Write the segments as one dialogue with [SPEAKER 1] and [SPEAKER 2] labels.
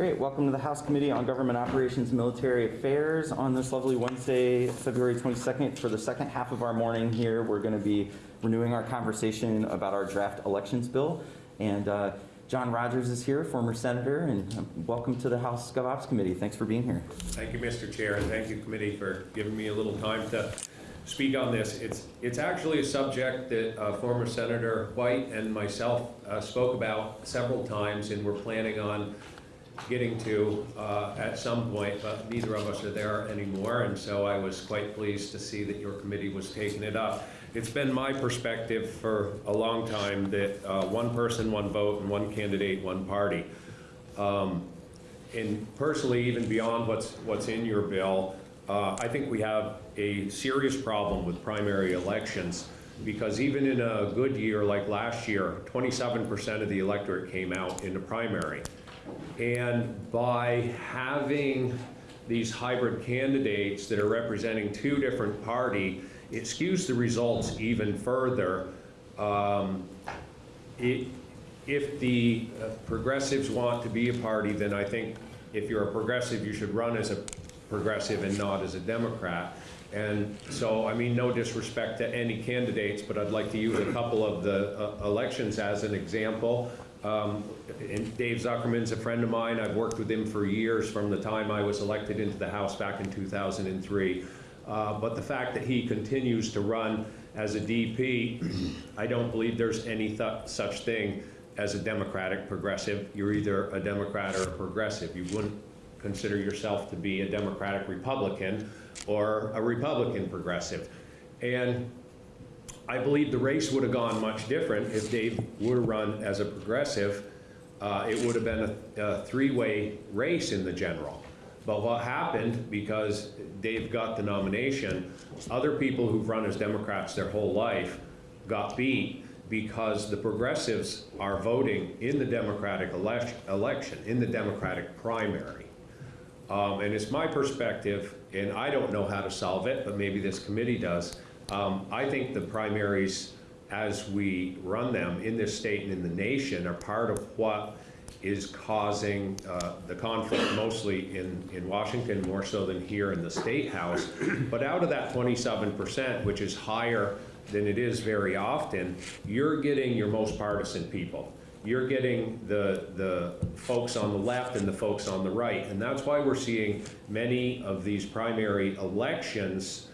[SPEAKER 1] Great, welcome to the House Committee on Government Operations and Military Affairs. On this lovely Wednesday, February 22nd, for the second half of our morning here, we're going to be renewing our conversation about our draft elections bill. And uh, John Rodgers is here, former senator, and um, welcome to the House GovOps Committee. Thanks for being here.
[SPEAKER 2] Thank you, Mr. Chair, and thank you, committee, for giving me a little time to speak on this. It's, it's actually a subject that uh, former Senator White and myself uh, spoke about several times, and we're planning on getting to uh, at some point, but neither of us are there anymore, and so I was quite pleased to see that your committee was taking it up. It's been my perspective for a long time that uh, one person, one vote, and one candidate, one party. Um, and personally, even beyond what's, what's in your bill, uh, I think we have a serious problem with primary elections because even in a good year like last year, 27% of the electorate came out in the primary. And by having these hybrid candidates that are representing two different party, it skews the results even further. Um, it, if the progressives want to be a party, then I think if you're a progressive, you should run as a progressive and not as a Democrat. And so, I mean, no disrespect to any candidates, but I'd like to use a couple of the uh, elections as an example. Um, and Dave Zuckerman's a friend of mine. I've worked with him for years from the time I was elected into the House back in 2003. Uh, but the fact that he continues to run as a DP, I don't believe there's any th such thing as a Democratic progressive. You're either a Democrat or a progressive. You wouldn't consider yourself to be a Democratic Republican or a Republican progressive. And I believe the race would have gone much different if Dave would have run as a progressive. Uh, it would have been a, a three-way race in the general. But what happened, because Dave got the nomination, other people who've run as Democrats their whole life got beat because the progressives are voting in the Democratic election, election in the Democratic primary. Um, and it's my perspective, and I don't know how to solve it, but maybe this committee does. Um, I think the primaries, as we run them in this state and in the nation, are part of what is causing uh, the conflict mostly in, in Washington, more so than here in the State House. But out of that 27%, which is higher than it is very often, you're getting your most partisan people. You're getting the, the folks on the left and the folks on the right. And that's why we're seeing many of these primary elections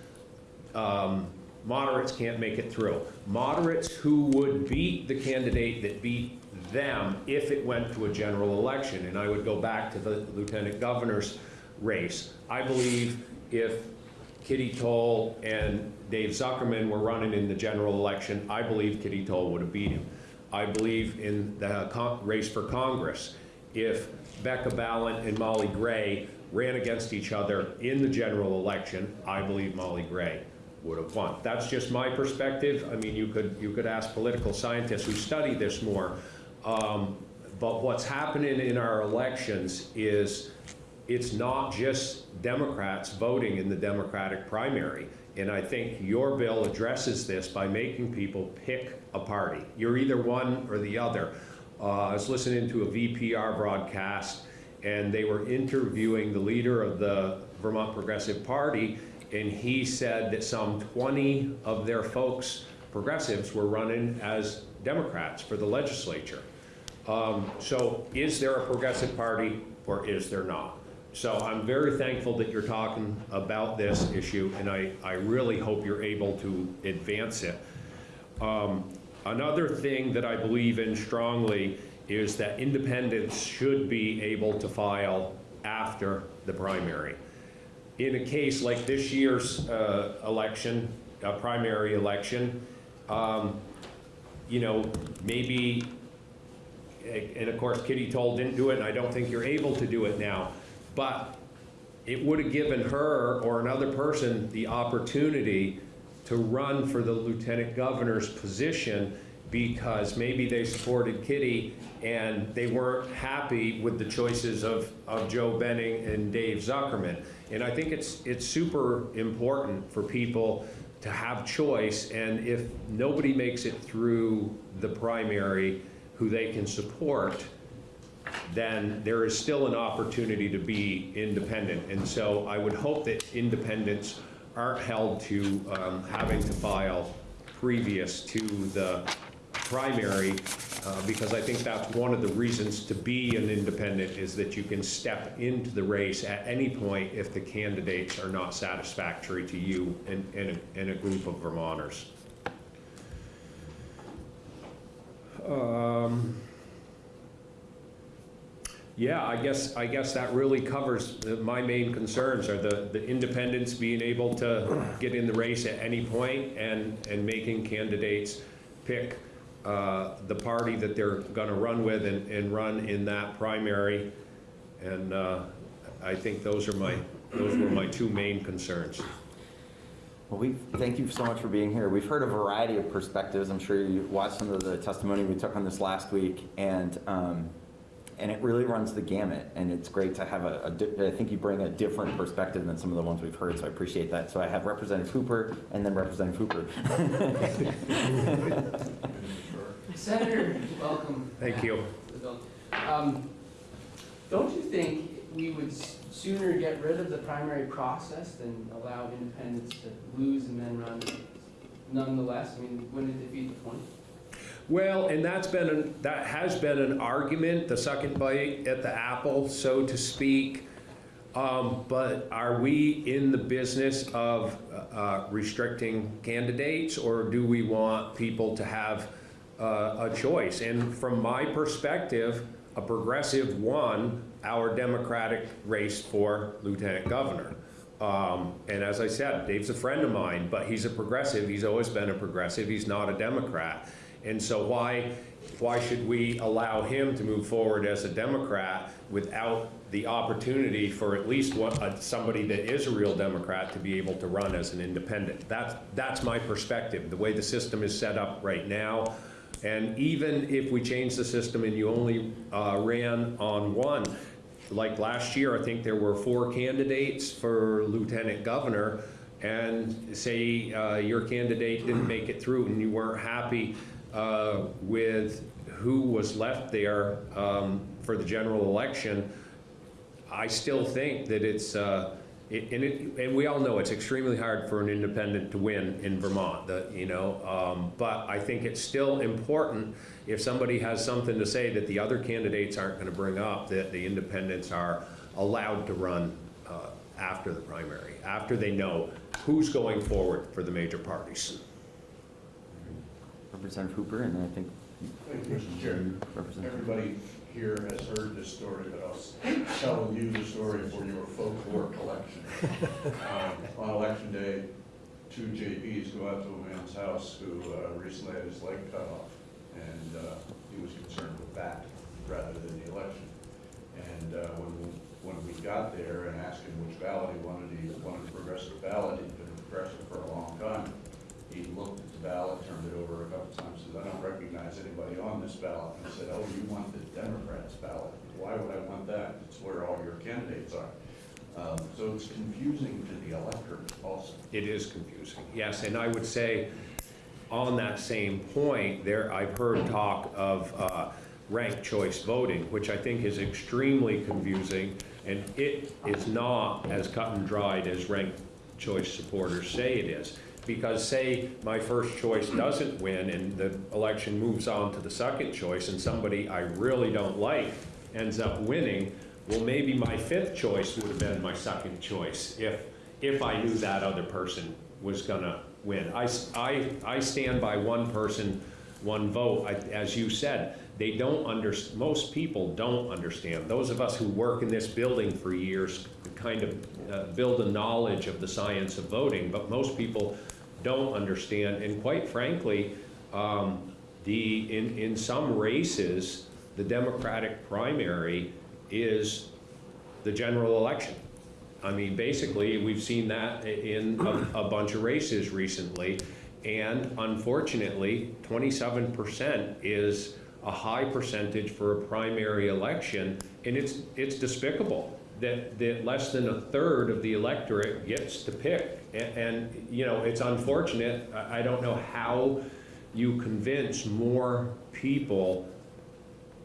[SPEAKER 2] um, moderates can't make it through. Moderates who would beat the candidate that beat them if it went to a general election. And I would go back to the lieutenant governor's race. I believe if Kitty Toll and Dave Zuckerman were running in the general election, I believe Kitty Toll would have beat him. I believe in the race for Congress. If Becca Balint and Molly Gray ran against each other in the general election, I believe Molly Gray would have won. That's just my perspective. I mean, you could you could ask political scientists who study this more. Um, but what's happening in our elections is it's not just Democrats voting in the Democratic primary. And I think your bill addresses this by making people pick a party. You're either one or the other. Uh, I was listening to a VPR broadcast and they were interviewing the leader of the Vermont Progressive Party and he said that some 20 of their folks, progressives, were running as Democrats for the legislature. Um, so is there a progressive party or is there not? So I'm very thankful that you're talking about this issue and I, I really hope you're able to advance it. Um, another thing that I believe in strongly is that independents should be able to file after the primary in a case like this year's uh, election, a primary election, um, you know, maybe, and of course Kitty Toll didn't do it, and I don't think you're able to do it now, but it would have given her or another person the opportunity to run for the lieutenant governor's position because maybe they supported Kitty and they weren't happy with the choices of, of Joe Benning and Dave Zuckerman. And I think it's, it's super important for people to have choice and if nobody makes it through the primary who they can support, then there is still an opportunity to be independent. And so I would hope that independents aren't held to um, having to file previous to the primary, uh, because I think that's one of the reasons to be an independent is that you can step into the race at any point if the candidates are not satisfactory to you and, and, a, and a group of Vermonters. Um, yeah, I guess, I guess that really covers the- my main concerns are the, the independents being able to get in the race at any point and, and making candidates pick uh, the party that they're gonna run with and, and run in that primary. And uh, I think those are my, those were my two main concerns.
[SPEAKER 1] Well, we, thank you so much for being here. We've heard a variety of perspectives. I'm sure you watched some of the testimony we took on this last week, and, um, and it really runs the gamut, and it's great to have a, a di- I think you bring a different perspective than some of the ones we've heard, so I appreciate that. So I have Representative Hooper and then Representative Hooper.
[SPEAKER 3] Senator, welcome.
[SPEAKER 2] Thank you.
[SPEAKER 3] to the bill. Um, Don't you think we would sooner get rid of the primary process than allow independents to lose and then run nonetheless? I mean, wouldn't it defeat the point?
[SPEAKER 2] Well, and that's been, an- that has been an argument, the second bite at the apple, so to speak. Um, But are we in the business of uh, restricting candidates, or do we want people to have uh, a choice? And from my perspective, a progressive won our Democratic race for lieutenant governor. Um, And as I said, Dave's a friend of mine, but he's a progressive, he's always been a progressive, he's not a Democrat. And so why, why should we allow him to move forward as a Democrat without the opportunity for at least one, uh, somebody that is a real Democrat to be able to run as an independent? That's, that's my perspective, the way the system is set up right now. And even if we change the system and you only uh, ran on one, like last year, I think there were four candidates for lieutenant governor, and say uh, your candidate didn't make it through and you weren't happy uh, with who was left there um, for the general election, I still think that it's, uh, it- and it, and we all know it's extremely hard for an independent to win in Vermont, the, you know, um, but I think it's still important, if somebody has something to say that the other candidates aren't gonna bring up, that the independents are allowed to run uh, after the primary, after they know who's going forward for the major parties.
[SPEAKER 1] Representative Hooper, and then I think
[SPEAKER 4] Thank you, Mr. Chair.
[SPEAKER 1] Representative.
[SPEAKER 4] Everybody here has heard this story, but I'll tell you the story for your folklore collection. Um, On election day, two JPs go out to a man's house who uh, recently had his leg cut off, and uh, he was concerned with that rather than the election. And uh, when, when we got there and asked him which ballot he wanted, he wanted a progressive ballot, he'd been a progressive for a long time. He looked at ballot, turned it over a couple times, said, I don't recognize anybody on this ballot. And said, oh, you want the Democrats ballot? Why would I want that? It's where all your candidates are. Um, So it's confusing to the electorate also.
[SPEAKER 2] It is confusing, yes, and I would say, on that same point, there, I've heard talk of uh, ranked choice voting, which I think is extremely confusing, and it is not as cut and dried as ranked choice supporters say it is. Because say my first choice doesn't win and the election moves on to the second choice and somebody I really don't like ends up winning, well, maybe my fifth choice would have been my second choice if, if I knew that other person was gonna win. I, I, I stand by one person, one vote. I- As you said, they don't under, most people don't understand. Those of us who work in this building for years kind of uh, build a knowledge of the science of voting, but most people don't understand. And quite frankly, um, the, in, in some races, the Democratic primary is the general election. I mean, basically, we've seen that in a, a bunch of races recently. And unfortunately, twenty-seven percent is a high percentage for a primary election. And it's, it's despicable that, that less than a third of the electorate gets to pick. And, you know, it's unfortunate. I, I don't know how you convince more people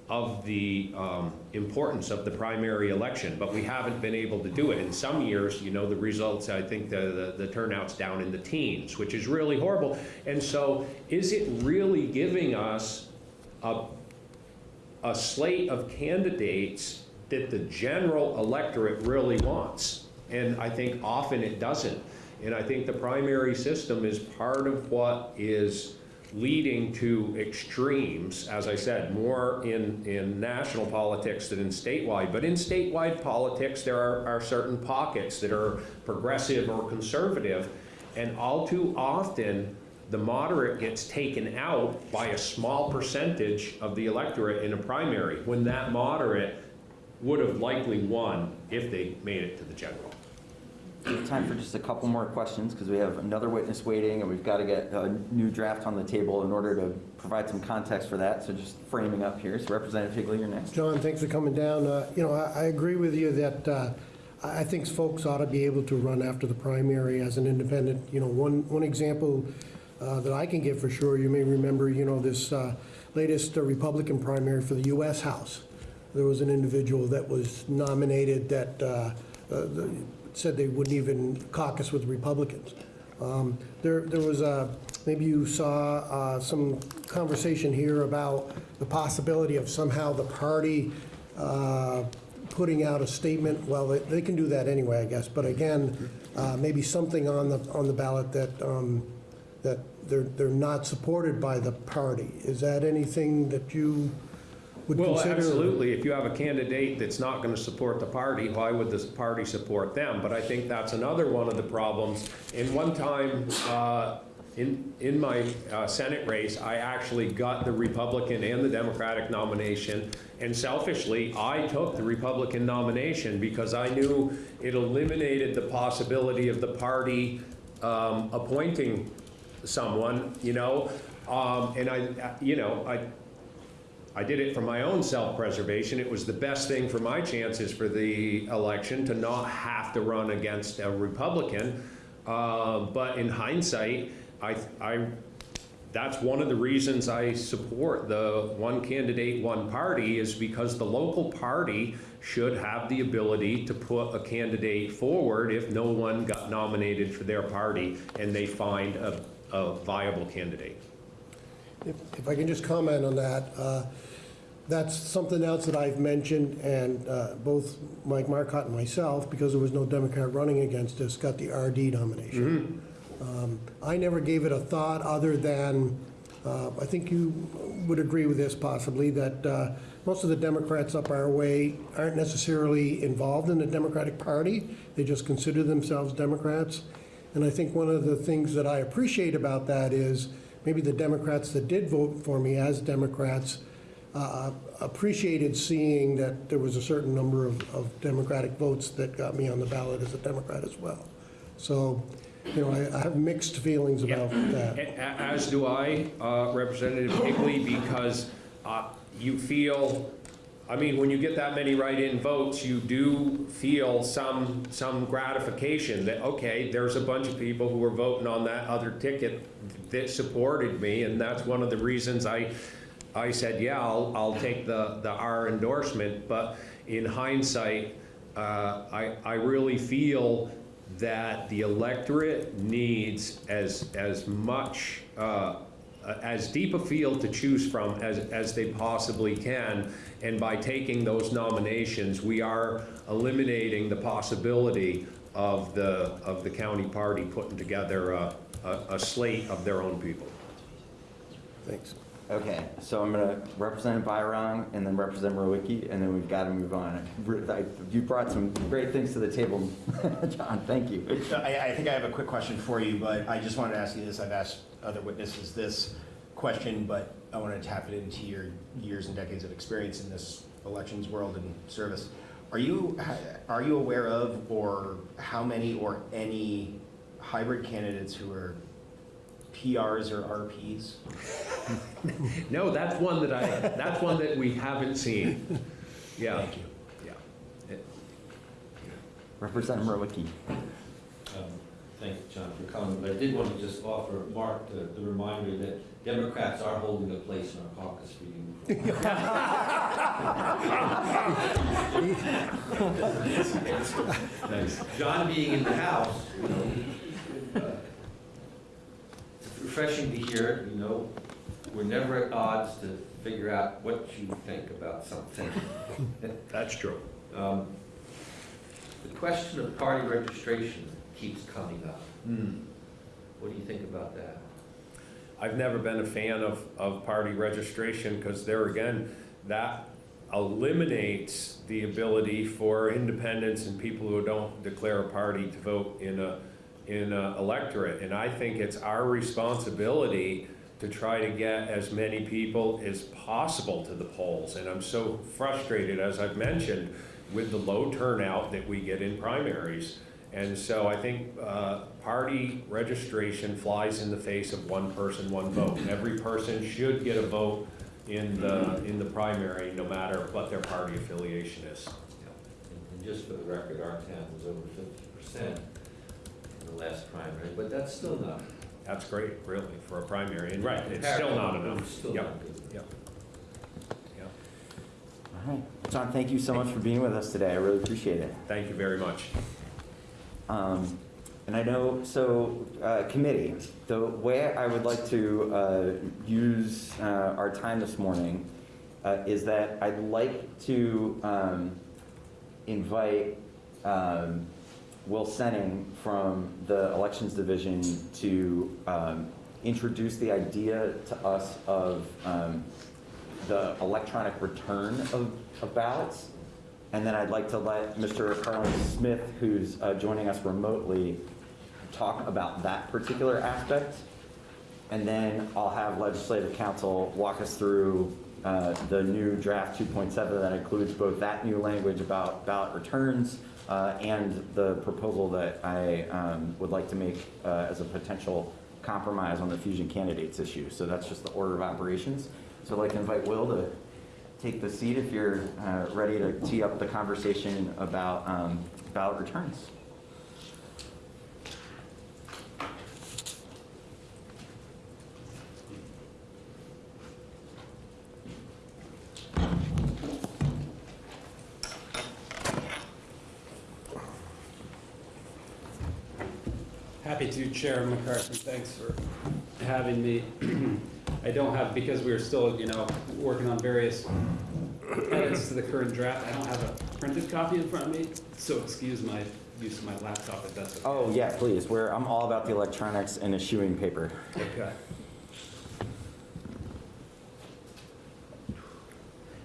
[SPEAKER 2] of the um, importance of the primary election, but we haven't been able to do it. In some years, you know, the results, I think the, the the turnout's down in the teens, which is really horrible. And so is it really giving us a, a slate of candidates that the general electorate really wants? And I think often it doesn't. And I think the primary system is part of what is leading to extremes, as I said, more in, in national politics than in statewide. But in statewide politics, there are, are certain pockets that are progressive or conservative. And all too often, the moderate gets taken out by a small percentage of the electorate in a primary, when that moderate would have likely won if they made it to the general.
[SPEAKER 1] We have time for just a couple more questions because we have another witness waiting and we've got to get a new draft on the table in order to provide some context for that. So just framing up here. So Representative Higley, you're next.
[SPEAKER 5] John, thanks for coming down. Uh, You know, I I agree with you that uh, I I think folks ought to be able to run after the primary as an independent. You know, one, one example uh, that I can give for sure, you may remember, you know, this uh, latest uh, Republican primary for the U.S. House. There was an individual that was nominated that uh, uh, the- said they wouldn't even caucus with Republicans. Um, There, there was a, maybe you saw uh, some conversation here about the possibility of somehow the party uh, putting out a statement, well, they- they can do that anyway, I guess, but again, uh, maybe something on the, on the ballot that, um, that they're, they're not supported by the party. Is that anything that you would
[SPEAKER 2] Well,
[SPEAKER 5] consider?
[SPEAKER 2] absolutely. If you have a candidate that's not going to support the party, why would the party support them? But I think that's another one of the problems. In one time, uh, in, in my uh, Senate race, I actually got the Republican and the Democratic nomination. And selfishly, I took the Republican nomination because I knew it eliminated the possibility of the party um, appointing someone, you know? Um, And I, you know, I, I did it for my own self-preservation. It was the best thing for my chances for the election to not have to run against a Republican. Uh, But in hindsight, I, I, that's one of the reasons I support the one candidate, one party, is because the local party should have the ability to put a candidate forward if no one got nominated for their party and they find a, a viable candidate.
[SPEAKER 5] If if I can just comment on that, uh, that's something else that I've mentioned, and uh, both Mike Marcotte and myself, because there was no Democrat running against us, got the RD nomination. Um, I never gave it a thought other than, uh, I think you would agree with this possibly, that uh, most of the Democrats up our way aren't necessarily involved in the Democratic Party. They just consider themselves Democrats. And I think one of the things that I appreciate about that is maybe the Democrats that did vote for me as Democrats uh, appreciated seeing that there was a certain number of, of Democratic votes that got me on the ballot as a Democrat as well. So, you know, I, I have mixed feelings
[SPEAKER 2] Yeah.
[SPEAKER 5] about that.
[SPEAKER 2] As do I, uh, Representative Higley, because uh, you feel, I mean, when you get that many write-in votes, you do feel some, some gratification that, okay, there's a bunch of people who are voting on that other ticket that supported me, and that's one of the reasons I, I said, yeah, I'll, I'll take the, the R endorsement, but in hindsight, uh, I, I really feel that the electorate needs as, as much, uh, as deep a field to choose from as, as they possibly can. And by taking those nominations, we are eliminating the possibility of the, of the county party putting together a, a a slate of their own people.
[SPEAKER 5] Thanks.
[SPEAKER 1] Okay, so I'm gonna represent Byron and then represent Rowicki, and then we've got to move on. I- You brought some great things to the table, John, thank you.
[SPEAKER 6] I, I think I have a quick question for you, but I just wanted to ask you this. I've asked other witnesses this question, but I want to tap it into your years and decades of experience in this elections world and service. Are you, are you aware of, or how many or any hybrid candidates who are PRs or RPs?
[SPEAKER 2] No, that's one that I, that's one that we haven't seen. Yeah.
[SPEAKER 6] Thank you.
[SPEAKER 2] Yeah. It-
[SPEAKER 1] Representative Rowicki.
[SPEAKER 7] Um, thank you, John, for coming, but I did want to just offer Mark the the reminder that Democrats are holding a place in our caucus for you. nice. John being in the House, you know, it's refreshing to hear, it, you know, we're never at odds to figure out what you think about something.
[SPEAKER 2] That's true.
[SPEAKER 7] Um, The question of party registration keeps coming up. What do you think about that?
[SPEAKER 2] I've never been a fan of, of party registration, because there again, that eliminates the ability for independents and people who don't declare a party to vote in a, in a electorate. And I think it's our responsibility to try to get as many people as possible to the polls. And I'm so frustrated, as I've mentioned, with the low turnout that we get in primaries. And so I think uh, party registration flies in the face of one person, one vote. Every person should get a vote in the, in the primary, no matter what their party affiliation is.
[SPEAKER 7] And- just for the record, our town was over fifty percent in the last primary, but that's still not.
[SPEAKER 2] That's great, really, for a primary, and right, it's still not enough.
[SPEAKER 7] It's still
[SPEAKER 2] Yep,
[SPEAKER 7] not good enough.
[SPEAKER 2] yep. Yep.
[SPEAKER 1] All right. John, thank you so much for being with us today. I really appreciate it.
[SPEAKER 2] Thank you very much.
[SPEAKER 1] Um, And I know, so, uh, committee, the way I would like to uh, use uh, our time this morning uh, is that I'd like to um, invite um, Will Senning from the Elections Division to um, introduce the idea to us of um, the electronic return of of ballots. And then I'd like to let Mr. Carlin Smith, who's uh, joining us remotely, talk about that particular aspect. And then I'll have legislative council walk us through uh, the new draft 2.7 that includes both that new language about ballot returns uh, and the proposal that I um, would like to make uh, as a potential compromise on the fusion candidates issue. So that's just the order of operations. So I'd like to invite Will to take the seat if you're uh, ready to tee up the conversation about um, ballot returns.
[SPEAKER 8] Happy to, Chair McCarthy, thanks for having me. I don't have, because we are still, you know, working on various edits to the current draft, I don't have a printed copy in front of me, so excuse my use of my laptop if that's okay.
[SPEAKER 1] Oh, yeah, please, we're, I'm all about the electronics and eschewing paper.
[SPEAKER 8] Okay.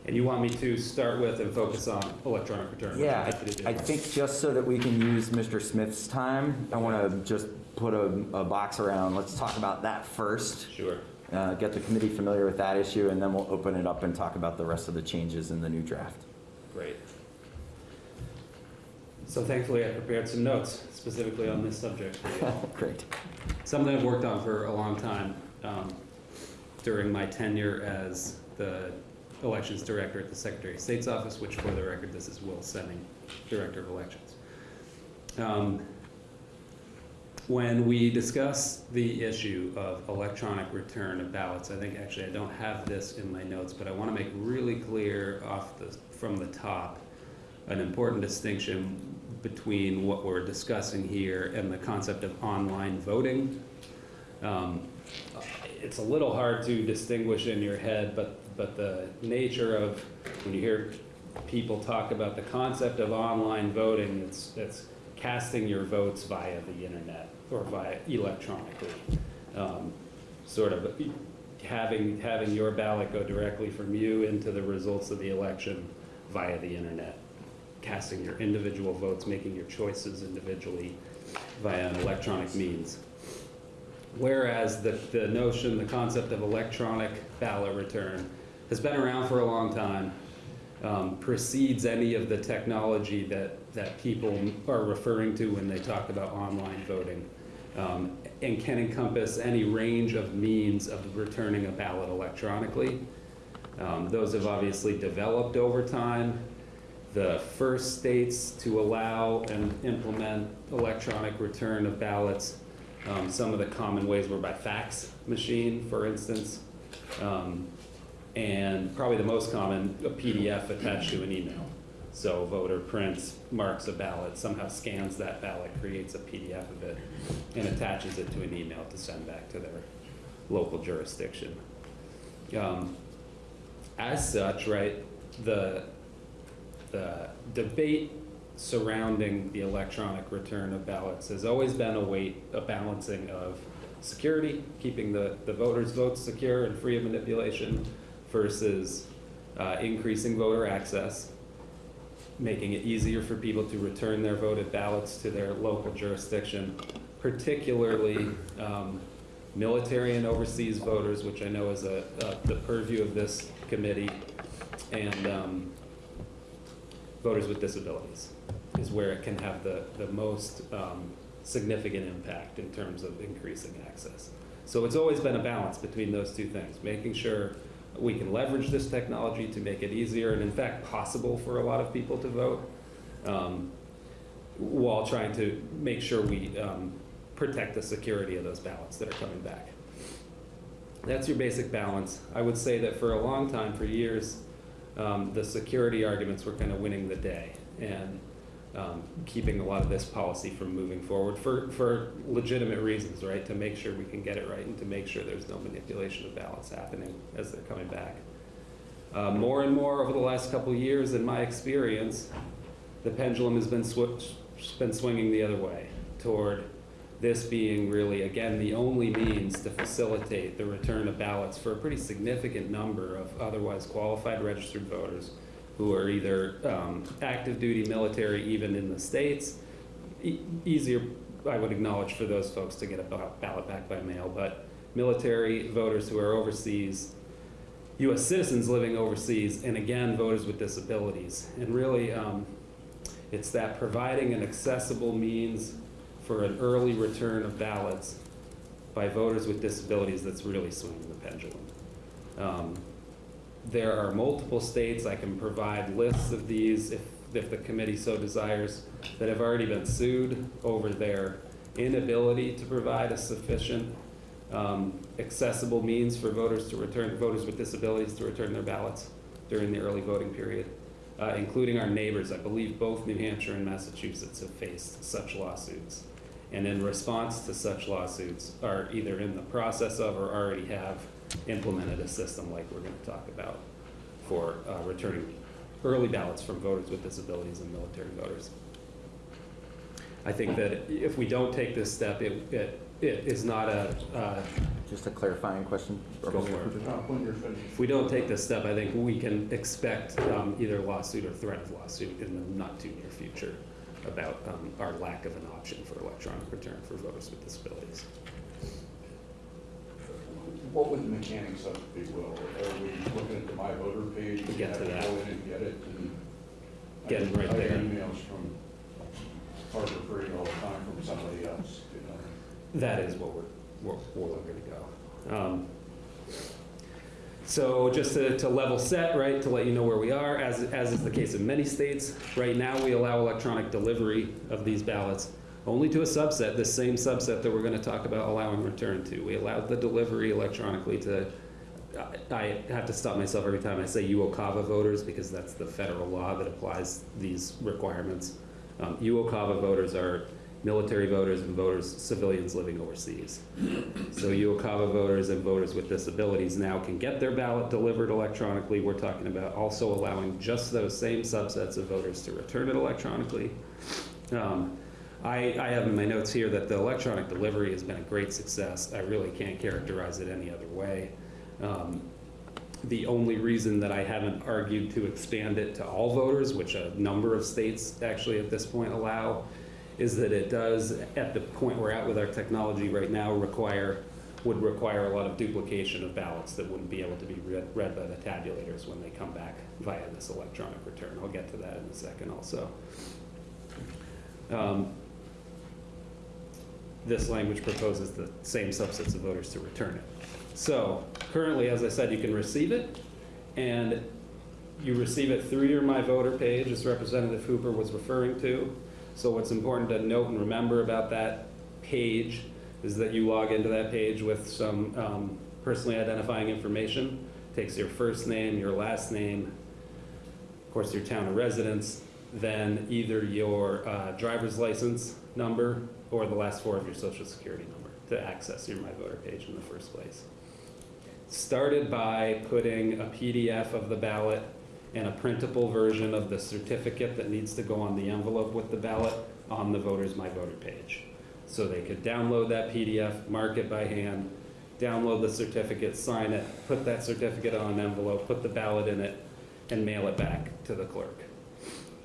[SPEAKER 8] And you want me to start with and focus on electronic return?
[SPEAKER 1] Yeah,
[SPEAKER 8] happy to do.
[SPEAKER 1] I I think just so that we can use Mr. Smith's time, I want to just put a, a box around, let's talk about that first.
[SPEAKER 8] Sure.
[SPEAKER 1] uh, Get the committee familiar with that issue, and then we'll open it up and talk about the rest of the changes in the new draft.
[SPEAKER 8] Great. So thankfully, I prepared some notes specifically on this subject.
[SPEAKER 1] Great.
[SPEAKER 8] Something I've worked on for a long time um, during my tenure as the elections director at the Secretary of State's office, which for the record, this is Will Senning, Director of Elections. Um, When we discuss the issue of electronic return of ballots, I think, actually, I don't have this in my notes, but I want to make really clear off the, from the top, an important distinction between what we're discussing here and the concept of online voting. Um, It's a little hard to distinguish in your head, but, but the nature of, when you hear people talk about the concept of online voting, it's, it's casting your votes via the internet or via electronically. Um, Sort of having, having your ballot go directly from you into the results of the election via the internet casting your individual votes, making your choices individually via an electronic means. Whereas the, the notion, the concept of electronic ballot return has been around for a long time, um, precedes any of the technology that, that people are referring to when they talk about online voting, um, and can encompass any range of means of returning a ballot electronically. Um, Those have obviously developed over time the first states to allow and implement electronic return of ballots. Um, Some of the common ways were by fax machine, for instance. Um, And probably the most common, a PDF attached to an email. So voter prints, marks a ballot, somehow scans that ballot, creates a PDF of it, and attaches it to an email to send back to their local jurisdiction. Um, As such, right, the, the debate surrounding the electronic return of ballots has always been a weight, a balancing of security, keeping the, the voters' votes secure and free of manipulation versus uh, increasing voter access, making it easier for people to return their voted ballots to their local jurisdiction, particularly um, military and overseas voters, which I know is a, a- the purview of this committee, and um, voters with disabilities is where it can have the, the most um, significant impact in terms of increasing access. So it's always been a balance between those two things, making sure we can leverage this technology to make it easier and in fact possible for a lot of people to vote, um, while trying to make sure we um, protect the security of those ballots that are coming back. That's your basic balance. I would say that for a long time, for years, um, the security arguments were kind of winning the day and um, keeping a lot of this policy from moving forward for, for legitimate reasons, right? To make sure we can get it right and to make sure there's no manipulation of ballots happening as they're coming back. Uh, more and more over the last couple years, in my experience, the pendulum has been, swi- been swinging the other way toward this being really, again, the only means to facilitate the return of ballots for a pretty significant number of otherwise qualified registered voters who are either um, active duty military, even in the States. E- Easier, I would acknowledge, for those folks to get a ballot back by mail, but military voters who are overseas, US citizens living overseas, and again, voters with disabilities. And really, um, it's that providing an accessible means for an early return of ballots by voters with disabilities that's really swinging the pendulum. Um, There are multiple states, I can provide lists of these if, if the committee so desires, that have already been sued over their inability to provide a sufficient um, accessible means for voters to return, voters with disabilities to return their ballots during the early voting period, uh, including our neighbors. I believe both New Hampshire and Massachusetts have faced such lawsuits. And in response to such lawsuits, are either in the process of or already have implemented a system like we're going to talk about for uh, returning early ballots from voters with disabilities and military voters. I think that if we don't take this step, it, it, it is not a, uh,
[SPEAKER 1] Just a clarifying question.
[SPEAKER 8] For it.
[SPEAKER 4] John, when you're finished.
[SPEAKER 8] if we don't take this step, I think we can expect um, either lawsuit or threat of lawsuit in the not too near future about um, our lack of an option for electronic return for voters with disabilities.
[SPEAKER 4] What would the mechanics of it be, Will? Are we looking at the My Voter page?
[SPEAKER 8] We'll get to that.
[SPEAKER 4] Go in and get it and.
[SPEAKER 8] Get it right
[SPEAKER 4] I
[SPEAKER 8] there.
[SPEAKER 4] emails from Harbor Freight all the time from somebody else, you know.
[SPEAKER 8] That is what we're, we're, we're looking to go. Um, So just to, to level set, right, to let you know where we are, as, as is the case in many states, right now we allow electronic delivery of these ballots only to a subset, the same subset that we're gonna talk about allowing return to. We allow the delivery electronically to, I I have to stop myself every time I say UOCAVA voters, because that's the federal law that applies these requirements. Um, UOCAVA voters are military voters and voters, civilians living overseas. So UOCAVA voters and voters with disabilities now can get their ballot delivered electronically. We're talking about also allowing just those same subsets of voters to return it electronically. Um, I, I have in my notes here that the electronic delivery has been a great success. I really can't characterize it any other way. Um, the only reason that I haven't argued to expand it to all voters, which a number of states actually at this point allow, is that it does, at the point we're at with our technology right now, require, would require a lot of duplication of ballots that wouldn't be able to be read, read by the tabulators when they come back via this electronic return. I'll get to that in a second also. Um, This language proposes the same subsets of voters to return it. So currently, as I said, you can receive it, and you receive it through your My Voter page, as Representative Hooper was referring to. So what's important to note and remember about that page is that you log into that page with some um, personally identifying information. Takes your first name, your last name, of course, your town of residence, then either your uh, driver's license number or the last four of your social security number to access your My Voter page in the first place. Started by putting a PDF of the ballot and a printable version of the certificate that needs to go on the envelope with the ballot on the voter's My Voter page. So they could download that PDF, mark it by hand, download the certificate, sign it, put that certificate on an envelope, put the ballot in it, and mail it back to the clerk.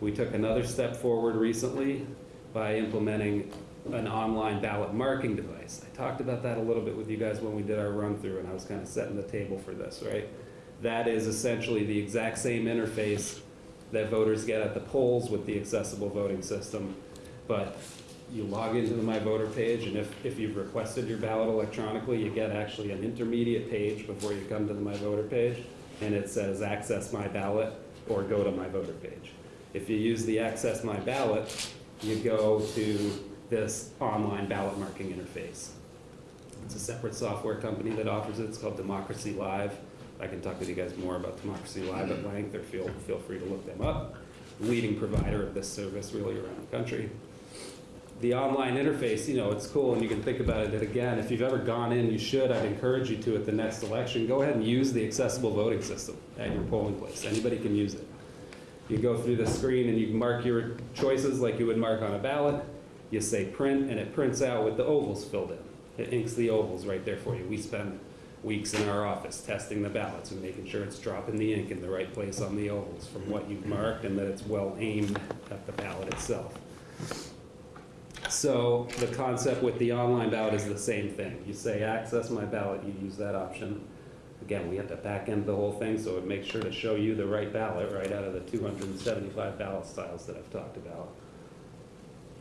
[SPEAKER 8] We took another step forward recently by implementing an online ballot marking device. I talked about that a little bit with you guys when we did our run-through, and I was kind of setting the table for this, right? That is essentially the exact same interface that voters get at the polls with the accessible voting system, but you log into the My Voter page, and if, if you've requested your ballot electronically, you get actually an intermediate page before you come to the My Voter page, and it says Access My Ballot or Go to My Voter page. If you use the Access My Ballot, you go to this online ballot marking interface. It's a separate software company that offers it. It's called Democracy Live. I can talk with you guys more about Democracy Live at length, or feel, feel free to look them up. Leading provider of this service really around the country. The online interface, you know, it's cool, and you can think about it, that again, if you've ever gone in, you should, I'd encourage you to at the next election, go ahead and use the accessible voting system at your polling place. Anybody can use it. You go through the screen and you mark your choices like you would mark on a ballot. You say print, and it prints out with the ovals filled in. It inks the ovals right there for you. We spend weeks in our office testing the ballots and making sure it's dropping the ink in the right place on the ovals from what you've marked and that it's well aimed at the ballot itself. So the concept with the online ballot is the same thing. You say access my ballot, you use that option. Again, we have to back end the whole thing, so it makes sure to show you the right ballot right out of the 275 ballot styles that I've talked about.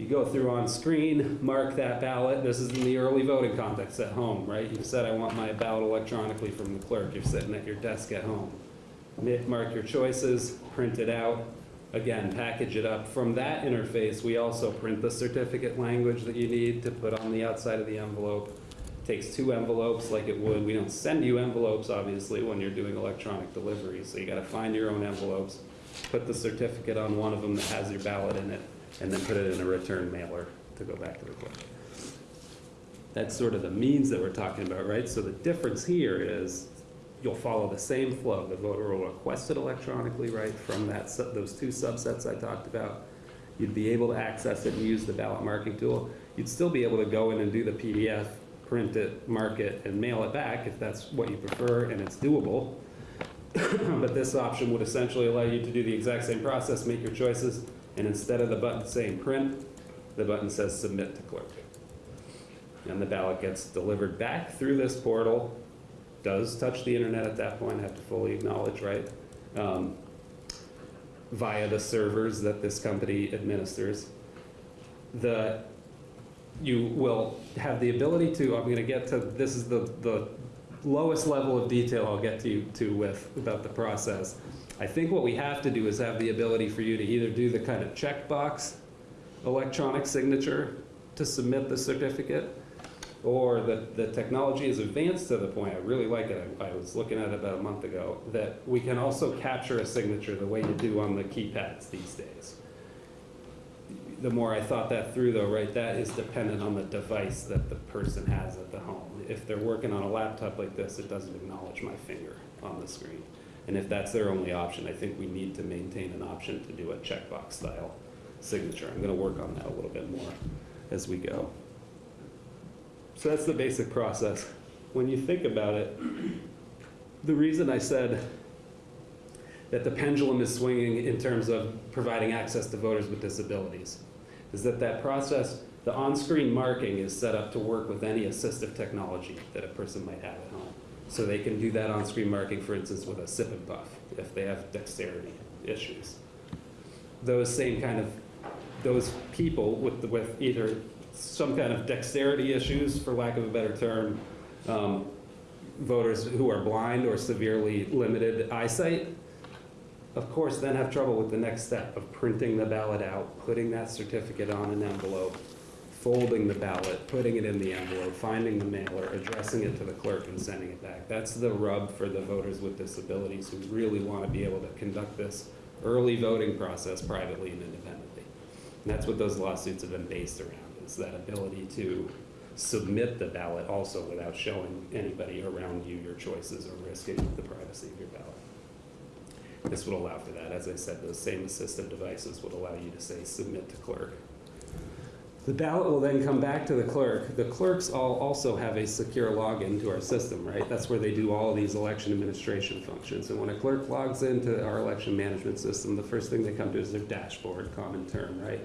[SPEAKER 8] You go through on screen, mark that ballot. This is in the early voting context at home, right? You said, I want my ballot electronically from the clerk. You're sitting at your desk at home. Mark your choices, print it out. Again, package it up. From that interface, we also print the certificate language that you need to put on the outside of the envelope. It Takes two envelopes like it would. We don't send you envelopes, obviously, when you're doing electronic delivery, so you gotta find your own envelopes, put the certificate on one of them that has your ballot in it, and then put it in a return mailer to go back to the clerk. That's sort of the means that we're talking about, right? So the difference here is you'll follow the same flow. The voter will request it electronically, right, from that, those two subsets I talked about. You'd be able to access it and use the ballot marking tool. You'd still be able to go in and do the PDF, print it, mark it, and mail it back if that's what you prefer and it's doable. But this option would essentially allow you to do the exact same process, make your choices, and instead of the button saying print, the button says submit to clerk. And the ballot gets delivered back through this portal, does touch the internet at that point, I have to fully acknowledge, right? Um, Via the servers that this company administers. The, you will have the ability to, I'm gonna get to, this is the, the lowest level of detail I'll get to you to with, about the process. I think what we have to do is have the ability for you to either do the kind of checkbox electronic signature to submit the certificate, or the, the technology is advanced to the point, I really like it, I I was looking at it about a month ago, that we can also capture a signature the way you do on the keypads these days. The more I thought that through though, right, that is dependent on the device that the person has at the home. If they're working on a laptop like this, it doesn't acknowledge my finger on the screen. And if that's their only option, I think we need to maintain an option to do a checkbox style signature. I'm gonna work on that a little bit more as we go. So that's the basic process. When you think about it, the reason I said that the pendulum is swinging in terms of providing access to voters with disabilities is that that process, the on-screen marking is set up to work with any assistive technology that a person might have at home. So they can do that on-screen marking, for instance, with a sip and puff, if they have dexterity issues. Those same kind of, those people with, with either some kind of dexterity issues, for lack of a better term, um, voters who are blind or severely limited eyesight, of course, then have trouble with the next step of printing the ballot out, putting that certificate on an envelope, folding the ballot, putting it in the envelope, finding the mailer, addressing it to the clerk and sending it back. That's the rub for the voters with disabilities who really want to be able to conduct this early voting process privately and independently. And that's what those lawsuits have been based around, is that ability to submit the ballot also without showing anybody around you your choices or risking the privacy of your ballot. This would allow for that. As I said, those same assistive devices would allow you to say, submit to clerk. The ballot will then come back to the clerk. The clerks all also have a secure login to our system, right? That's where they do all these election administration functions. And when a clerk logs into our election management system, the first thing they come to is their dashboard, common term, right?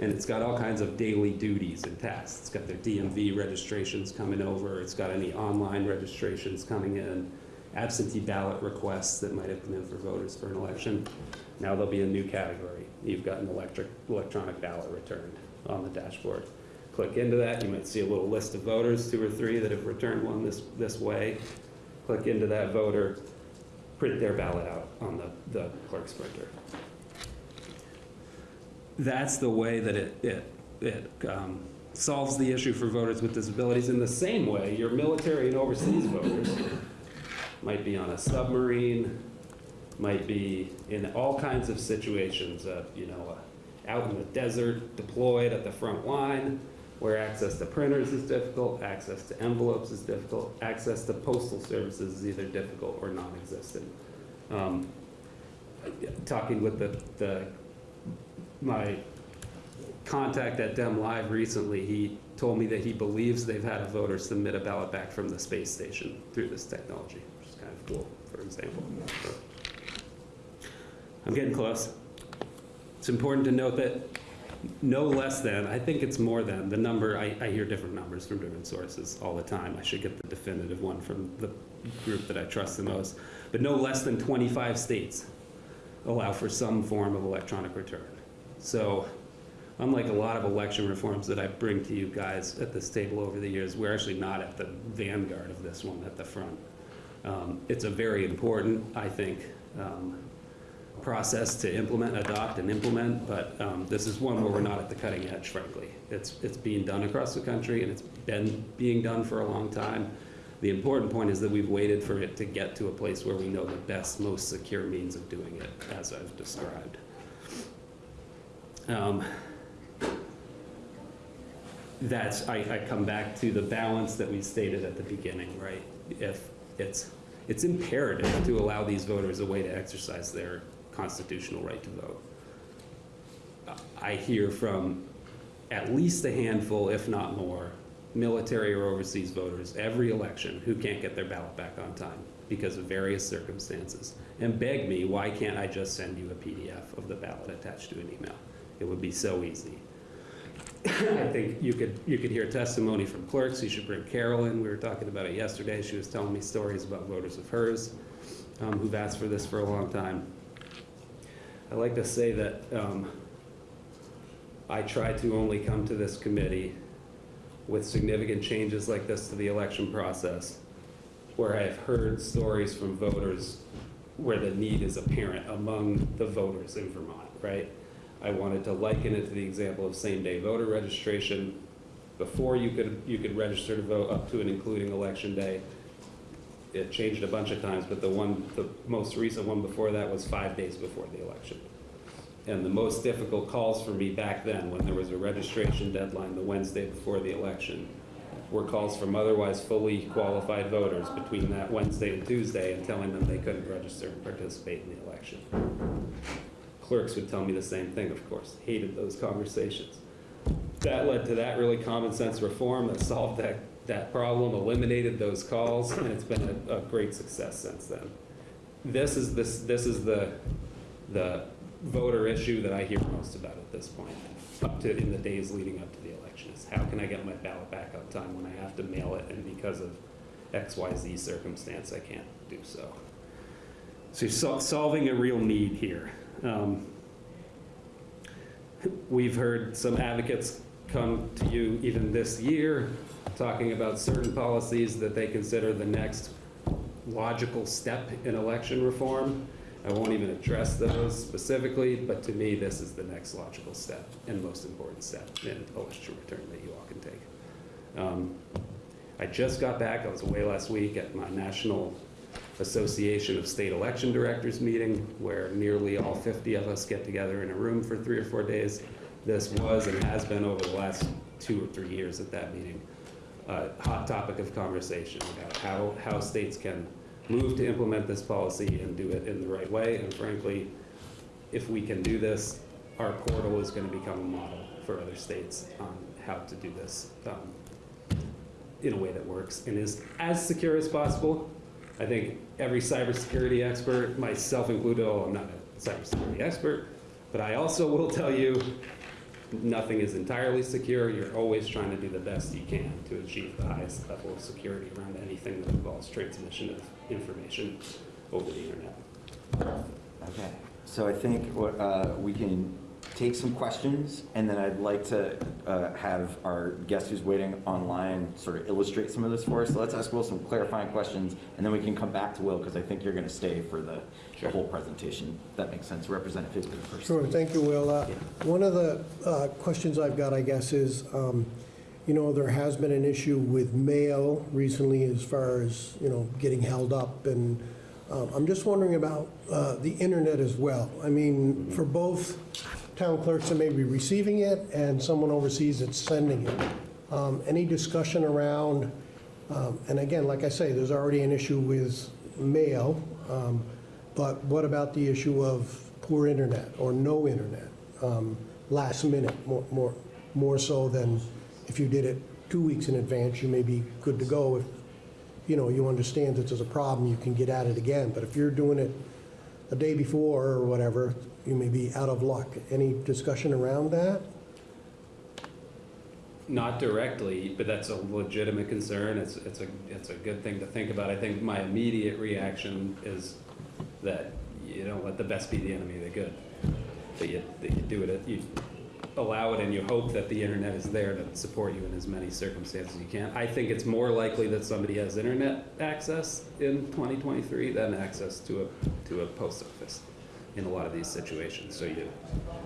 [SPEAKER 8] And it's got all kinds of daily duties and tasks. It's got their DMV registrations coming over. It's got any online registrations coming in, absentee ballot requests that might have come in for voters for an election. Now there'll be a new category. You've got an electric, electronic ballot returned on the dashboard. Click into that, you might see a little list of voters, two or three that have returned one this, this way. Click into that voter, print their ballot out on the, the clerk's printer. That's the way that it, it, it um, solves the issue for voters with disabilities. In the same way, your military and overseas voters might be on a submarine, might be in all kinds of situations, uh, you know, out in the desert, deployed at the front line, where access to printers is difficult, access to envelopes is difficult, access to postal services is either difficult or non-existent. Um, Talking with the, the, my contact at Dem Live recently, he told me that he believes they've had a voter submit a ballot back from the space station through this technology, which is kind of cool, for example. I'm getting close. It's important to note that no less than, I think it's more than, the number, I, I hear different numbers from different sources all the time. I should get the definitive one from the group that I trust the most. But no less than 25 states allow for some form of electronic return. So unlike a lot of election reforms that I bring to you guys at this table over the years, we're actually not at the vanguard of this one at the front. Um, It's a very important, I think, um, process to implement, adopt and implement, but um, this is one where we're not at the cutting edge, frankly. It's, it's being done across the country and it's been being done for a long time. The important point is that we've waited for it to get to a place where we know the best, most secure means of doing it, as I've described. Um, That's, I, I come back to the balance that we stated at the beginning, right? If it's, it's imperative to allow these voters a way to exercise their constitutional right to vote. I hear from at least a handful, if not more, military or overseas voters every election who can't get their ballot back on time because of various circumstances and beg me, why can't I just send you a PDF of the ballot attached to an email? It would be so easy. I think you could, you could hear testimony from clerks. You should bring Carol in. We were talking about it yesterday. She was telling me stories about voters of hers um, who've asked for this for a long time. I like to say that um, I try to only come to this committee with significant changes like this to the election process, where I've heard stories from voters where the need is apparent among the voters in Vermont, right? I wanted to liken it to the example of same-day voter registration. Before you could, you could register to vote up to and including election day. It changed a bunch of times, but the one, the most recent one before that was five days before the election. And the most difficult calls for me back then, when there was a registration deadline the Wednesday before the election, were calls from otherwise fully qualified voters between that Wednesday and Tuesday and telling them they couldn't register and participate in the election. Clerks would tell me the same thing, of course, hated those conversations. That led to that really common sense reform that solved that, that problem, eliminated those calls, and it's been a, a great success since then. This is, this, this is the, the voter issue that I hear most about at this point, up to, in the days leading up to the election, is how can I get my ballot back on time when I have to mail it, and because of X, Y, Z circumstance, I can't do so. So you're sol- solving a real need here. Um, We've heard some advocates come to you even this year, talking about certain policies that they consider the next logical step in election reform. I won't even address those specifically, but to me, this is the next logical step and most important step in election return that you all can take. Um, I just got back, I was away last week at my National Association of State Election Directors meeting, where nearly all 50 of us get together in a room for three or four days. This was and has been over the last two or three years at that meeting, a hot topic of conversation about how, how states can move to implement this policy and do it in the right way. And frankly, if we can do this, our portal is going to become a model for other states on how to do this um, in a way that works and is as secure as possible. I think every cybersecurity expert, myself included, although I'm not a cybersecurity expert, but I also will tell you, nothing is entirely secure. You're always trying to do the best you can to achieve the highest level of security around anything that involves transmission of information over the internet.
[SPEAKER 1] Okay, so I think what, uh, we can take some questions, and then I'd like to uh, have our guest who's waiting online sort of illustrate some of this for us. So let's ask Will some clarifying questions, and then we can come back to Will, because I think you're going to stay for the the whole presentation. That makes sense. Representative Higley first.
[SPEAKER 5] Sure, thank you, Will. Uh,
[SPEAKER 1] Yeah.
[SPEAKER 5] One of the uh, questions I've got, I guess, is, um, you know, there has been an issue with mail recently as far as, you know, getting held up, and um, I'm just wondering about uh, the internet as well. I mean, for both town clerks that may be receiving it and someone overseas that's sending it, um, any discussion around, um, and again, like I say, there's already an issue with mail, um, but what about the issue of poor internet or no internet, um, last minute, more, more, more so than if you did it two weeks in advance, you may be good to go. If, you know, you understand that there's a problem, you can get at it again. But if you're doing it a day before or whatever, you may be out of luck. Any discussion around that?
[SPEAKER 8] Not directly, but that's a legitimate concern. It's, it's a, it's a good thing to think about. I think my immediate reaction is that you don't let the best be the enemy of the good. That you, that you do it, you allow it and you hope that the internet is there to support you in as many circumstances you can. I think it's more likely that somebody has internet access in 2023 than access to a, to a post office in a lot of these situations. So you,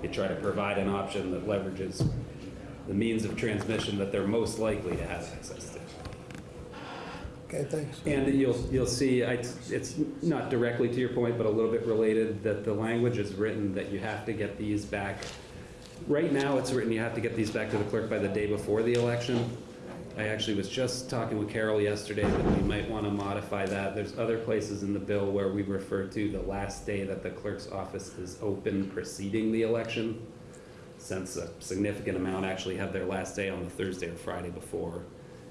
[SPEAKER 8] you try to provide an option that leverages the means of transmission that they're most likely to have access to.
[SPEAKER 5] Okay, thanks.
[SPEAKER 8] And you'll, you'll see, I- it's not directly to your point, but a little bit related, that the language is written that you have to get these back. Right now, it's written you have to get these back to the clerk by the day before the election. I actually was just talking with Carol yesterday that we might want to modify that. There's other places in the bill where we refer to the last day that the clerk's office is open preceding the election, since a significant amount actually have their last day on the Thursday or Friday before.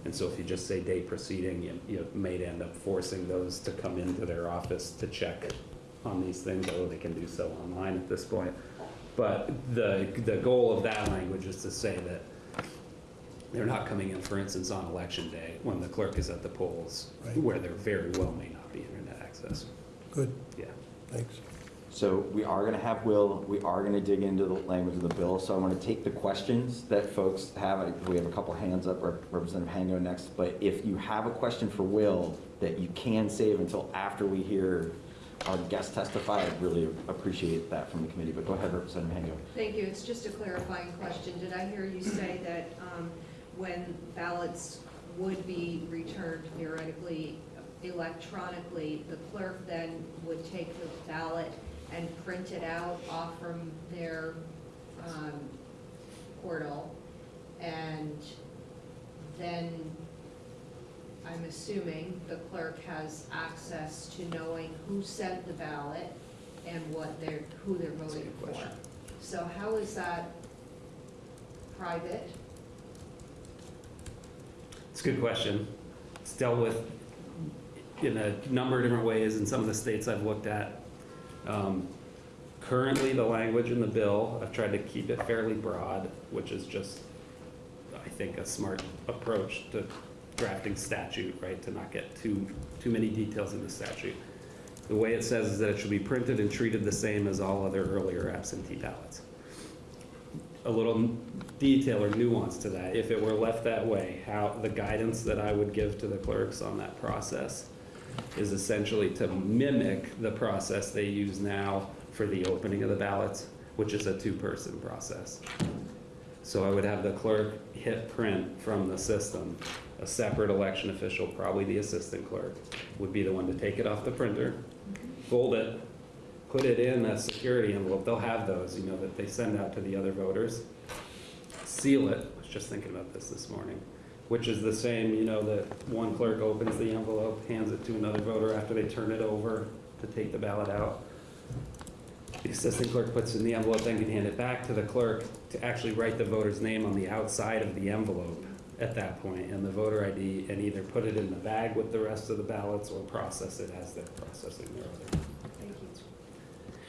[SPEAKER 8] And so if you just say day preceding, you, you may end up forcing those to come into their office to check on these things, although they can do so online at this point. But the, the goal of that language is to say that they're not coming in, for instance, on election day, when the clerk is at the polls,
[SPEAKER 5] Right.
[SPEAKER 8] where there very well may not be internet access.
[SPEAKER 5] Good,
[SPEAKER 8] Yeah.
[SPEAKER 5] thanks.
[SPEAKER 1] So we are going to have Will, we are going to dig into the language of the bill, so I want to take the questions that folks have. We have a couple hands up, Rep- Representative Hango next, but if you have a question for Will that you can save until after we hear our guest testify, I'd really appreciate that from the committee, but go ahead, Representative Hango.
[SPEAKER 9] Thank you. It's just a clarifying question. Did I hear you say that um, when ballots would be returned theoretically electronically, the clerk then would take the ballot and print it out off from their um, portal? And then, I'm assuming the clerk has access to knowing who sent the ballot and what they're, who they're
[SPEAKER 8] That's a
[SPEAKER 9] voting
[SPEAKER 8] good
[SPEAKER 9] for.
[SPEAKER 8] question.
[SPEAKER 9] So how is that private?
[SPEAKER 8] It's a good question. It's dealt with in a number of different ways in some of the states I've looked at. Um, Currently, the language in the bill, I've tried to keep it fairly broad, which is just, I think, a smart approach to drafting statute, right? To not get too, too many details in the statute. The way it says is that it should be printed and treated the same as all other earlier absentee ballots a little detail or nuance to that. If it were left that way, how, the guidance that I would give to the clerks on that process is essentially to mimic the process they use now for the opening of the ballots, which is a two-person process. So I would have the clerk hit print from the system. A separate election official, probably the assistant clerk, would be the one to take it off the printer, fold it, put it in a security envelope. They'll have those, you know, that they send out to the other voters. Seal it, I was just thinking about this this morning, which is the same, you know, that one clerk opens the envelope, hands it to another voter after they turn it over to take the ballot out. The assistant clerk puts it in the envelope, then can hand it back to the clerk to actually write the voter's name on the outside of the envelope at that point, and the voter ID, and either put it in the bag with the rest of the ballots or process it as they're processing their other.
[SPEAKER 9] Thank you.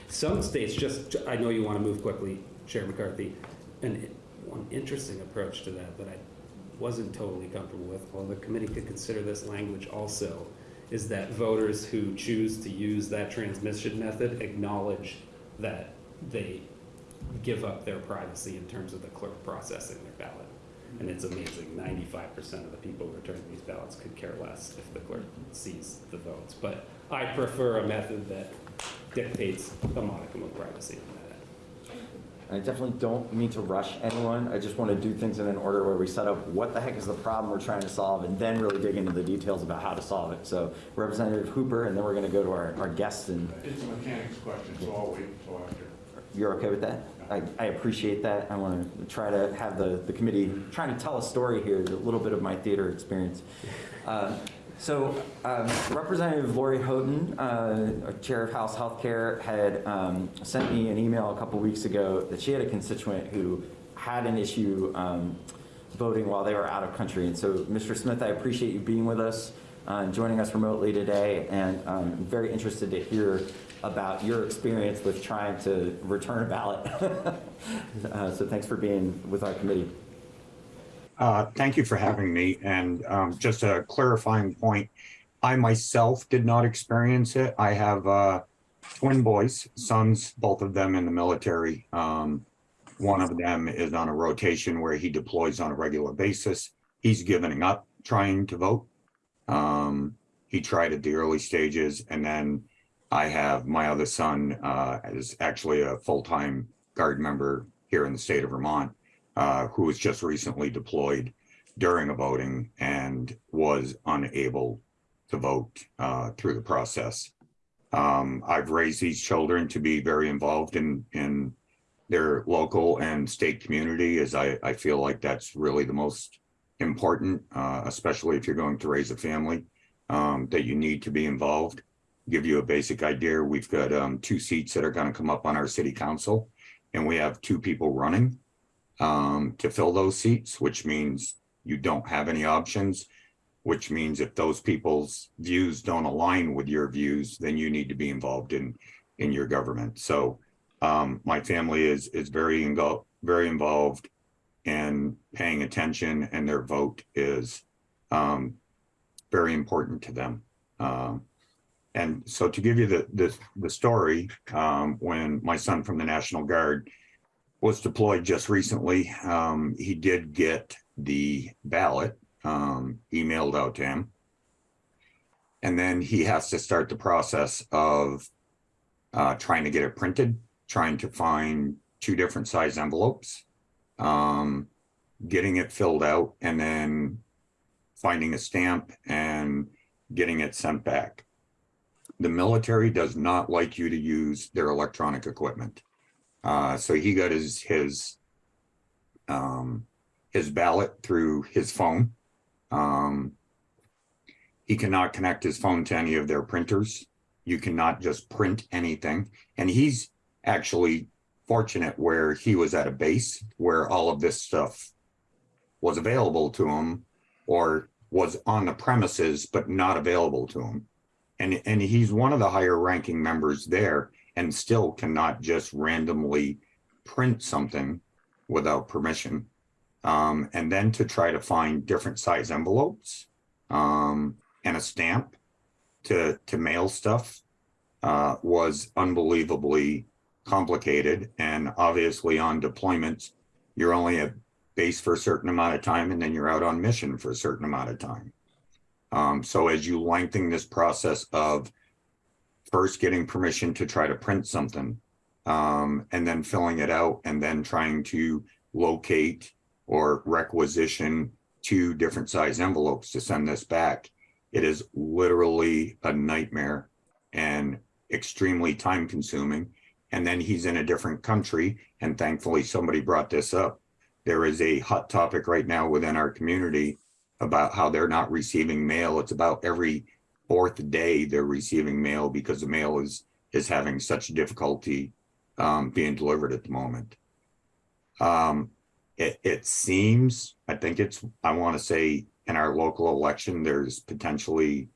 [SPEAKER 8] Some states just, I know you want to move quickly, Chair McCarthy, and one interesting approach to that that I wasn't totally comfortable with, while the committee could consider this language also, is that voters who choose to use that transmission method acknowledge that they give up their privacy in terms of the clerk processing their ballot. And it's amazing, ninety-five percent of the people returning these ballots could care less if the clerk sees the votes. But I prefer a method that dictates a modicum of privacy.
[SPEAKER 1] I definitely don't mean to rush anyone. I just want to do things in an order where we set up what the heck is the problem we're trying to solve and then really dig into the details about how to solve it. So Representative Hooper, and then we're going to go to our, our guests and
[SPEAKER 4] It's a mechanics question, so I'll wait until after.
[SPEAKER 1] You're okay with that? I, I appreciate that. I want to try to have the, the committee, trying to tell a story here, a little bit of my theater experience. Uh, So um, Representative Lori Houghton, uh, Chair of House Healthcare, had um, sent me an email a couple weeks ago that she had a constituent who had an issue um, voting while they were out of country. And so, Mr. Smith, I appreciate you being with us, uh, joining us remotely today, and um, I'm very interested to hear about your experience with trying to return a ballot. Uh, So thanks for being with our committee.
[SPEAKER 10] Uh, Thank you for having me. And um, just a clarifying point, I myself did not experience it. I have uh, twin boys, sons, both of them in the military. Um, One of them is on a rotation where he deploys on a regular basis. He's giving up trying to vote. Um, He tried at the early stages and then I have my other son uh, is actually a full-time guard member here in the state of Vermont uh, who was just recently deployed during a voting and was unable to vote uh, through the process. Um, I've raised these children to be very involved in in their local and state community, as I, I feel like that's really the most important, uh, especially if you're going to raise a family, um, that you need to be involved. Give you a basic idea, we've got um, two seats that are going to come up on our city council, and we have two people running um, to fill those seats, which means you don't have any options, which means if those people's views don't align with your views, then you need to be involved in, in your government. So um, my family is, is very, ingo- very involved in paying attention and their vote is um, very important to them. Um, and so to give you the, the, the story, um, when my son from the National Guard was deployed just recently. Um, he did get the ballot um, emailed out to him. And then he has to start the process of uh, trying to get it printed, trying to find two different size envelopes, um, getting it filled out, and then finding a stamp and getting it sent back. The military does not like you to use their electronic equipment. Uh, so he got his, his, um, his ballot through his phone. Um, he cannot connect his phone to any of their printers. You cannot just print anything. And he's actually fortunate where he was at a base where all of this stuff was available to him or was on the premises, but not available to him. And, and he's one of the higher ranking members there and still cannot just randomly print something without permission. Um, and then to try to find different size envelopes um, and a stamp to, to mail stuff uh, was unbelievably complicated. And obviously on deployments, you're only at base for a certain amount of time and then you're out on mission for a certain amount of time. Um, so as you lengthen this process of first getting permission to try to print something, um, and then filling it out and then trying to locate or requisition two different size envelopes to send this back, it is literally a nightmare and extremely time consuming. And then he's in a different country. And thankfully, somebody brought this up. There is a hot topic right now within our community about how they're not receiving mail. It's about every fourth day they're receiving mail because the mail is is having such difficulty um, being delivered at the moment. Um, it, it seems, I think it's, I want to say in our local election, there's potentially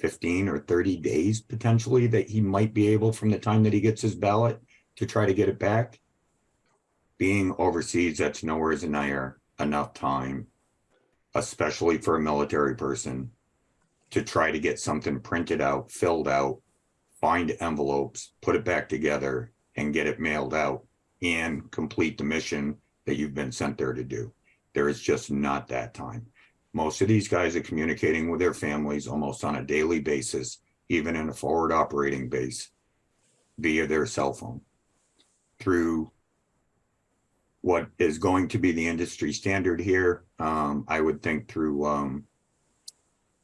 [SPEAKER 10] 15 or 30 days potentially that he might be able from the time that he gets his ballot to try to get it back. Being overseas, that's nowhere near enough time, especially for a military person, to try to get something printed out, filled out, find envelopes, put it back together and get it mailed out and complete the mission that you've been sent there to do. There is just not that time. Most of these guys are communicating with their families almost on a daily basis, even in a forward operating base via their cell phone through what is going to be the industry standard here. Um, I would think through, um,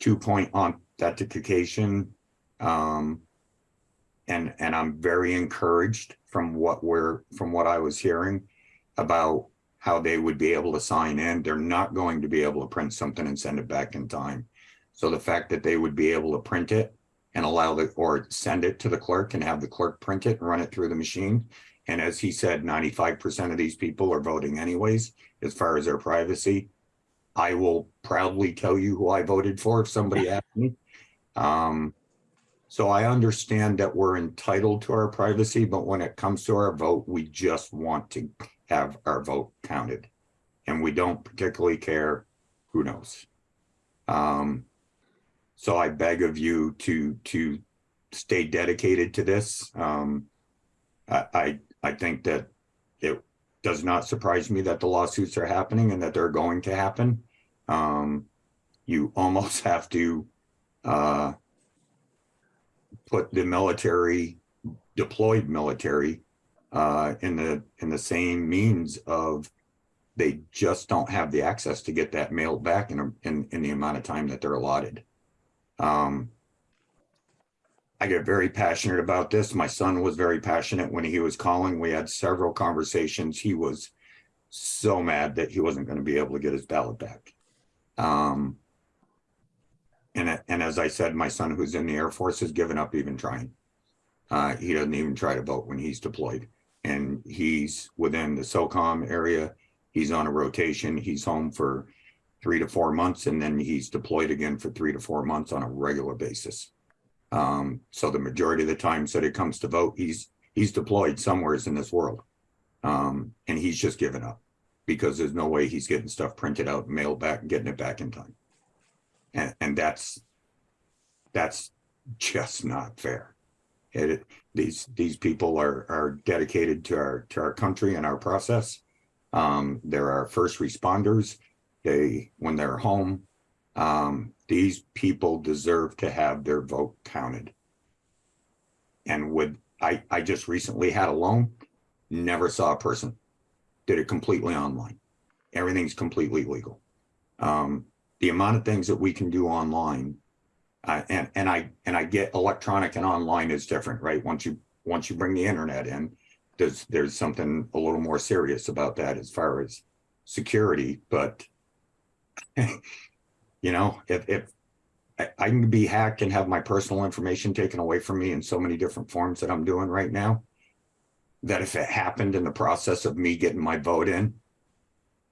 [SPEAKER 10] two-point authentication, um, and and I'm very encouraged from what we're from what I was hearing about how they would be able to sign in. They're not going to be able to print something and send it back in time. So the fact that they would be able to print it and allow the or send it to the clerk and have the clerk print it and run it through the machine. And as he said, 95% of these people are voting anyways, as far as their privacy. I will proudly tell you who I voted for if somebody asked me. Um, so I understand that we're entitled to our privacy, but when it comes to our vote, we just want to have our vote counted. And we don't particularly care who knows. Um, so I beg of you to, to stay dedicated to this. Um, I, I, I think that it does not surprise me that the lawsuits are happening and that they're going to happen. Um, you almost have to, uh, put the military, deployed military, uh, in the, in the same means of they just don't have the access to get that mailed back in, a- in, in the amount of time that they're allotted. Um, I get very passionate about this. My son was very passionate when he was calling. We had several conversations. He was so mad that he wasn't going to be able to get his ballot back. Um, and, and as I said, my son who's in the Air Force has given up even trying. Uh, he doesn't even try to vote when he's deployed and he's within the SOCOM area. He's on a rotation. He's home for three to four months and then he's deployed again for three to four months on a regular basis. Um, so the majority of the times that it comes to vote, he's, he's deployed somewheres in this world. Um, and he's just given up because there's no way he's getting stuff printed out, mailed back, and getting it back in time. And, and that's, that's just not fair. It, these, these people are, are dedicated to our, to our country and our process. Um, they're our first responders. They, when they're home, um, these people deserve to have their vote counted. And would I, I just recently had a loan, never saw a person, did it completely online. Everything's completely legal. Um, the amount of things that we can do online, uh, and, and I, and I get electronic and online is different, right? Once you, once you bring the internet in, there's, there's something a little more serious about that as far as security, but you know, if, if I, I can be hacked and have my personal information taken away from me in so many different forms that I'm doing right now, that if it happened in the process of me getting my vote in,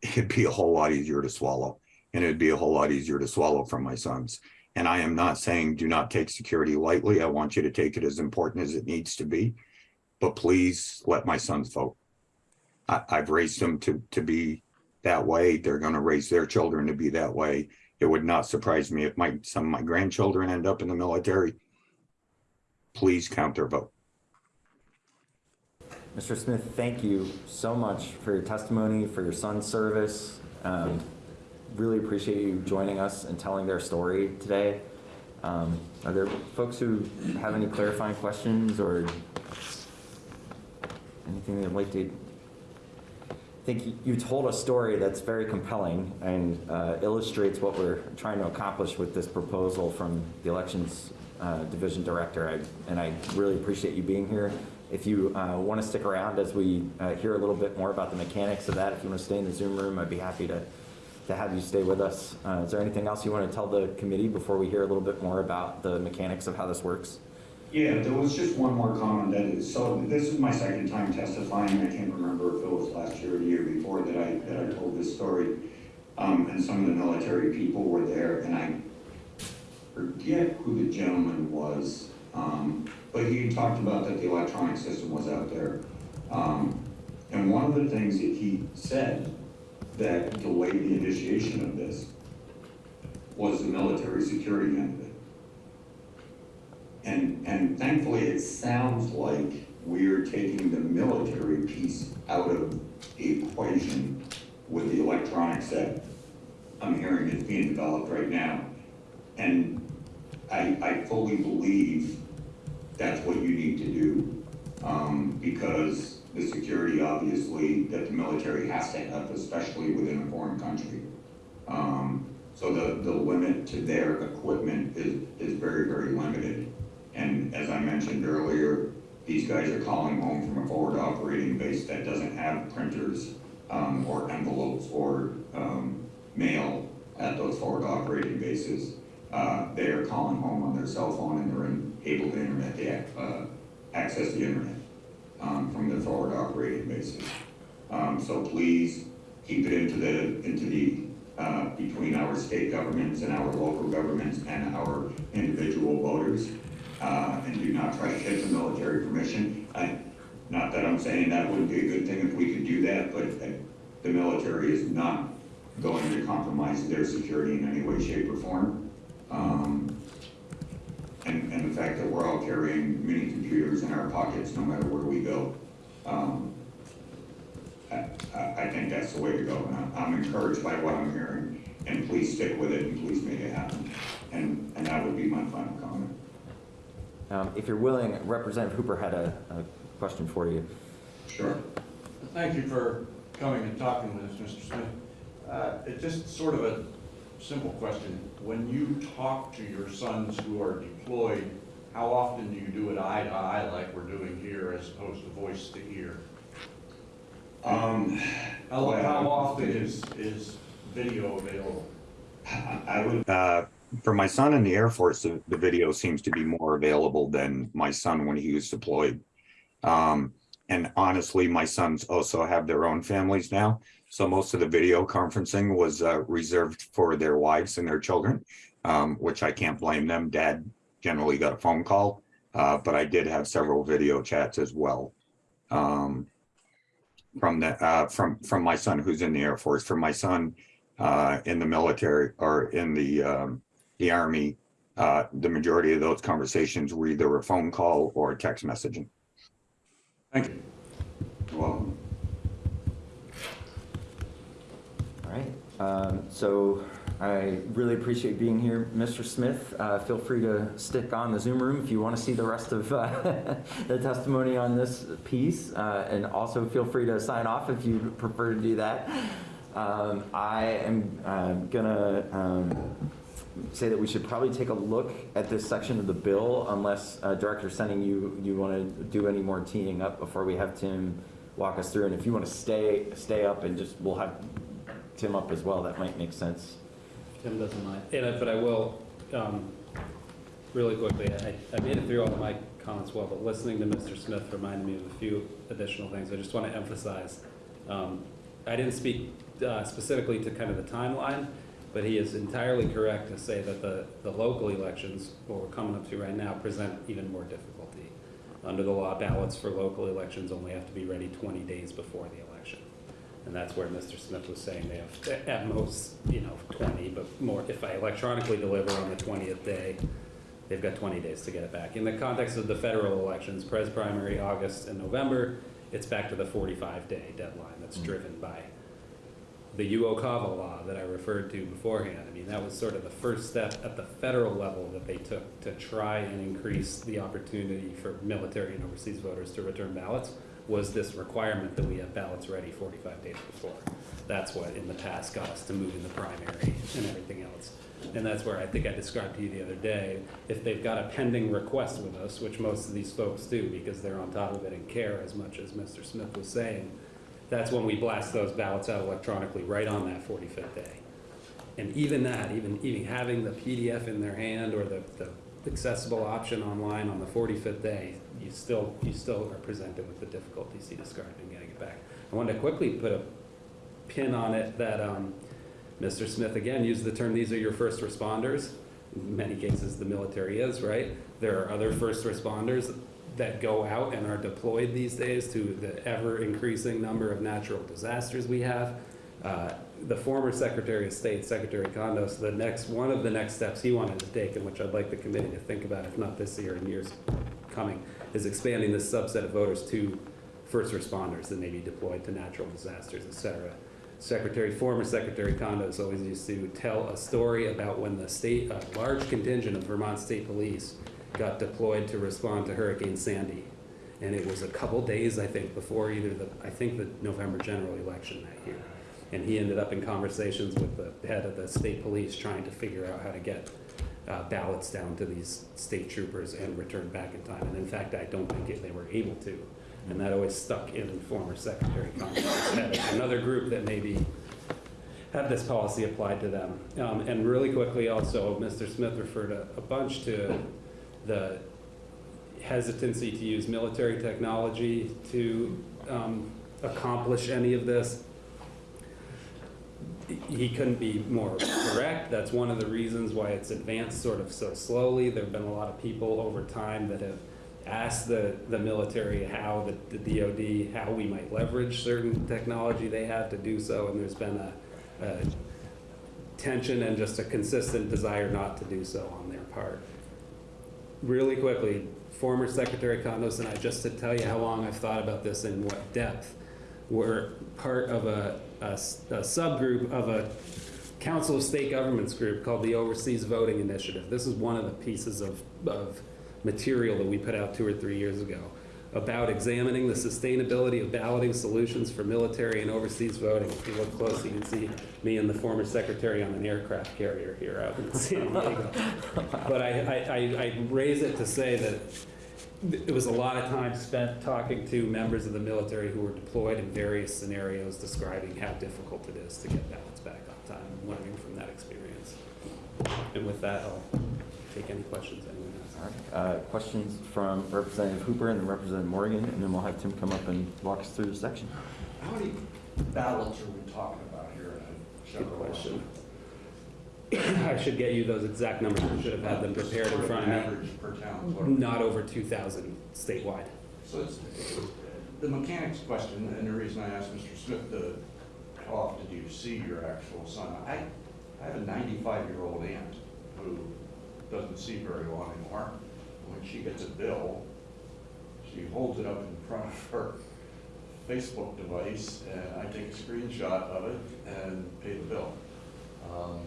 [SPEAKER 10] it'd be a whole lot easier to swallow. And it'd be a whole lot easier to swallow from my sons. And I am not saying do not take security lightly. I want you to take it as important as it needs to be. But please let my sons vote. I, I've raised them to, to be that way. They're going to raise their children to be that way. It would not surprise me if my, some of my grandchildren end up in the military. Please count their vote.
[SPEAKER 1] Mr. Smith, thank you so much for your testimony, for your son's service. Um, really appreciate you joining us and telling their story today. Um, Are there folks who have any clarifying questions or anything they'd like to? I think you- told a story that's very compelling and uh, illustrates what we're trying to accomplish with this proposal from the Elections uh, Division Director. I- And I really appreciate you being here. If you want to stick around as we uh, hear a little bit more about the mechanics of that, if you want to stay in the Zoom room, I'd be happy to, to have you stay with us. Uh, Is there anything else you want to tell the committee before we hear a little bit more about the mechanics of how this works?
[SPEAKER 10] Yeah, there was just one more comment that is, so this is my second time testifying. I can't remember if it was last year or the year before that I, that I told this story. Um, and some of the military people were there and I forget who the gentleman was. Um, but he talked about that the electronic system was out there. Um, and one of the things that he said that delayed the initiation of this was the military security end. And, and thankfully, it sounds like we're taking the military piece out of the equation with the electronics that I'm hearing is being developed right now. And I, I fully believe that's what you need to do, um, because the security, obviously, that the military has to have, especially within a foreign country. Um, so the, the limit to their equipment is, is very, very limited. And as I mentioned earlier, these guys are calling home from a forward operating base that doesn't have printers, um, or envelopes or, um, mail at those forward operating bases. Uh, they are calling home on their cell phone and they're in- able to internet, they, uh, access the internet, um, from the forward operating bases. Um, so please keep it into the, into the, uh, between our state governments and our local governments and our individual voters. Uh, and do not try to get the military permission. I, not that I'm saying that wouldn't be a good thing if we could do that, but the military is not going to compromise their security in any way, shape, or form. Um, and, and the fact that we're all carrying mini computers in our pockets, no matter where we go. Um, I, I I think that's the way to go, and I'm- I'm encouraged by what I'm hearing, and please stick with it, and please make it happen. And, and that would be my final comment.
[SPEAKER 1] Um, If you're willing, Representative Hooper had a, a question for you.
[SPEAKER 4] Sure. Thank you for coming and talking with us, Mr. Smith. Uh, It's just sort of a simple question. When you talk to your sons who are deployed, how often do you do it eye to eye like we're doing here as opposed to voice to ear?
[SPEAKER 10] Um,
[SPEAKER 4] How how often is, is video available?
[SPEAKER 10] I would. Uh, for my son in the Air Force, the, the video seems to be more available than my son when he was deployed. Um, and honestly, my sons also have their own families now. So most of the video conferencing was uh, reserved for their wives and their children, um, which I can't blame them. Dad generally got a phone call, uh, but I did have several video chats as well. Um, from the, uh, from, from my son who's in the Air Force, from my son, uh, in the military or in the, um, the army, uh, the majority of those conversations were either a phone call or text messaging.
[SPEAKER 4] Thank you.
[SPEAKER 10] Well,
[SPEAKER 1] All right, um, so I really appreciate being here. Mr. Smith, uh, feel free to stick on the Zoom room if you want to see the rest of uh, the testimony on this piece. uh, And also feel free to sign off if you prefer to do that. Um, I am uh, gonna um, say that we should probably take a look at this section of the bill unless uh, Director Senning you, you want to do any more teeing up before we have Tim walk us through. And if you want to stay, stay up and just, we'll have Tim up as well, that might make sense.
[SPEAKER 8] Tim doesn't mind. And, I- but I will, um, really quickly, I, I made it through all of my comments well, but listening to Mr. Smith reminded me of a few additional things. I just want to emphasize. Um, I didn't speak uh, specifically to kind of the timeline, but he is entirely correct to say that the, the local elections, what we're coming up to right now, present even more difficulty. Under the law, ballots for local elections only have to be ready 20 days before the election. And that's where Mr. Smith was saying they have, at most, you know, 20, but more, if I electronically deliver on the 20th day, they've got 20 days to get it back. In the context of the federal elections, pres primary, August and November, it's back to the 45-day deadline that's mm. driven by the UOCAVA law that I referred to beforehand. I mean, that was sort of the first step at the federal level that they took to try and increase the opportunity for military and overseas voters to return ballots, was this requirement that we have ballots ready 45 days before. That's what in the past got us to move in the primary and everything else. And that's where I think I described to you the other day, if they've got a pending request with us, which most of these folks do because they're on top of it and care as much as Mr. Smith was saying, that's when we blast those ballots out electronically right on that 45th day. And even that, even, even having the PDF in their hand or the, the accessible option online on the 45th day, you still, you still are presented with the difficulties he described in getting it back. I wanted to quickly put a pin on it that um, Mr. Smith again used the term, these are your first responders. In many cases, the military is, right? There are other first responders that go out and are deployed these days to the ever increasing number of natural disasters we have. Uh, The former Secretary of State, Secretary Condos, the next, one of the next steps he wanted to take, and which I'd like the committee to think about, if not this year and years coming, is expanding this subset of voters to first responders that may be deployed to natural disasters, et cetera. Secretary, former Secretary Condos always used to tell a story about when the state, a large contingent of Vermont State Police got deployed to respond to Hurricane Sandy. And it was a couple days, I think, before either the, I think the November general election that year. And he ended up in conversations with the head of the state police trying to figure out how to get uh, ballots down to these state troopers and return back in time. And in fact, I don't think it- they were able to. And that always stuck in former Secretary head. Another group that maybe have this policy applied to them. Um, And really quickly also, Mr. Smith referred a a bunch to the hesitancy to use military technology to um, accomplish any of this. He couldn't be more correct. That's one of the reasons why it's advanced sort of so slowly. There've been a lot of people over time that have asked the, the military how, the, the DOD, how we might leverage certain technology they have to do so, and there's been a, a tension and just a consistent desire not to do so on their part. Really quickly, former Secretary Condos and I, just to tell you how long I've thought about this and what depth, were part of a, a a subgroup of a Council of State Governments group called the Overseas Voting Initiative. This is one of the pieces of, of material that we put out two or three years ago about examining the sustainability of balloting solutions for military and overseas voting. If you look closely, you can see me and the former secretary on an aircraft carrier here out in San Diego. But I, I, I raise it to say that it was a lot of time spent talking to members of the military who were deployed in various scenarios, describing how difficult it is to get ballots back on time, learning from that experience. And with that, I'll take any questions
[SPEAKER 1] uh, questions from Representative Hooper and then Representative Morgan, and then we'll have Tim come up and walk us through the section.
[SPEAKER 4] How many ballots are we talking about here
[SPEAKER 8] Good question. I should get you those exact numbers, I should have had them prepared in front of me.
[SPEAKER 4] Average per town.
[SPEAKER 8] Not over 2,000 statewide.
[SPEAKER 4] So it's, the mechanics question, and the reason I asked Mr. Smith to, how often do you see your actual son? I, I have a ninety-five-year-old aunt who doesn't see very well anymore. When she gets a bill, she holds it up in front of her Facebook device, and I take a screenshot of it and pay the bill. Um,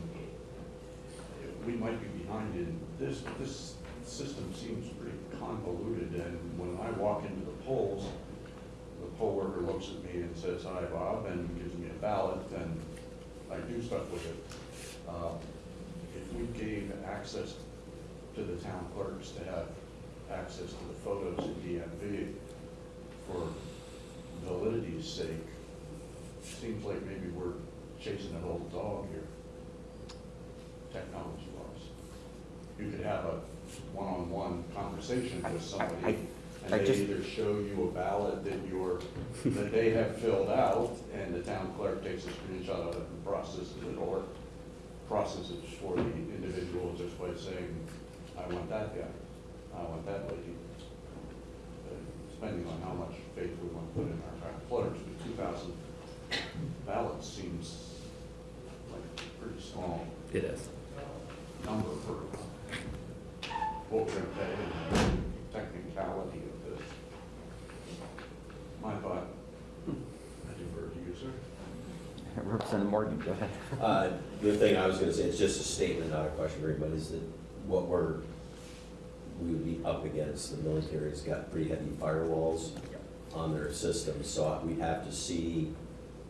[SPEAKER 4] We might be behind in this, this system seems pretty convoluted, and when I walk into the polls, the poll worker looks at me and says, hi, Bob, and gives me a ballot, and I do stuff with it. Uh, If we gave access to the town clerks to have access to the photos in DMV for validity's sake, seems like maybe we're chasing an old dog here, technology-wise. You could have a one-on-one conversation with
[SPEAKER 1] I- I-
[SPEAKER 4] somebody, and
[SPEAKER 1] I
[SPEAKER 4] they
[SPEAKER 1] just-
[SPEAKER 4] either show you a ballot that you're, that they have filled out, and the town clerk takes a screenshot of it and processes it, or processes it for the individual just by saying, I want that guy, I want that lady. Uh, Depending on how much faith we want to put in our town clerks, but two thousand ballots seems like a pretty small
[SPEAKER 8] It is.
[SPEAKER 4] number for what we're gonna pay and the technicality of this. My thought, I defer to you, sir.
[SPEAKER 1] Representative Morgan, go ahead.
[SPEAKER 11] Uh, The thing I was gonna say, it's just a statement, not a question for anybody, is that what we're, we would be up against, the military's got pretty heavy firewalls on their system, so we'd have to see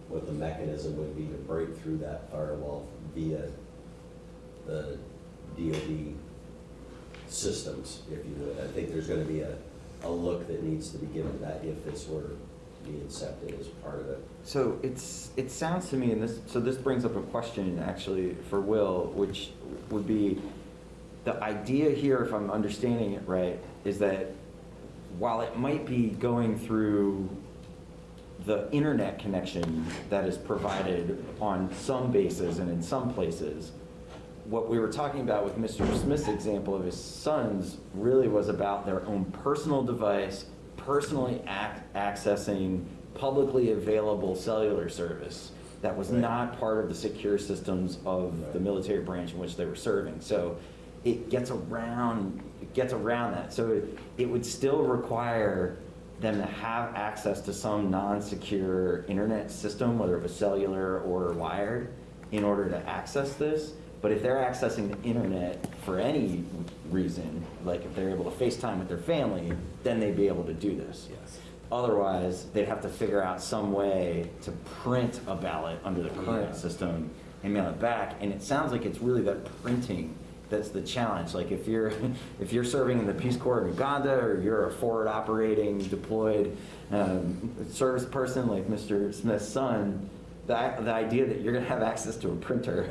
[SPEAKER 11] what the mechanism would be to break through that firewall via the DoD systems, if you would. I think there's gonna be a, a look that needs to be given to that if this were to be accepted as part of it.
[SPEAKER 1] So it's, it sounds to me, and this, so this brings up a question actually for Will, which would be, the idea here, if I'm understanding it right, is that while it might be going through the internet connection that is provided on some bases and in some places, what we were talking about with Mr. Smith's example of his sons really was about their own personal device, personally ac- accessing publicly available cellular service that was
[SPEAKER 11] Right.
[SPEAKER 1] not part of the secure systems of the military branch in which they were serving. So it gets around, it gets around that. So it, it would still require them to have access to some non-secure internet system, whether it was cellular or wired, in order to access this. But if they're accessing the internet for any reason, like if they're able to FaceTime with their family, then they'd be able to do this.
[SPEAKER 8] Yes.
[SPEAKER 1] Otherwise, they'd have to figure out some way to print a ballot under the
[SPEAKER 11] Yeah.
[SPEAKER 1] current system and mail it back. And it sounds like it's really that printing that's the challenge. Like if you're, if you're serving in the Peace Corps in Uganda or you're a forward operating deployed um, service person like Mr. Smith's son, the, the idea that you're gonna have access to a printer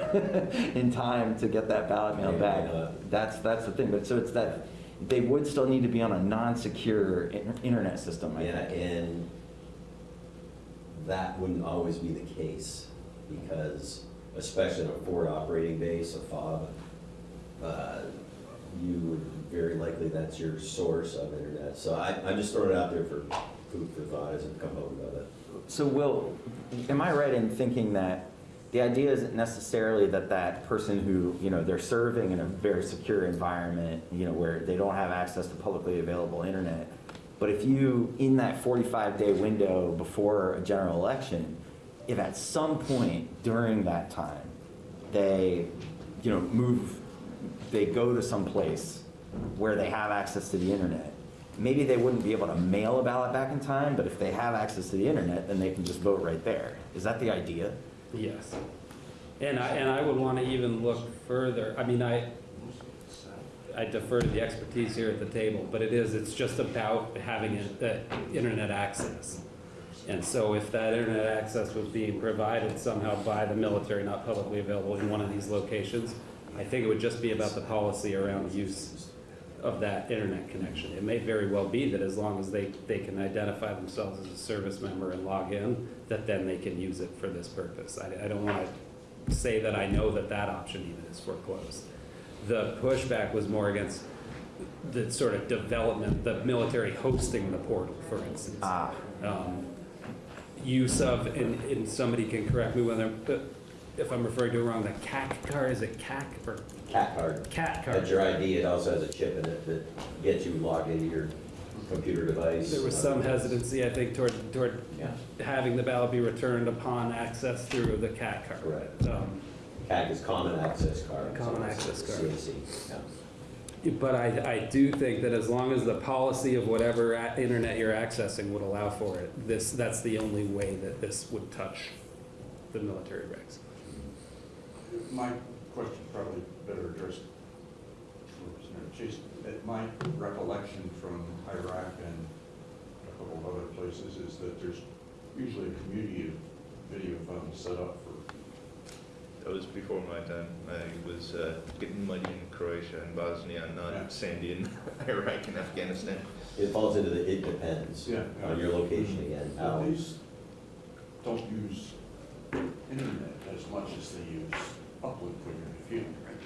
[SPEAKER 1] in time to get that ballot mail back, that's, that's the thing. But so it's that, they would still need to be on a non-secure internet system, I
[SPEAKER 11] Yeah,
[SPEAKER 1] think.
[SPEAKER 11] and that wouldn't always be the case, because especially on a forward operating base, a FOB, uh, you would, very likely that's your source of internet. So I, I'm just throwing it out there for food for thought as I come component of it.
[SPEAKER 1] So Will, am I right in thinking that the idea isn't necessarily that that person who, you know, they're serving in a very secure environment, you know, where they don't have access to publicly available internet, but if you, in that 45-day window before a general election, if at some point during that time, they, you know, move, they go to some place where they have access to the internet, maybe they wouldn't be able to mail a ballot back in time, but if they have access to the internet, then they can just vote right there. Is that the idea?
[SPEAKER 8] Yes. And I, and I would want to even look further, I mean, I, I defer to the expertise here at the table, but it is, it's just about having internet access. And so if that internet access was being provided somehow by the military, not publicly available in one of these locations, I think it would just be about the policy around use of that internet connection. It may very well be that as long as they, they can identify themselves as a service member and log in, that then they can use it for this purpose. I, I don't want to say that I know that that option even is foreclosed. The pushback was more against the sort of development, the military hosting the portal, for instance.
[SPEAKER 1] Ah,
[SPEAKER 8] Um, Use of, and, and somebody can correct me whether, if I'm referring to it wrong, the CAC card, is it CAC or
[SPEAKER 11] Cat card,
[SPEAKER 8] CAT
[SPEAKER 11] that's your ID, it also has a chip in it that gets you logged into your computer device.
[SPEAKER 8] There was some hesitancy, I think, toward, toward
[SPEAKER 11] Yeah,
[SPEAKER 8] having the ballot be returned upon access through the CAT card.
[SPEAKER 11] correct.
[SPEAKER 8] Um,
[SPEAKER 11] CAC is Common Access Card.
[SPEAKER 8] Common
[SPEAKER 11] so it's
[SPEAKER 8] Access Card.
[SPEAKER 11] CAC, yeah.
[SPEAKER 8] But I, I do think that as long as the policy of whatever a- internet you're accessing would allow for it, this, that's the only way that this would touch the military regs.
[SPEAKER 4] My question probably better addressed to Chase. At My recollection from Iraq and a couple of other places is that there's usually a community of video phones set up for,
[SPEAKER 12] That was before my time. I was uh, getting muddy in Croatia and Bosnia,
[SPEAKER 4] Yeah.
[SPEAKER 12] not sandy in Iraq and Afghanistan.
[SPEAKER 11] It falls into the, it depends
[SPEAKER 4] Yeah.
[SPEAKER 11] on your location again,
[SPEAKER 4] but
[SPEAKER 11] how,
[SPEAKER 4] these don't use internet as much as they use uplink when you're in the field, right?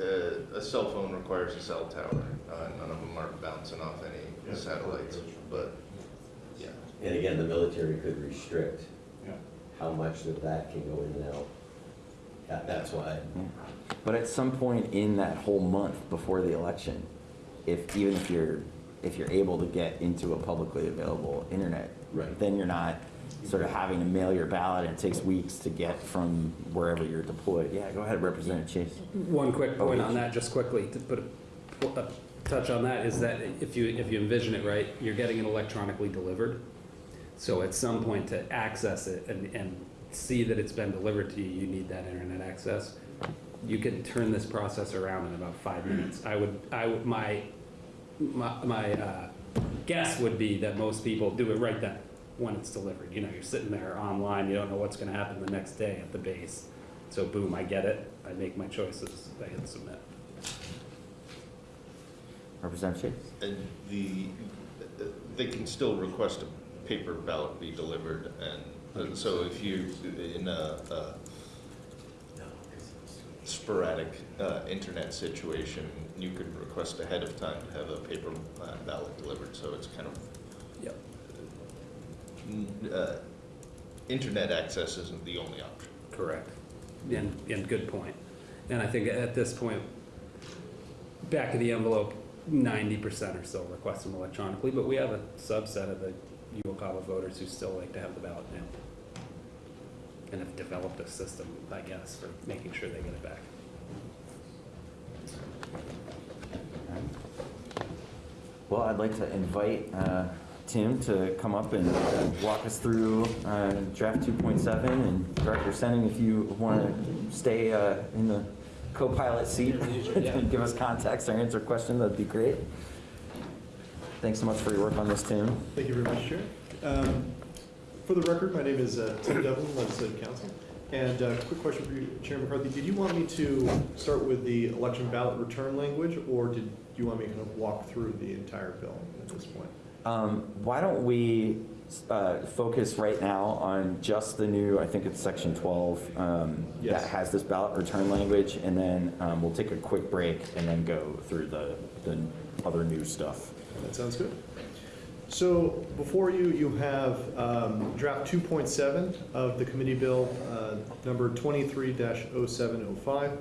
[SPEAKER 12] Uh, a cell phone requires a cell tower. Uh, none of them are bouncing off any
[SPEAKER 4] Yeah.
[SPEAKER 12] satellites, but yeah.
[SPEAKER 11] and again, the military could restrict
[SPEAKER 4] Yeah.
[SPEAKER 11] how much of that can go in and out. That- That's why,
[SPEAKER 1] But at some point in that whole month before the election, if, even if you're, if you're able to get into a publicly available internet,
[SPEAKER 11] Right.
[SPEAKER 1] then you're not sort of having to mail your ballot and it takes weeks to get from wherever you're deployed. Yeah, go ahead, Representative Chase.
[SPEAKER 8] One quick point on that, just quickly, to put a, a touch on that, is that if you, if you envision it right, you're getting it electronically delivered. So at some point to access it and, and see that it's been delivered to you, you need that internet access. You can turn this process around in about five minutes. I would, I would, my, my, my, uh, guess would be that most people do it right then, when it's delivered. You know, you're sitting there online, you don't know what's gonna happen the next day at the base. So boom, I get it, I make my choices, I hit submit.
[SPEAKER 1] Representative Chase?
[SPEAKER 12] And the, they can still request a paper ballot be delivered, and uh, so if you, in a a sporadic uh, internet situation, you could request ahead of time to have a paper uh, ballot delivered, so it's kind of.
[SPEAKER 8] Yep.
[SPEAKER 12] n- uh, Internet access isn't the only option.
[SPEAKER 8] Correct. And, and good point. And I think at this point, back of the envelope, ninety percent or so request them electronically, but we have a subset of the UOCAVA voters who still like to have the ballot mailed. And have developed a system, I guess, for making sure they get it back.
[SPEAKER 1] Well, I'd like to invite uh, Tim to come up and uh, walk us through uh, draft 2.7, and Director Senning, if you want to stay uh, in the co-pilot seat and give us context or answer questions, that'd be great. Thanks so much for your work on this, Tim.
[SPEAKER 13] Thank you very much, Chair. Um, For the record, my name is uh, Tim Devlin, legislative counsel. And uh, quick question for you, Chair McCarthy. Did you want me to start with the election ballot return language, or did you want me to kind of walk through the entire bill at this point?
[SPEAKER 1] Um, Why don't we uh, focus right now on just the new, I think it's section 12, um, that has this ballot return language, and then um, we'll take a quick break and then go through the, the other new stuff.
[SPEAKER 13] That sounds good. So before you, you have um, draft 2.7 of the committee bill, uh, number 23-0705.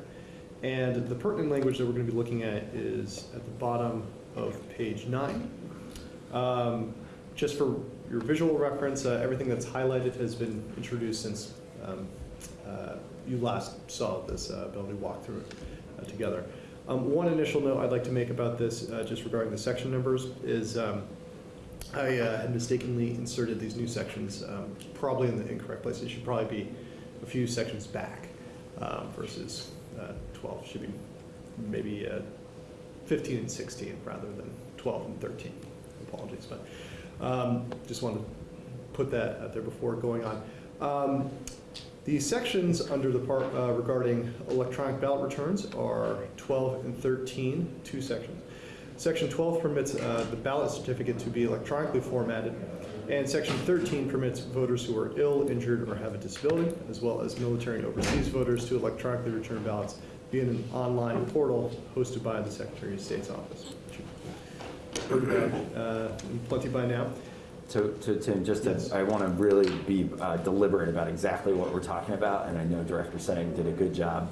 [SPEAKER 13] And the pertinent language that we're going to be looking at is at the bottom of page nine. Um, Just for your visual reference, uh, everything that's highlighted has been introduced since um, uh, you last saw this uh, bill. We through uh, together. Um, One initial note I'd like to make about this, uh, just regarding the section numbers, is um, I uh, had mistakenly inserted these new sections, um, probably in the incorrect place. It should probably be a few sections back um, versus uh, 12. Should be maybe uh, 15 and 16 rather than 12 and 13. But um, just wanted to put that out there before going on. Um, The sections under the part uh, regarding electronic ballot returns are 12 and 13, two sections. Section 12 permits uh, the ballot certificate to be electronically formatted, and Section 13 permits voters who are ill, injured, or have a disability, as well as military and overseas voters to electronically return ballots via an online portal hosted by the Secretary of State's office. Heard about, uh, Plenty by now.
[SPEAKER 1] So, so Tim, just to,
[SPEAKER 13] Yes.
[SPEAKER 1] I want to really be uh, deliberate about exactly what we're talking about, and I know Director Senning did a good job.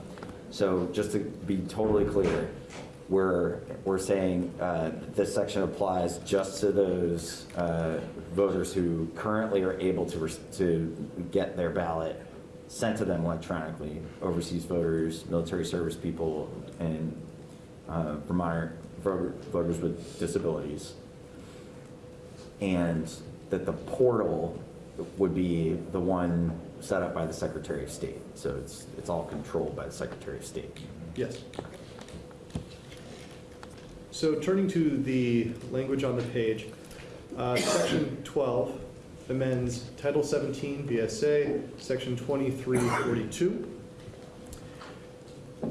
[SPEAKER 1] So just to be totally clear, we're, we're saying uh, this section applies just to those uh, voters who currently are able to, to get their ballot sent to them electronically, overseas voters, military service people, and uh, Vermont voter- voters with disabilities and that the portal would be the one set up by the Secretary of State. So it's, it's all controlled by the Secretary of State.
[SPEAKER 13] Yes. So turning to the language on the page, uh, Section 12 amends Title 17 VSA, Section 2342.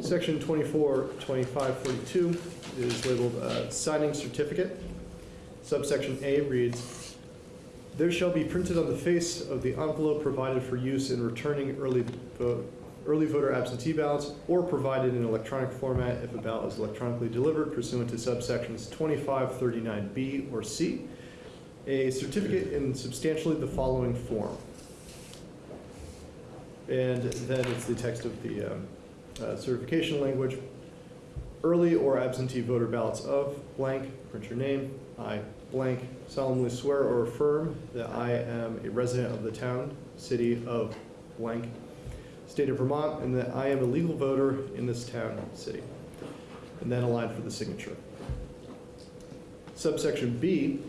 [SPEAKER 13] Section 24, 2542 is labeled uh, signing certificate. Subsection A reads, "There shall be printed on the face of the envelope provided for use in returning early vote, early voter absentee ballots or provided in electronic format if a ballot is electronically delivered pursuant to subsections 2539B or C, a certificate in substantially the following form." And then it's the text of the um, uh, certification language. Early or absentee voter ballots of blank, print your name, I, blank solemnly swear or affirm that I am a resident of the town, city of blank, state of Vermont, and that I am a legal voter in this town, city. And then a line for the signature. Subsection B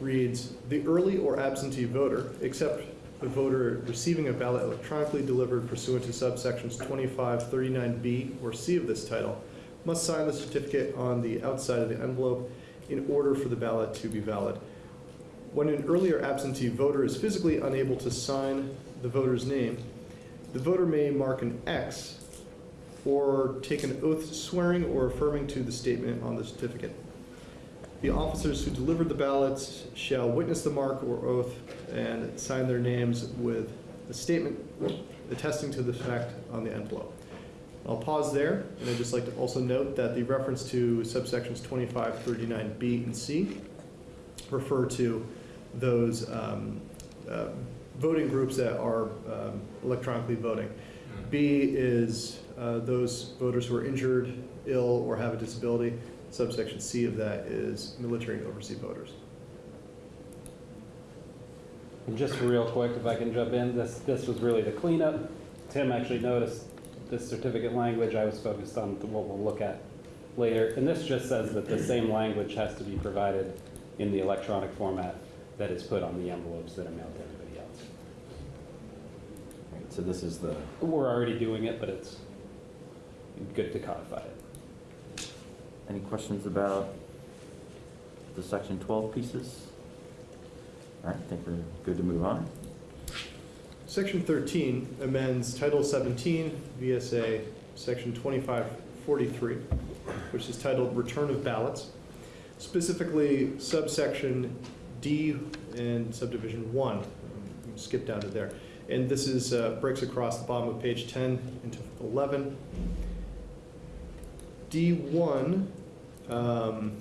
[SPEAKER 13] reads, "The early or absentee voter, except the voter receiving a ballot electronically delivered pursuant to subsections 25, 39B, or C of this title, must sign the certificate on the outside of the envelope in order for the ballot to be valid. When an earlier absentee voter is physically unable to sign the voter's name, the voter may mark an X or take an oath swearing or affirming to the statement on the certificate. The officers who delivered the ballots shall witness the mark or oath and sign their names with a statement attesting to the fact on the envelope. I'll pause there, and I'd just like to also note that the reference to subsections 25, 39B, and C refer to those um, uh, voting groups that are um, electronically voting. B is uh, those voters who are injured, ill, or have a disability. Subsection C of that is military and overseas voters.
[SPEAKER 8] And just real quick, if I can jump in, this, this was really the cleanup. Tim actually noticed this certificate language. I was focused on what we'll look at later. And this just says that the same language has to be provided in the electronic format that is put on the envelopes that are mailed to everybody else.
[SPEAKER 1] Right, So this is the,
[SPEAKER 8] We're already doing it, but it's good to codify it.
[SPEAKER 1] Any questions about the section 12 pieces? All right, I think we're good to move on.
[SPEAKER 13] Section 13 amends Title 17 VSA, Section 2543, which is titled Return of Ballots, specifically subsection D and subdivision 1. Um, Skip down to there. And this is, uh, breaks across the bottom of page 10 into 11. D1 um,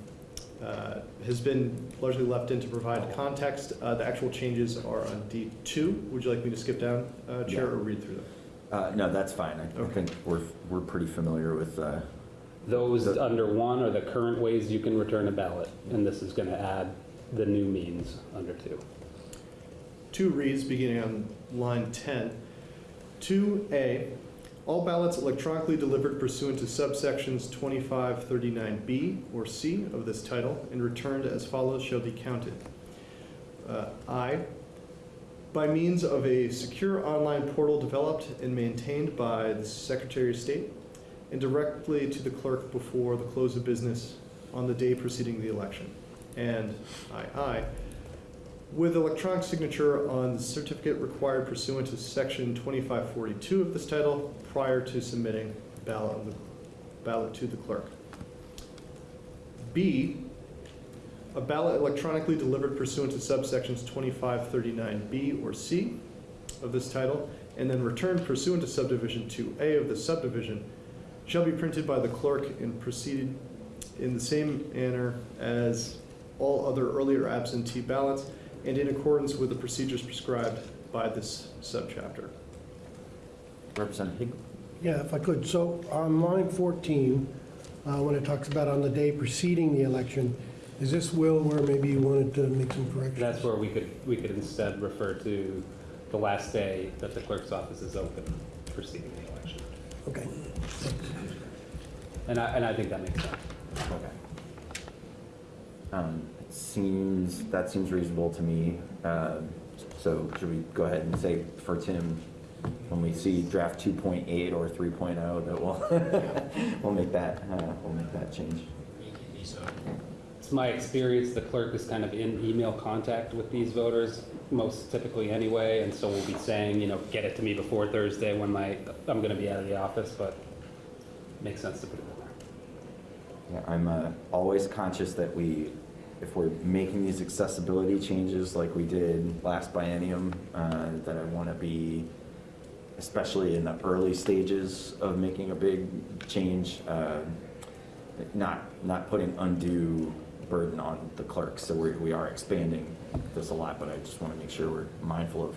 [SPEAKER 13] uh, has been largely left in to provide context. Uh, The actual changes are on D2. Would you like me to skip down, uh, Chair,
[SPEAKER 1] Yeah.
[SPEAKER 13] or read through them?
[SPEAKER 1] Uh, No, that's fine. I- I
[SPEAKER 13] Okay.
[SPEAKER 1] think we're, we're pretty familiar with, uh,
[SPEAKER 8] Those
[SPEAKER 1] The-
[SPEAKER 8] under one are the current ways you can return a ballot, and this is going to add the new means under two.
[SPEAKER 13] Two reads, beginning on line 10. 2A, all ballots electronically delivered pursuant to subsections 2539B or C of this title and returned as follows shall be counted. Uh, I, by means of a secure online portal developed and maintained by the Secretary of State and directly to the clerk before the close of business on the day preceding the election. And I, I, with electronic signature on the certificate required pursuant to section 2542 of this title prior to submitting ballot, the ballot to the clerk. B, a ballot electronically delivered pursuant to subsections 2539B or C of this title, and then returned pursuant to subdivision 2A of the subdivision, shall be printed by the clerk and proceeded in the same manner as all other earlier absentee ballots and in accordance with the procedures prescribed by this subchapter.
[SPEAKER 1] Representative.
[SPEAKER 5] Yeah, if I could. So on line 14, uh, when it talks about on the day preceding the election, is this, Will, where maybe you wanted to make some corrections?
[SPEAKER 8] That's where we could, we could instead refer to the last day that the clerk's office is open preceding the election.
[SPEAKER 5] Okay.
[SPEAKER 8] And I, and I think that makes sense.
[SPEAKER 1] Okay. Um, It seems, that seems reasonable to me. Um, So should we go ahead and say for Tim, when we see draft 2.8 or 3.0, that we'll, we'll make that, uh, we'll make that change.
[SPEAKER 8] It's my experience, the clerk is kind of in email contact with these voters, most typically anyway, and so we'll be saying, you know, get it to me before Thursday when my, I'm gonna be out of the office, but it makes sense to put it in there.
[SPEAKER 1] Yeah, I'm uh, always conscious that we, if we're making these accessibility changes like we did last biennium, uh, that I want to be, especially in the early stages of making a big change, uh, not, not putting undue burden on the clerks. So we we are expanding this a lot, but I just want to make sure we're mindful of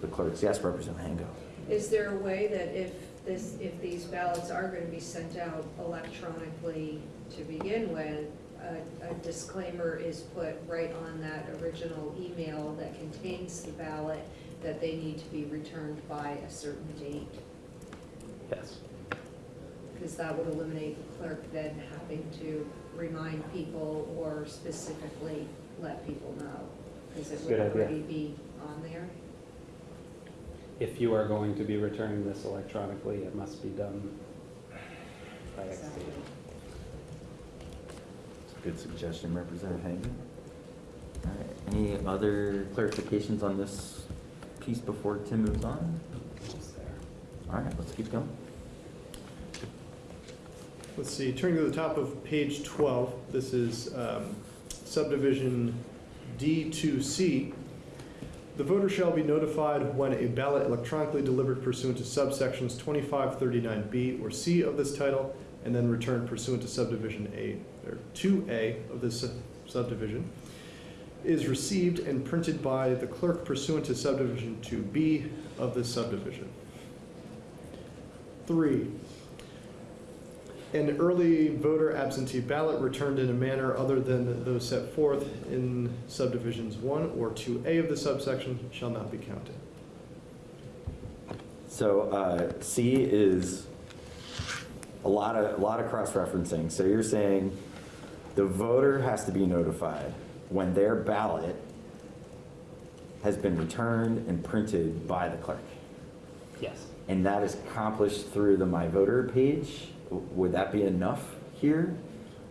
[SPEAKER 1] the clerks. Yes, Representative Hango.
[SPEAKER 9] Is there a way that if this, if these ballots are going to be sent out electronically to begin with, a, a disclaimer is put right on that original email that contains the ballot, that they need to be returned by a certain date.
[SPEAKER 8] Yes.
[SPEAKER 9] Because that would eliminate the clerk then having to remind people or specifically let people know. Because it would
[SPEAKER 8] Good idea.
[SPEAKER 9] already be on there.
[SPEAKER 8] If you are going to be returning this electronically, it must be done by X
[SPEAKER 9] Exactly.
[SPEAKER 8] date.
[SPEAKER 1] Good suggestion, Representative Hango. All right, any other clarifications on this piece before Tim moves on? All right, let's keep going.
[SPEAKER 13] Let's see, turning to the top of page 12, this is um, subdivision D2C. The voter shall be notified when a ballot electronically delivered pursuant to subsections 2539B or C of this title, and then returned pursuant to subdivision A, or 2A of this subdivision, is received and printed by the clerk pursuant to subdivision 2B of this subdivision. Three, an early voter absentee ballot returned in a manner other than those set forth in subdivisions 1 or 2A of the subsection shall not be counted.
[SPEAKER 1] So uh, C is a lot of, a lot of cross-referencing. So you're saying the voter has to be notified when their ballot has been returned and printed by the clerk.
[SPEAKER 8] Yes.
[SPEAKER 1] And that is accomplished through the My Voter page? Would that be enough here?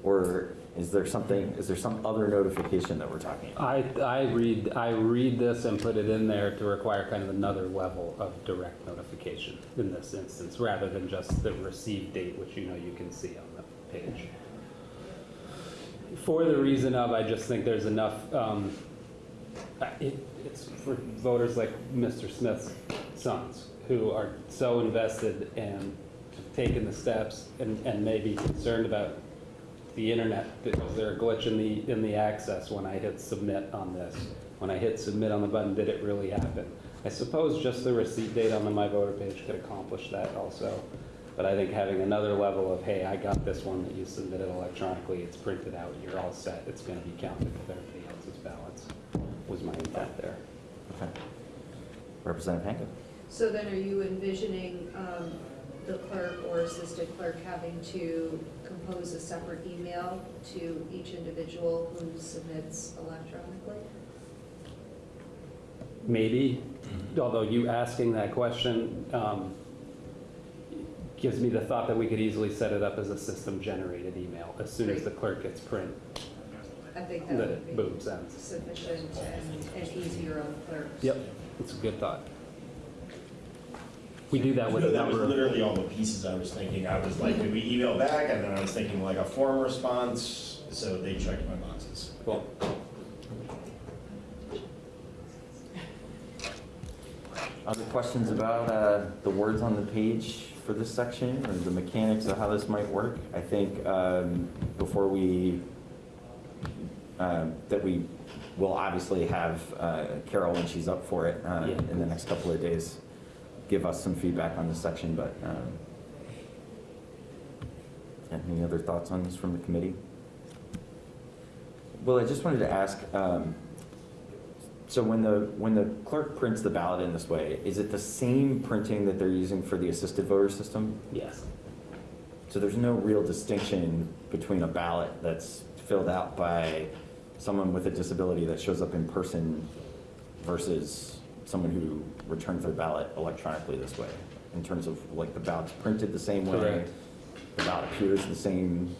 [SPEAKER 1] Or is there something, is there some other notification that we're talking about?
[SPEAKER 8] I, I read, I read this and put it in there to require kind of another level of direct notification in this instance, rather than just the receive date, which you know you can see on the page. For the reason of, I just think there's enough, um, it, it's for voters like Mr. Smith's sons, who are so invested and have taken the steps and, and may be concerned about the internet, is there a glitch in the, in the access when I hit submit on this? When I hit submit on the button, did it really happen? I suppose just the receipt date on the My Voter page could accomplish that also. But I think having another level of, hey, I got this one that you submitted electronically, it's printed out, you're all set, it's gonna be counted with everybody else's ballots, was my intent there.
[SPEAKER 1] Okay. Representative Hankin?
[SPEAKER 9] So then are you envisioning um, the clerk or assistant clerk having to compose a separate email to each individual who submits electronically?
[SPEAKER 8] Maybe, although you asking that question um, gives me the thought that we could easily set it up as a system-generated email. As soon as the clerk gets print,
[SPEAKER 9] I think that
[SPEAKER 8] that
[SPEAKER 9] would
[SPEAKER 8] it
[SPEAKER 9] be
[SPEAKER 8] boom sends.
[SPEAKER 9] sufficient and and easier on the clerks.
[SPEAKER 8] Yep, it's a good thought. We do that with
[SPEAKER 6] No, that was literally all the pieces I was thinking. I was like, do we email back? And then I was thinking like a form response, so they checked my boxes.
[SPEAKER 8] well,
[SPEAKER 1] Other questions about uh, the words on the page for this section or the mechanics of how this might work? I think um, before we, um, that we will obviously have uh, Carol, when she's up for it uh,
[SPEAKER 8] Yeah.
[SPEAKER 1] in the next couple of days, give us some feedback on this section, but um, any other thoughts on this from the committee? Well, I just wanted to ask, um, so when the, when the clerk prints the ballot in this way, is it the same printing that they're using for the assisted voter system?
[SPEAKER 8] yes,
[SPEAKER 1] So there's no real distinction between a ballot that's filled out by someone with a disability that shows up in person versus someone who returns their ballot electronically this way? In terms of like the ballot's printed the same way?
[SPEAKER 8] Correct.
[SPEAKER 1] The ballot appears the same?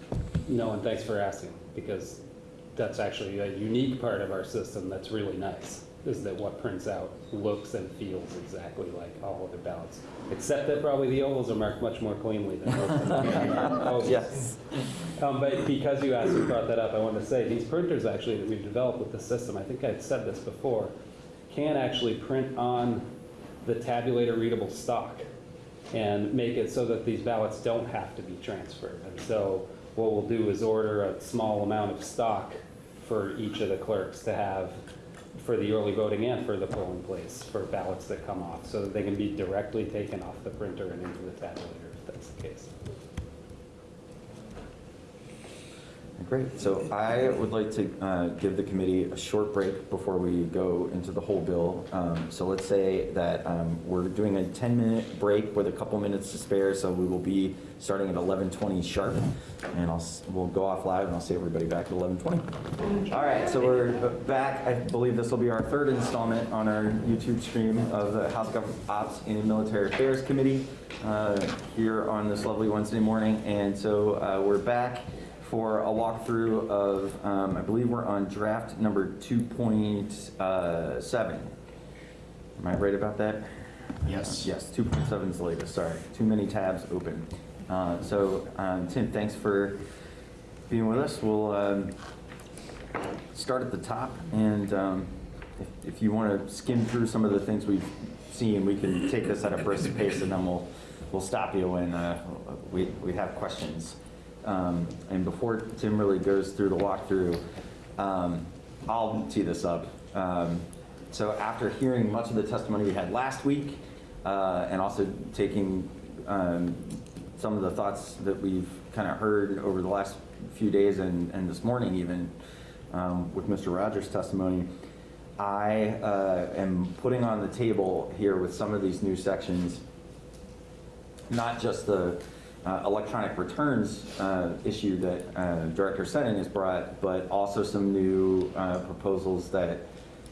[SPEAKER 8] no, and thanks for asking, because that's actually a unique part of our system that's really nice, is that what prints out looks and feels exactly like all other ballots, except that probably the ovals are marked much more cleanly than most of the ovals.
[SPEAKER 1] Yes.
[SPEAKER 8] Um, but because you asked and brought that up, I want to say, these printers actually that we've developed with the system, I think I've said this before, can actually print on the tabulator readable stock and make it so that these ballots don't have to be transferred. And so what we'll do is order a small amount of stock for each of the clerks to have for the early voting and for the polling place, for ballots that come off, so that they can be directly taken off the printer and into the tabulator, if that's the case.
[SPEAKER 1] Great, so I would like to uh, give the committee a short break before we go into the whole bill. Um, So let's say that um, we're doing a 10-minute break with a couple minutes to spare, so we will be starting at 11:20 sharp. And I'll, we'll go off live and I'll see everybody back at 11:20. All right, so we're back. I believe this will be our third installment on our YouTube stream of the House Government Ops and Military Affairs Committee uh, here on this lovely Wednesday morning. And so uh, we're back for a walkthrough of, um, I believe we're on draft number 2.7. Am I right about that?
[SPEAKER 6] Yes.
[SPEAKER 1] Yes, 2.7 is the latest, sorry. Too many tabs open. Uh, So, um, Tim, thanks for being with us. We'll um, start at the top, and um, if- if you want to skim through some of the things we've seen, we can take this at a brisk pace, and then we'll, we'll stop you when uh, we we have questions. Um, And before Tim really goes through the walkthrough, um, I'll tee this up. Um, So after hearing much of the testimony we had last week, uh, and also taking um, some of the thoughts that we've kind of heard over the last few days and, and this morning even, um, with Mr. Rodgers' testimony, I uh, am putting on the table here with some of these new sections, not just the electronic returns uh, issue that uh, Director Senning has brought, but also some new uh, proposals that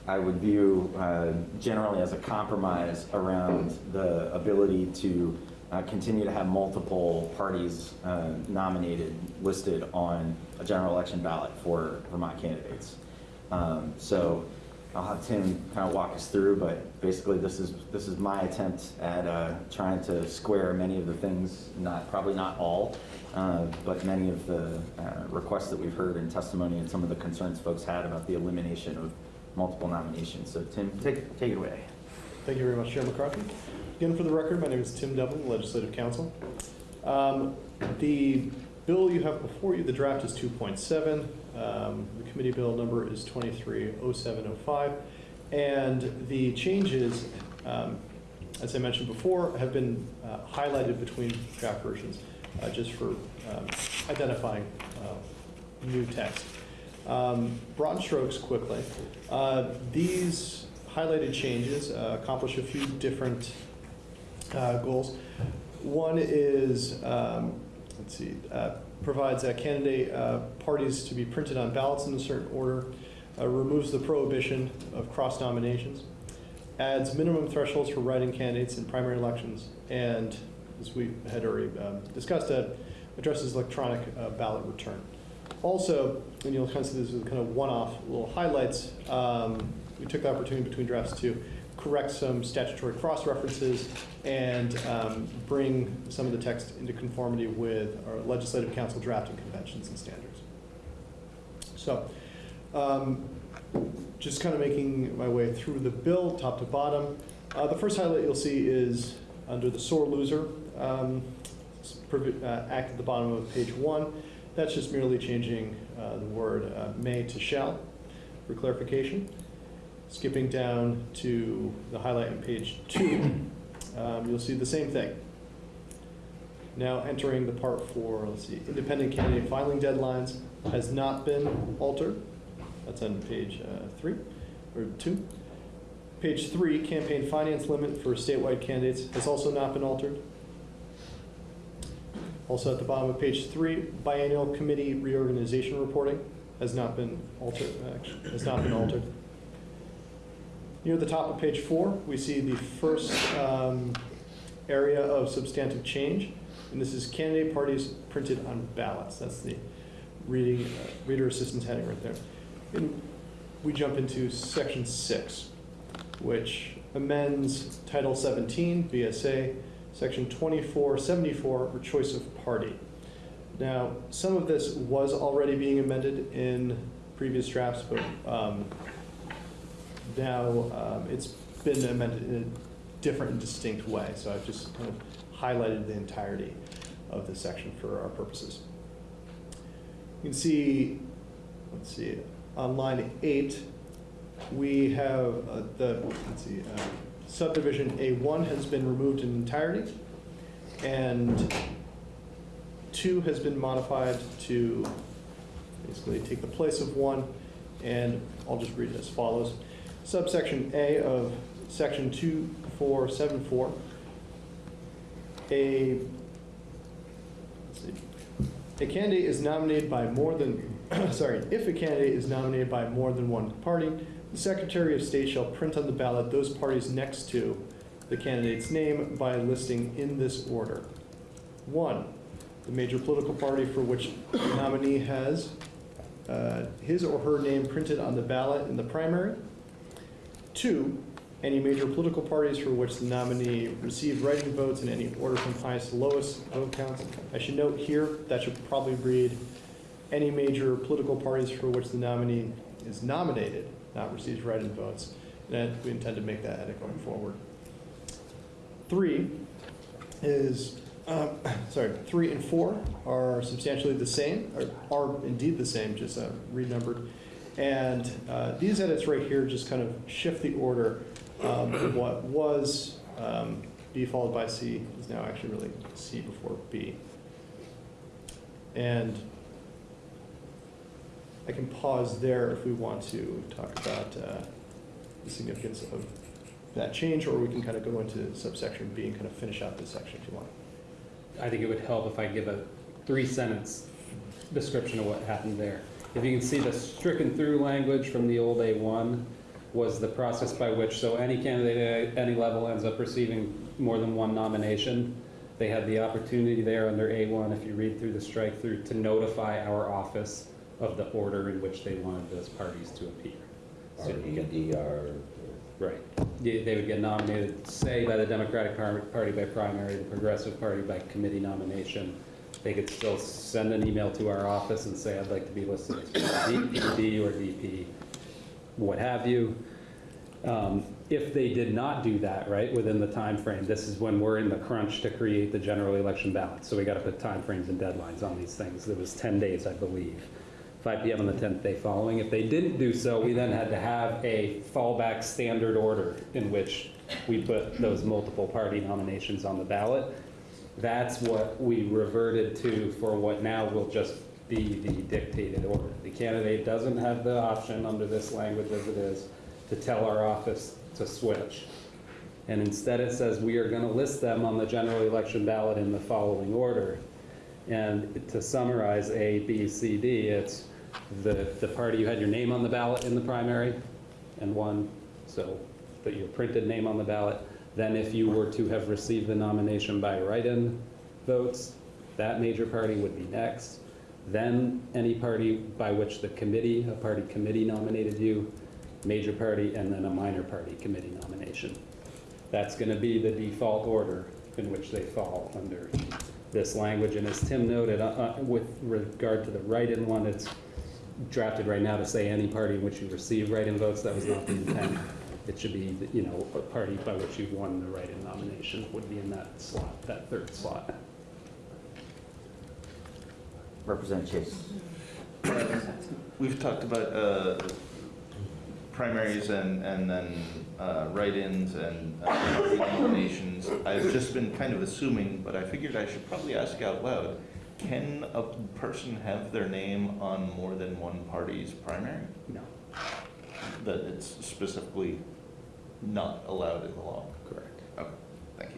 [SPEAKER 1] I would view uh, generally as a compromise around the ability to uh, continue to have multiple parties uh, nominated, listed on a general election ballot for Vermont candidates. Um, So I'll have Tim kind of walk us through, but basically this is, this is my attempt at uh, trying to square many of the things, not, probably not all, uh, but many of the uh, requests that we've heard in testimony and some of the concerns folks had about the elimination of multiple nominations. So Tim, take, take it away.
[SPEAKER 13] Thank you very much, Chair McCarthy. Again, for the record, my name is Tim Devlin, Legislative Counsel. Um, The bill you have before you, the draft is 2.7. Um, committee bill number is 230705. And the changes, um, as I mentioned before, have been uh, highlighted between draft versions, uh, just for um, identifying uh, new text. Um, Broad strokes quickly. Uh, These highlighted changes uh, accomplish a few different uh, goals. One is, um, let's see, provides that candidate uh, parties to be printed on ballots in a certain order, uh, removes the prohibition of cross nominations, adds minimum thresholds for writing candidates in primary elections, and as we had already um, discussed, uh, addresses electronic ballot return. Also, and you'll kind of see this as kind of one-off little highlights, um, we took the opportunity between drafts to correct some statutory cross-references and um, bring some of the text into conformity with our legislative council drafting conventions and standards. So, um, just kind of making my way through the bill, top to bottom. Uh, The first highlight you'll see is under the sore loser um, uh, act at the bottom of page one. That's just merely changing uh, the word uh, may to shall for clarification. Skipping down to the highlight on page two, um, you'll see the same thing. Now entering the part for, let's see, independent candidate filing deadlines has not been altered. That's on page uh, three, or two. Page three, campaign finance limit for statewide candidates has also not been altered. Also at the bottom of page three, biennial committee reorganization reporting has not been altered, actually, has not been altered. Near the top of page four, we see the first um, area of substantive change, and this is candidate parties printed on ballots. That's the reading, uh, reader assistance heading right there. And we jump into section six, which amends Title 17, VSA, section 2474, for choice of party. Now, some of this was already being amended in previous drafts, but um, now um, it's been amended in a different and distinct way. So I've just kind of highlighted the entirety of this section for our purposes. You can see, let's see, on line eight, we have uh, the, let's see, uh, subdivision A1 has been removed in entirety, and two has been modified to basically take the place of one, and I'll just read it as follows. Subsection A of section 2474, a, a candidate is nominated by more than, sorry, if a candidate is nominated by more than one party, the Secretary of State shall print on the ballot those parties next to the candidate's name by listing in this order. One, the major political party for which the nominee has uh, his or her name printed on the ballot in the primary. Two, any major political parties for which the nominee received writing votes in any order from highest to lowest vote counts. I should note here, that should probably read, any major political parties for which the nominee is nominated, not receives write-in votes. And we intend to make that edit going forward. Three is, um, sorry, three and four are substantially the same, are indeed the same, just uh, renumbered. And uh, these edits right here just kind of shift the order. Um, What was um, B followed by C is now actually really C before B. And I can pause there if we want to talk about uh, the significance of that change, or we can kind of go into subsection B and kind of finish out this section if you want.
[SPEAKER 8] I think it would help if I give a three-sentence description of what happened there. If you can see the stricken through language from the old A1 was the process by which, so any candidate at any level ends up receiving more than one nomination. They had the opportunity there under A1, if you read through the strike through, to notify our office of the order in which they wanted those parties to appear. So you get-. Right. They they would get nominated, say, by the Democratic Party by primary, the Progressive Party by committee nomination. They could still send an email to our office and say, I'd like to be listed as DP or DP, what have you. Um, If they did not do that, right, within the time frame, this is when we're in the crunch to create the general election ballot. So we got to put time frames and deadlines on these things. It was 10 days, I believe. 5 PM on the 10th day following. If they didn't do so, we then had to have a fallback standard order in which we put those multiple party nominations on the ballot. That's what we reverted to for what now will just be the dictated order. The candidate doesn't have the option under this language as it is to tell our office to switch. And instead it says we are going to list them on the general election ballot in the following order. And to summarize A, B, C, D, it's the, the party you had your name on the ballot in the primary and won, so put your printed name on the ballot. Then if you were to have received the nomination by write-in votes, that major party would be next. Then any party by which the committee, a party committee nominated you, major party, and then a minor party committee nomination. That's going to be the default order in which they fall under this language. And as Tim noted, uh, uh, with regard to the write-in one, it's drafted right now to say any party in which you receive write-in votes, that was not the intent. It should be, you know, a party by which you've won the write-in nomination would be in that slot, that third slot.
[SPEAKER 1] Representative Chase.
[SPEAKER 12] We've talked about uh, primaries and, and then uh, write-ins and uh, nominations. I've just been kind of assuming, but I figured I should probably ask out loud. Can a person have their name on more than one party's primary?
[SPEAKER 8] No,
[SPEAKER 12] That it's specifically not allowed in the law?
[SPEAKER 8] correct.
[SPEAKER 12] Okay, thank you.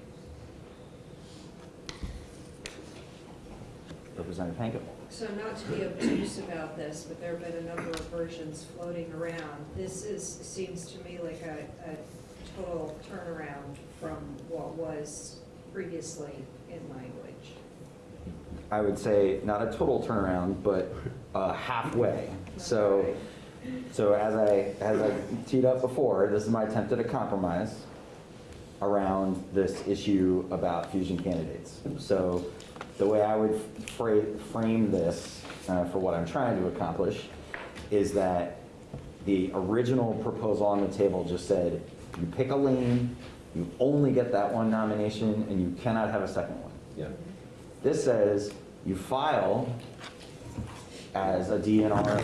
[SPEAKER 1] Representative Hankel.
[SPEAKER 9] So not to be obtuse about this, but there have been a number of versions floating around. This is, seems to me like a, a total turnaround from what was previously in language.
[SPEAKER 1] I would say not a total turnaround, but uh, halfway. So, so as I, as I teed up before, this is my attempt at a compromise around this issue about fusion candidates. So the way I would fra- frame this uh, for what I'm trying to accomplish is that the original proposal on the table just said, you pick a lane, you only get that one nomination, and you cannot have a second one.
[SPEAKER 11] Yeah.
[SPEAKER 1] This says you file as a DNR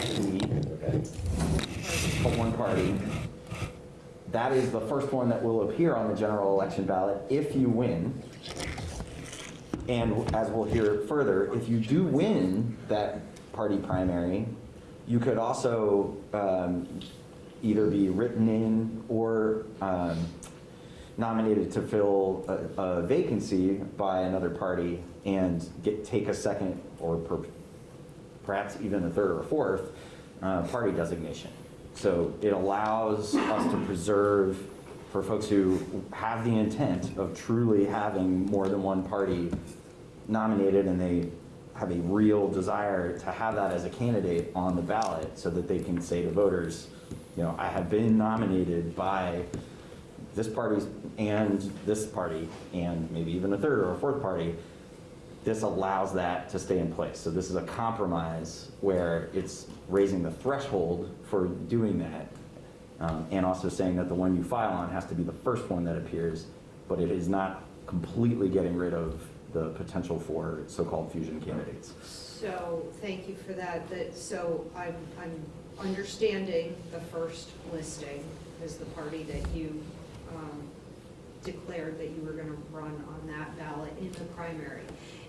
[SPEAKER 1] for one party. That is the first one that will appear on the general election ballot if you win. And as we'll hear further, if you do win that party primary, You could also um, either be written in or um, nominated to fill a a vacancy by another party and get, take a second or per- perhaps even a third or fourth uh, party designation. So it allows us to preserve, for folks who have the intent of truly having more than one party nominated and they have a real desire to have that as a candidate on the ballot so that they can say to voters, you know, I have been nominated by this party and this party and maybe even a third or a fourth party. This allows that to stay in place. So this is a compromise where it's raising the threshold for doing that um, and also saying that the one you file on has to be the first one that appears, but it is not completely getting rid of the potential for so-called fusion candidates.
[SPEAKER 9] So, thank you for that, that, so I'm, I'm understanding the first listing is the party that you um, declared that you were gonna run on that ballot in the primary.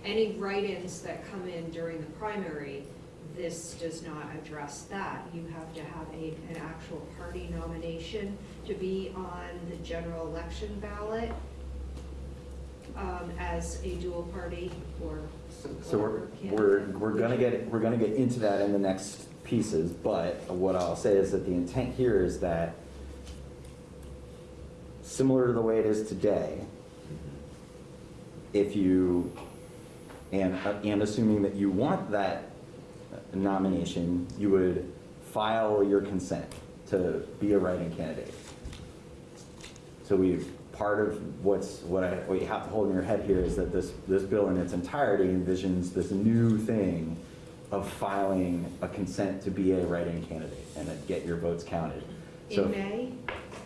[SPEAKER 9] Any write-ins that come in during the primary, this does not address that. You have to have a, an actual party nomination to be on the general election ballot um, as a dual party or.
[SPEAKER 1] So we're, we're, we're gonna get, we're gonna get into that in the next pieces, but what I'll say is that the intent here is that similar to the way it is today, if you, and, uh, and assuming that you want that nomination, you would file your consent to be a write-in candidate. So we, part of what's, what I, what you have to hold in your head here is that this, this bill in its entirety envisions this new thing of filing a consent to be a write-in candidate and then get your votes counted. So-
[SPEAKER 9] In May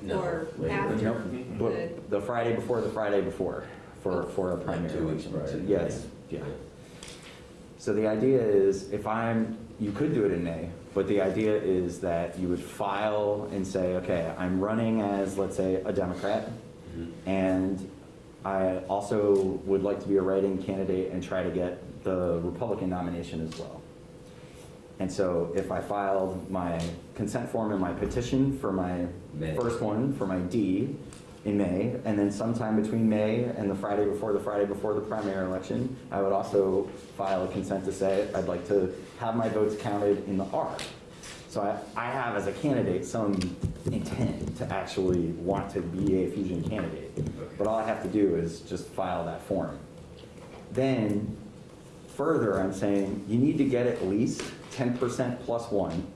[SPEAKER 11] No,
[SPEAKER 9] or
[SPEAKER 11] later.
[SPEAKER 9] after?
[SPEAKER 1] Nope, but the Friday before the Friday before, for, for a primary
[SPEAKER 11] two weeks prior.
[SPEAKER 1] Yes, yeah. So the idea is, if I'm, you could do it in A, but the idea is that you would file and say, okay, I'm running as, let's say, a Democrat,
[SPEAKER 11] Mhm.
[SPEAKER 1] and I also would like to be a write-in candidate and try to get the Republican nomination as well. And so if I filed my consent form and my petition for my
[SPEAKER 11] May.
[SPEAKER 1] first one, for my D, in May, and then sometime between May and the Friday before the Friday before the primary election, I would also file a consent to say I'd like to have my votes counted in the R. So I, I have as a candidate some intent to actually want to be a fusion candidate. But all I have to do is just file that form. Then, further, I'm saying you need to get at least ten percent plus one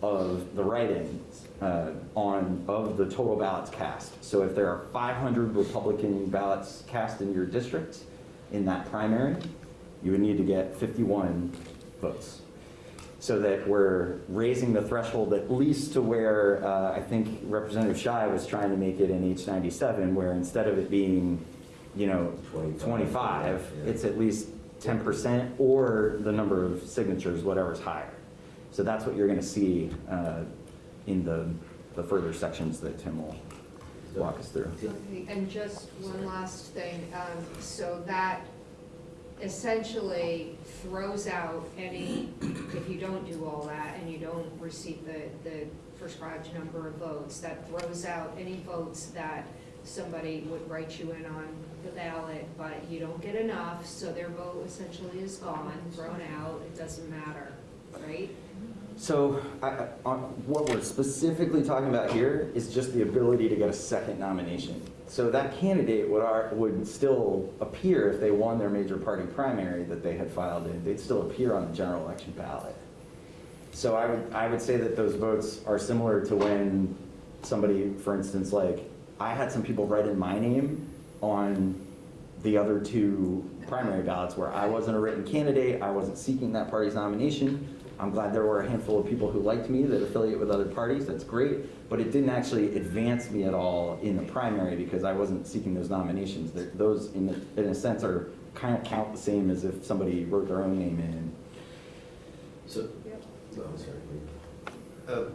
[SPEAKER 1] of the write-ins uh, on, of the total ballots cast. So if there are 500 Republican ballots cast in your district in that primary, you would need to get 51 votes. So that we're raising the threshold at least to where, uh, I think Representative Shy was trying to make it in H97, where instead of it being, you know,
[SPEAKER 11] 25,
[SPEAKER 1] 25,
[SPEAKER 11] yeah.
[SPEAKER 1] it's at least 10% or the number of signatures, whatever's higher. So that's what you're going to see uh, in the, the further sections that Tim will walk us through.
[SPEAKER 9] Okay, And just one last thing, um, so that essentially throws out any, if you don't do all that and you don't receive the, the prescribed number of votes, that throws out any votes that somebody would write you in on the ballot, but you don't get enough, so their vote essentially is gone, thrown out, it doesn't matter, right?
[SPEAKER 1] So I- on- what we're specifically talking about here is just the ability to get a second nomination. So that candidate would, ar- would still appear if they won their major party primary that they had filed in, they'd still appear on the general election ballot. So I would, I would say that those votes are similar to when somebody, for instance, like, I had some people write in my name on the other two primary ballots where I wasn't a written candidate, I wasn't seeking that party's nomination. I'm glad there were a handful of people who liked me that affiliate with other parties, that's great, but it didn't actually advance me at all in the primary because I wasn't seeking those nominations. They're- Those, in, a- in a sense, are, kind of count the same as if somebody wrote their own name in.
[SPEAKER 11] So,
[SPEAKER 9] Yep.
[SPEAKER 11] no, I'm sorry.
[SPEAKER 12] Uh,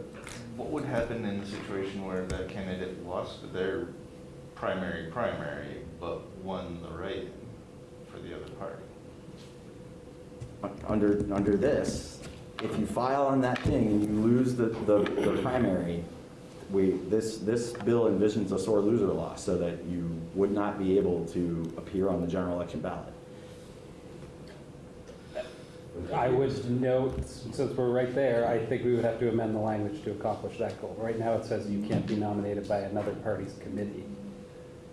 [SPEAKER 12] What would happen in the situation where that candidate lost their primary primary, but won the write-in for the other party?
[SPEAKER 1] Under, under this, if you file on that thing and you lose the, the, the primary, we, this, this bill envisions a sore loser law so that you would not be able to appear on the general election ballot.
[SPEAKER 8] I would note, since we're right there, I think we would have to amend the language to accomplish that goal. Right now, it says you can't be nominated by another party's committee.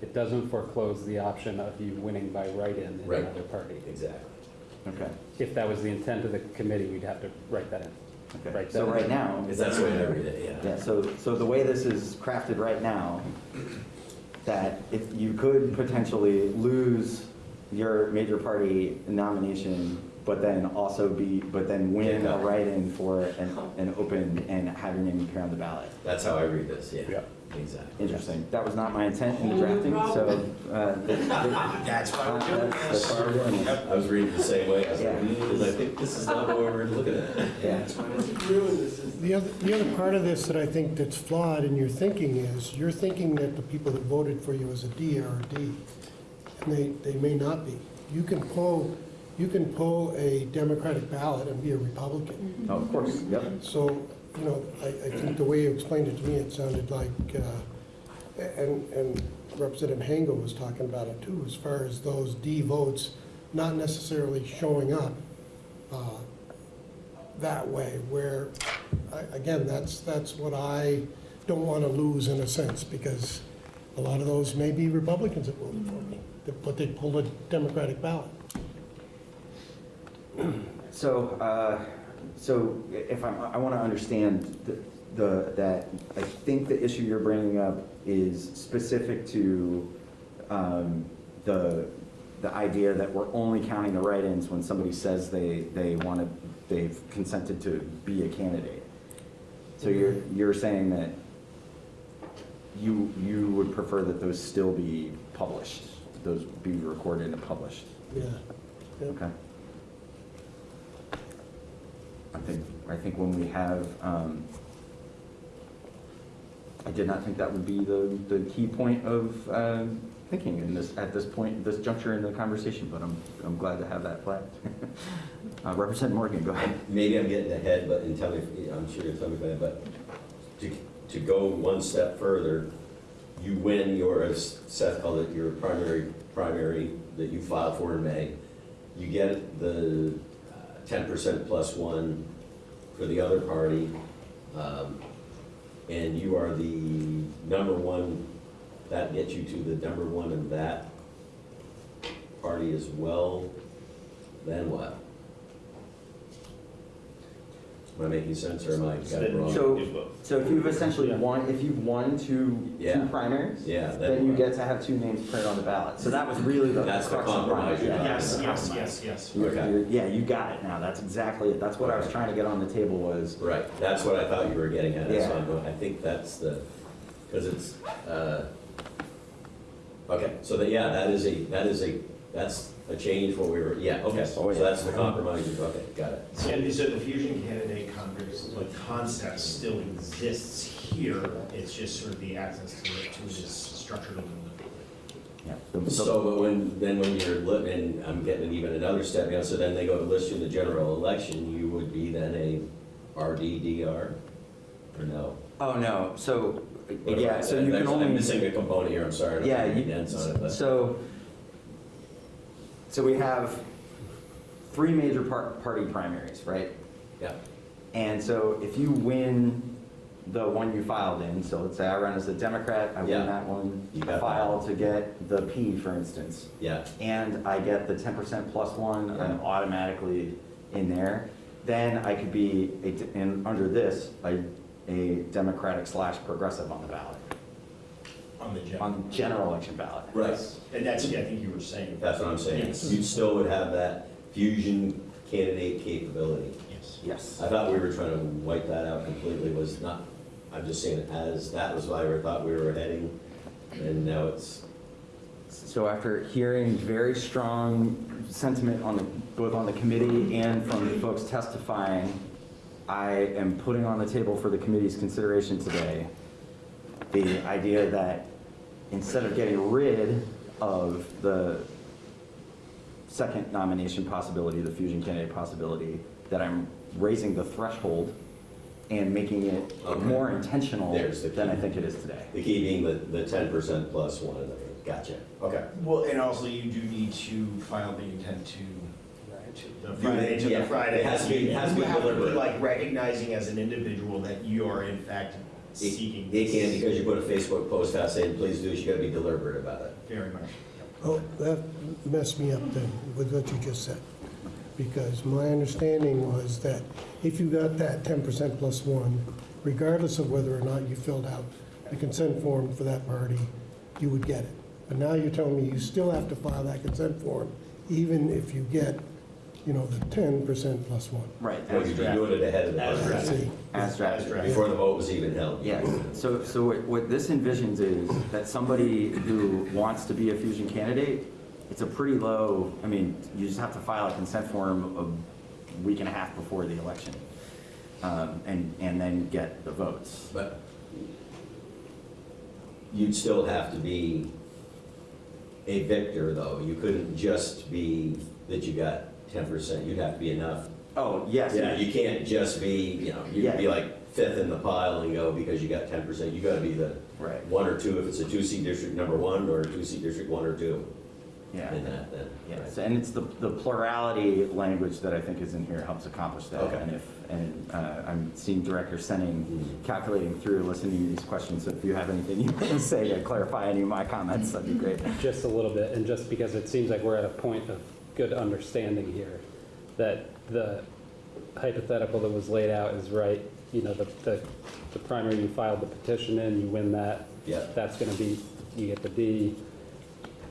[SPEAKER 8] It doesn't foreclose the option of you winning by write-in in
[SPEAKER 11] Right.
[SPEAKER 8] another party.
[SPEAKER 11] Exactly.
[SPEAKER 1] Okay,
[SPEAKER 8] If that was the intent of the committee, we'd have to write that in.
[SPEAKER 1] okay.
[SPEAKER 8] Right,
[SPEAKER 1] So
[SPEAKER 8] that-
[SPEAKER 1] right now.
[SPEAKER 11] Because that's the way I read it, yeah.
[SPEAKER 1] Yeah, so, so the way this is crafted right now, that if you could potentially lose your major party nomination, but then also be, but then win
[SPEAKER 11] Yeah.
[SPEAKER 1] a write-in for an, an open and have your name appear on the ballot.
[SPEAKER 11] That's how I read this, yeah.
[SPEAKER 8] Yeah.
[SPEAKER 11] Exactly.
[SPEAKER 1] Interesting. That was not my intent in the drafting, so, uh, th- th-
[SPEAKER 6] That's why we're doing
[SPEAKER 1] that's, that's why we're doing this.
[SPEAKER 11] I was reading the same way, I was like,
[SPEAKER 1] Yeah.
[SPEAKER 11] because I think this is not what we're looking at.
[SPEAKER 1] Yeah.
[SPEAKER 3] Ruin this.
[SPEAKER 5] The other, the other part of this that I think that's flawed in your thinking is, you're thinking that the people that voted for you as a D are a D, and they, they may not be. You can pull, you can pull a Democratic ballot and be a Republican.
[SPEAKER 1] Oh, of course, yep.
[SPEAKER 5] So, you know, I, I think the way you explained it to me, it sounded like, uh, and, and Representative Hango was talking about it too, as far as those D votes not necessarily showing up uh, that way, where, I- again, that's, that's what I don't want to lose in a sense, because a lot of those may be Republicans that voted for me, but they pulled a Democratic ballot.
[SPEAKER 1] So, uh, so if I'm, I want to understand the, the, that, I think the issue you're bringing up is specific to um, the, the idea that we're only counting the write-ins when somebody says they, they want to, they've consented to be a candidate. So you're, you're saying that you, you would prefer that those still be published, those be recorded and published?
[SPEAKER 5] Yeah. Yep.
[SPEAKER 1] Okay. I think, I think when we have, um, I did not think that would be the, the key point of, um, thinking in this, at this point, this juncture in the conversation, but I'm, I'm glad to have that flagged. Uh, Morgan, go ahead.
[SPEAKER 11] Maybe I'm getting ahead, but, and tell me, if- I'm sure you'll tell me am, but to, to go one step further, you win your, as Seth called it, your primary, primary that you filed for in May. You get the uh, ten percent plus one for the other party. um, And you are the number one, that gets you to the number one in that party as well. Then what? Am I making sense or am I got it wrong?
[SPEAKER 1] So, so if you've essentially won, if you've won two,
[SPEAKER 11] Yeah.
[SPEAKER 1] two primaries,
[SPEAKER 11] Yeah, then
[SPEAKER 1] then you get to have two names printed on the ballot. So that was really the
[SPEAKER 11] That's the
[SPEAKER 1] crux of
[SPEAKER 11] compromise
[SPEAKER 1] primaries.
[SPEAKER 11] you're
[SPEAKER 1] Yeah.
[SPEAKER 6] Yes, yes, yes, yes.
[SPEAKER 1] You're-
[SPEAKER 11] Okay.
[SPEAKER 1] you're- Yeah, you got it now. That's exactly it. That's what I was trying to get on the table was,
[SPEAKER 11] Right, that's what I thought you were getting at, that's
[SPEAKER 1] Yeah.
[SPEAKER 11] why I'm going, I think that's the, because it's, uh, okay, so that, yeah, that is a, that is a, that's a change what we were, yeah, okay, so
[SPEAKER 1] Oh, yeah.
[SPEAKER 11] that's the compromise, okay, got it.
[SPEAKER 6] And so the fusion candidate Congress, like concept still exists here, it's just sort of the access to it, to this structured a
[SPEAKER 1] yeah. the- the-
[SPEAKER 11] So, but when, then when you're, li- and I'm getting even another step, you know, so then they go to list you in the general election, you would be then a RDDR? Or no?
[SPEAKER 1] Oh, no. So,
[SPEAKER 11] What am I-
[SPEAKER 1] yeah, so you
[SPEAKER 11] there's-
[SPEAKER 1] can only.
[SPEAKER 11] I'm missing a component here, I'm sorry, I
[SPEAKER 1] Yeah,
[SPEAKER 11] don't
[SPEAKER 1] you,
[SPEAKER 11] mean to dance on it, but.
[SPEAKER 1] so, so we have three major par- party primaries, right?
[SPEAKER 11] Yeah,
[SPEAKER 1] And so if you win the one you filed in, so let's say I run as a Democrat, I
[SPEAKER 11] Yeah.
[SPEAKER 1] win that one,
[SPEAKER 11] You
[SPEAKER 1] I
[SPEAKER 11] that
[SPEAKER 1] file
[SPEAKER 11] one.
[SPEAKER 1] to get the P, for instance,
[SPEAKER 11] yeah,
[SPEAKER 1] and I get the ten percent plus one, I'm automatically in there, then I could be, a under this, a, a Democratic slash progressive on the ballot,
[SPEAKER 6] On the general.
[SPEAKER 1] on the general election ballot.
[SPEAKER 11] right.
[SPEAKER 6] And that's, yeah, I think you were saying.
[SPEAKER 11] That's what I'm saying.
[SPEAKER 6] Yes.
[SPEAKER 11] You still would have that fusion candidate capability.
[SPEAKER 6] Yes.
[SPEAKER 1] Yes.
[SPEAKER 11] I thought we were trying to wipe that out completely, was not, I'm just saying as, that was why we thought we were heading, and now it's,
[SPEAKER 1] So after hearing very strong sentiment on the, both on the committee and from the folks testifying, I am putting on the table for the committee's consideration today, the idea that instead of getting rid of the, second nomination possibility, the fusion candidate possibility, that I'm raising the threshold and making it
[SPEAKER 11] Okay.
[SPEAKER 1] more intentional
[SPEAKER 11] There's the
[SPEAKER 1] than I think it is today.
[SPEAKER 11] The key being the, the ten percent plus one, gotcha, okay.
[SPEAKER 6] Well, and also you do need to file the intent to, the Friday to
[SPEAKER 11] Yeah,
[SPEAKER 6] the Friday.
[SPEAKER 11] it has to be- it has to be
[SPEAKER 6] You to be
[SPEAKER 11] deliberate.
[SPEAKER 6] like recognizing as an individual that you are in fact seeking.
[SPEAKER 11] It can, because you put a Facebook post out saying, please do, this, you gotta be deliberate about it.
[SPEAKER 6] Very much.
[SPEAKER 5] Oh, that messed me up then with what you just said. Because my understanding was that if you got that ten percent plus one, regardless of whether or not you filled out the consent form for that party, you would get it. But now you're telling me you still have to file that consent form, even if you get, you know, the ten percent plus one.
[SPEAKER 1] Right.
[SPEAKER 11] Well, you'd be doing it ahead of the
[SPEAKER 6] As
[SPEAKER 11] vote,
[SPEAKER 5] I see.
[SPEAKER 1] As drafted.
[SPEAKER 11] before the vote was even held.
[SPEAKER 1] Yes, so, so what- what this envisions is that somebody who wants to be a fusion candidate, it's a pretty low, I mean, you just have to file a consent form a week and a half before the election. um, And, and then get the votes.
[SPEAKER 11] But you'd still have to be a victor, though. You couldn't just be that you got ten percent. You'd have to be enough.
[SPEAKER 1] Oh, yes.
[SPEAKER 11] Yeah, you can't just be, you know, you'd be
[SPEAKER 1] Yeah.
[SPEAKER 11] like fifth in the pile and go because you got ten percent. You gotta be the
[SPEAKER 1] Right,
[SPEAKER 11] one or two, if it's a two-seat district number one, or a two-seat district one or two
[SPEAKER 1] yeah.
[SPEAKER 11] in that, then.
[SPEAKER 1] Yes, and it's the, the plurality language that I think is in here helps accomplish that.
[SPEAKER 11] Okay.
[SPEAKER 1] And if, and uh, I'm seeing director Senning,
[SPEAKER 11] Mhm.
[SPEAKER 1] calculating through, listening to these questions, so if you have anything you want to say to clarify any of my comments, that'd be great.
[SPEAKER 8] Just a little bit, and just because it seems like we're at a point of good understanding here, that the hypothetical that was laid out is right. You know, the, the, the primary, you filed the petition in, you win that,
[SPEAKER 11] Yeah,
[SPEAKER 8] that's gonna be, you get the D.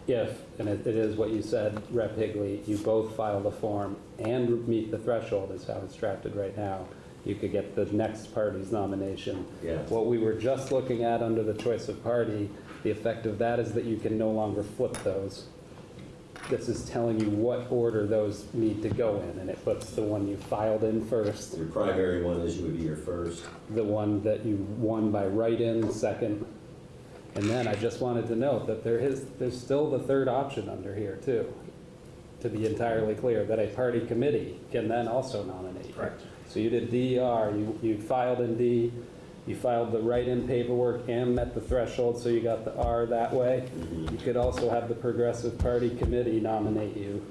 [SPEAKER 8] If, and it it is what you said, Rep. Higley, you both file the form and meet the threshold is how it's drafted right now, you could get the next party's nomination.
[SPEAKER 11] yeah.
[SPEAKER 8] What we were just looking at under the choice of party, the effect of that is that you can no longer flip those. This is telling you what order those need to go in, and it puts the one you filed in first,
[SPEAKER 11] Your primary one is you would be your first.
[SPEAKER 8] the one that you won by write-in second. And then I just wanted to note that there is, there's still the third option under here too, to be entirely clear, that a party committee can then also nominate.
[SPEAKER 6] Correct.
[SPEAKER 8] So you did DER, you, you filed in D, you filed the write-in paperwork and met the threshold, so you got the R that way. You could also have the Progressive Party Committee nominate you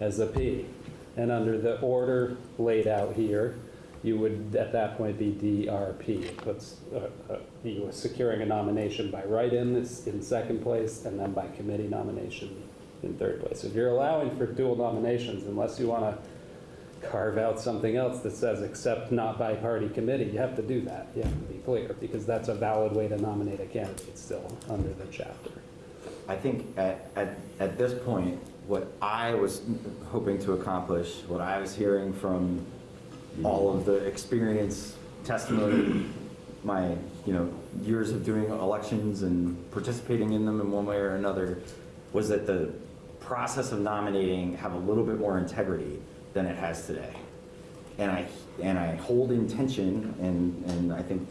[SPEAKER 8] as a P. And under the order laid out here, you would at that point be DRP. It puts, uh, uh, you were securing a nomination by write-in is in second place, and then by committee nomination in third place. If you're allowing for dual nominations, unless you want to carve out something else that says except not by party committee, you have to do that. You have to be clear, because that's a valid way to nominate a candidate still under the chapter.
[SPEAKER 1] I think at, at, at this point, what I was hoping to accomplish, what I was hearing from all of the experience, testimony, my, you know, years of doing elections and participating in them in one way or another, was that the process of nominating have a little bit more integrity than it has today. And I, and I hold in tension, and, and I think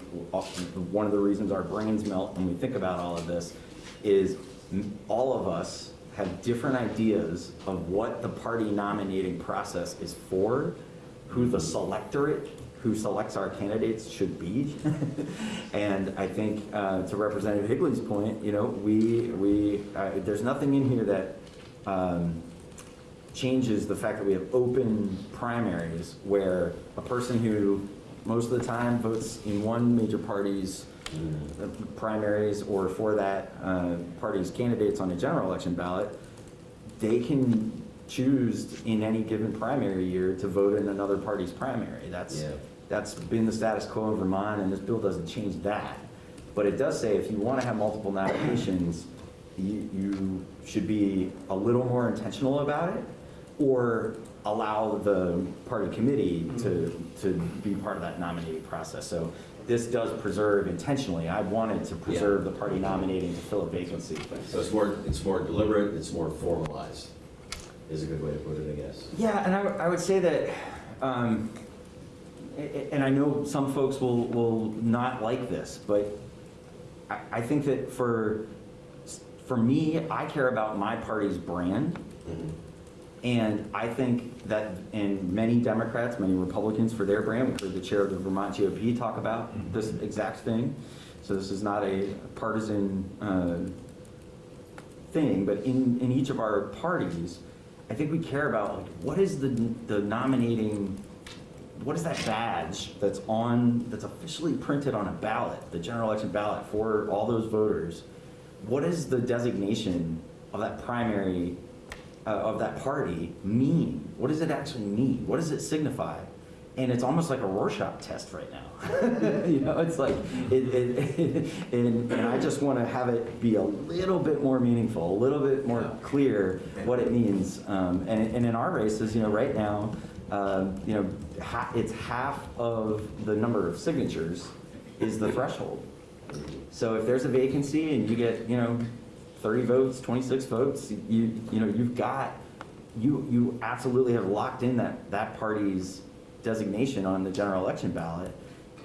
[SPEAKER 1] one of the reasons our brains melt when we think about all of this is all of us have different ideas of what the party nominating process is for, who the selectorate who selects our candidates should be. And I think, uh, to Representative Higley's point, you know, we, we, uh, there's nothing in here that, um, changes the fact that we have open primaries where a person who most of the time votes in one major party's uh, primaries or for that uh, party's candidates on a general election ballot, they can choose in any given primary year to vote in another party's primary. That's,
[SPEAKER 11] Yeah.
[SPEAKER 1] that's been the status quo in Vermont, and this bill doesn't change that. But it does say if you want to have multiple nominations, you, you should be a little more intentional about it, or allow the party committee to, to be part of that nominating process. So this does preserve intentionally, I wanted to preserve the party nominating to fill a vacancy.
[SPEAKER 11] So it's more, it's more deliberate, it's more formalized, is a good way to put it, I guess.
[SPEAKER 1] Yeah, and I, would- I would say that, um, and I know some folks will, will not like this, but I, I think that for, for me, I care about my party's brand.
[SPEAKER 11] Mhm.
[SPEAKER 1] And I think that, and many Democrats, many Republicans for their brand, we heard the chair of the Vermont GOP talk about this exact thing. So this is not a partisan uh, thing, but in, in each of our parties, I think we care about, like, what is the, the nominating, what is that badge that's on, that's officially printed on a ballot, the general election ballot for all those voters? What is the designation of that primary, uh, of that party mean? What does it actually mean? What does it signify? And it's almost like a Rorschach test right now. You know, it's like, it, it, and, and I just want to have it be a little bit more meaningful, a little bit more clear what it means. Um, and, and in our races, you know, right now, um, you know, ha- it's half of the number of signatures is the threshold. So if there's a vacancy and you get, you know, 30 votes, 26 votes, you, you know, you've got, you, you absolutely have locked in that, that party's designation on the general election ballot.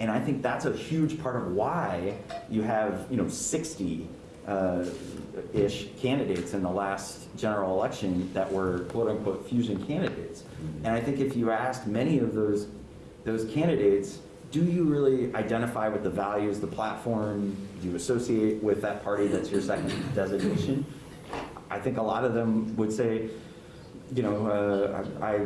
[SPEAKER 1] And I think that's a huge part of why you have, you know, 60 uh, ish candidates in the last general election that were quote unquote fusion candidates. And I think if you asked many of those, those candidates, do you really identify with the values, the platform, you associate with that party that's your second designation? I think a lot of them would say, you know, uh, I,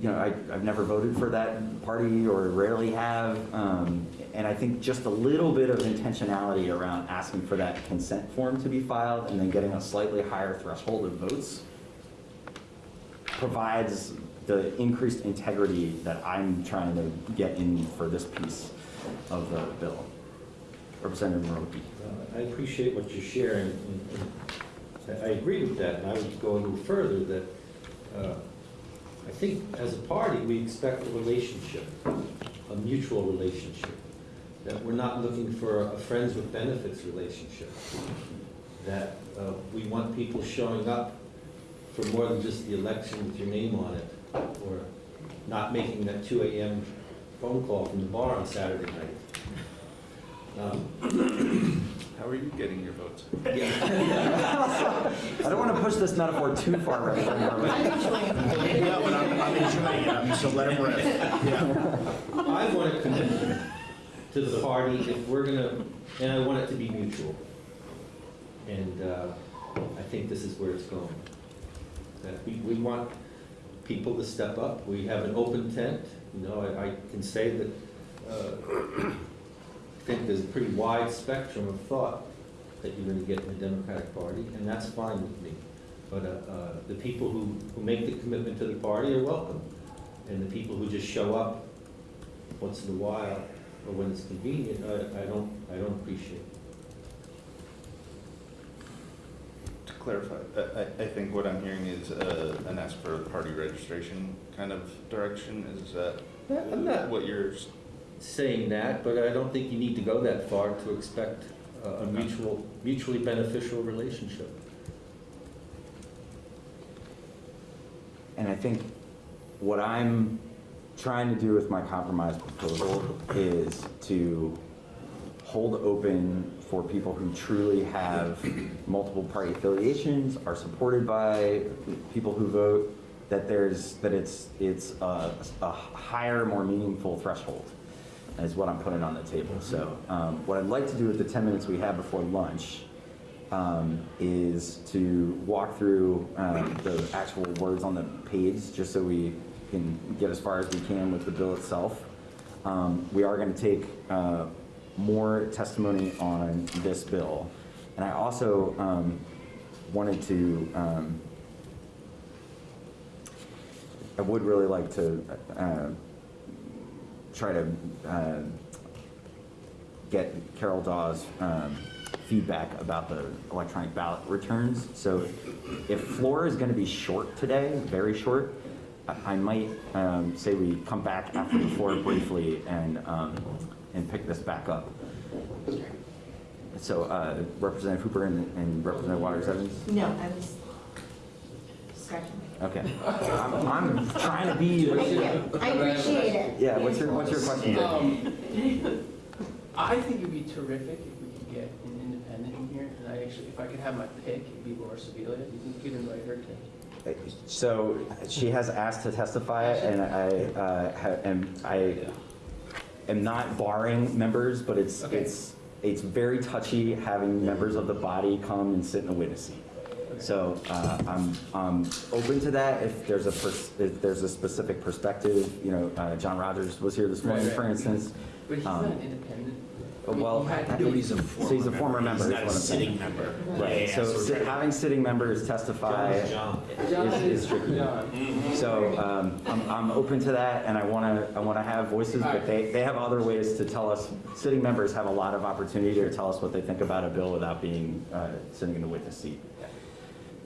[SPEAKER 1] you know, I, I've never voted for that party or rarely have. Um, and I think just a little bit of intentionality around asking for that consent form to be filed and then getting a slightly higher threshold of votes provides the increased integrity that I'm trying to get in for this piece of the bill. Representative.
[SPEAKER 7] Uh, I appreciate what you're sharing, I I agree with that, and I would go a little further, that uh, I think as a party, we expect a relationship, a mutual relationship, that we're not looking for a friends with benefits relationship, that uh, we want people showing up for more than just the election with your name on it, or not making that 2 AM phone call from the bar on Saturday night. Um,
[SPEAKER 12] How are you getting your votes?
[SPEAKER 1] I don't want to push this metaphor too far right now.
[SPEAKER 6] Yeah, but I'm, I'm enjoying it, I'm- so let him rip. Yeah.
[SPEAKER 7] I want a commitment to the party if we're gonna, and I want it to be mutual. And uh, I think this is where it's going. That we, we want people to step up. We have an open tent, you know, I, I can say that, uh, I think there's a pretty wide spectrum of thought that you're gonna get in the Democratic Party, and that's fine with me. But uh, uh, the people who, who make the commitment to the party are welcome. And the people who just show up once in a while, or when it's convenient, I, I don't, I don't appreciate.
[SPEAKER 12] To clarify, I, I- think what I'm hearing is uh, an ask for party registration kind of direction, is that
[SPEAKER 7] not
[SPEAKER 12] what you're,
[SPEAKER 7] saying that, but I don't think you need to go that far to expect uh, a a mutual, mutually beneficial relationship.
[SPEAKER 1] And I think what I'm trying to do with my compromise proposal is to hold open for people who truly have multiple party affiliations, are supported by people who vote, that there's, that it's, it's a, a higher, more meaningful threshold is what I'm putting on the table. So um, what I'd like to do with the 10 minutes we have before lunch um, is to walk through um, the actual words on the page, just so we can get as far as we can with the bill itself. Um, We are going to take uh, more testimony on this bill. And I also um, wanted to, um, I would really like to uh, try to uh, get Carol Dawes' um, feedback about the electronic ballot returns. So if floor is going to be short today, very short, I- might um, say we come back after the floor briefly and, um, and pick this back up. So uh, Representative Hooper and and Representative Waters Evans?
[SPEAKER 14] No, I was scratching
[SPEAKER 1] Okay. I'm I'm trying to be,
[SPEAKER 14] Thank you, I appreciate it.
[SPEAKER 1] yeah, what's your, what's your question?
[SPEAKER 3] Um, I think it'd be terrific if we could get an independent in here, and I actually, if I could have my pick, it'd be Laura Sibilia. You can, you can invite her to
[SPEAKER 1] So she has asked to testify, and I uh, ha- am, I am not barring members, but it's,
[SPEAKER 3] Okay.
[SPEAKER 1] it's, it's very touchy having members of the body come and sit in the witness seat. So uh, I'm, I'm open to that if there's a, pers- if there's a specific perspective. You know, uh, John Rodgers was here this morning,
[SPEAKER 3] Right, right.
[SPEAKER 1] for instance.
[SPEAKER 3] But he's
[SPEAKER 1] Um,
[SPEAKER 3] not independent.
[SPEAKER 1] Well,
[SPEAKER 3] He had-
[SPEAKER 1] no, he's a So he's a former member.
[SPEAKER 6] He's
[SPEAKER 1] is
[SPEAKER 6] not a
[SPEAKER 1] what saying.
[SPEAKER 6] sitting member.
[SPEAKER 1] Right, so si- having sitting members testify
[SPEAKER 3] John
[SPEAKER 1] is is
[SPEAKER 3] is,
[SPEAKER 1] tricky.
[SPEAKER 3] John.
[SPEAKER 1] So um, I'm, I'm open to that, and I want to, I want to have voices, but they, they have other ways to tell us, sitting members have a lot of opportunity to tell us what they think about a bill without being, uh, sitting in the witness seat.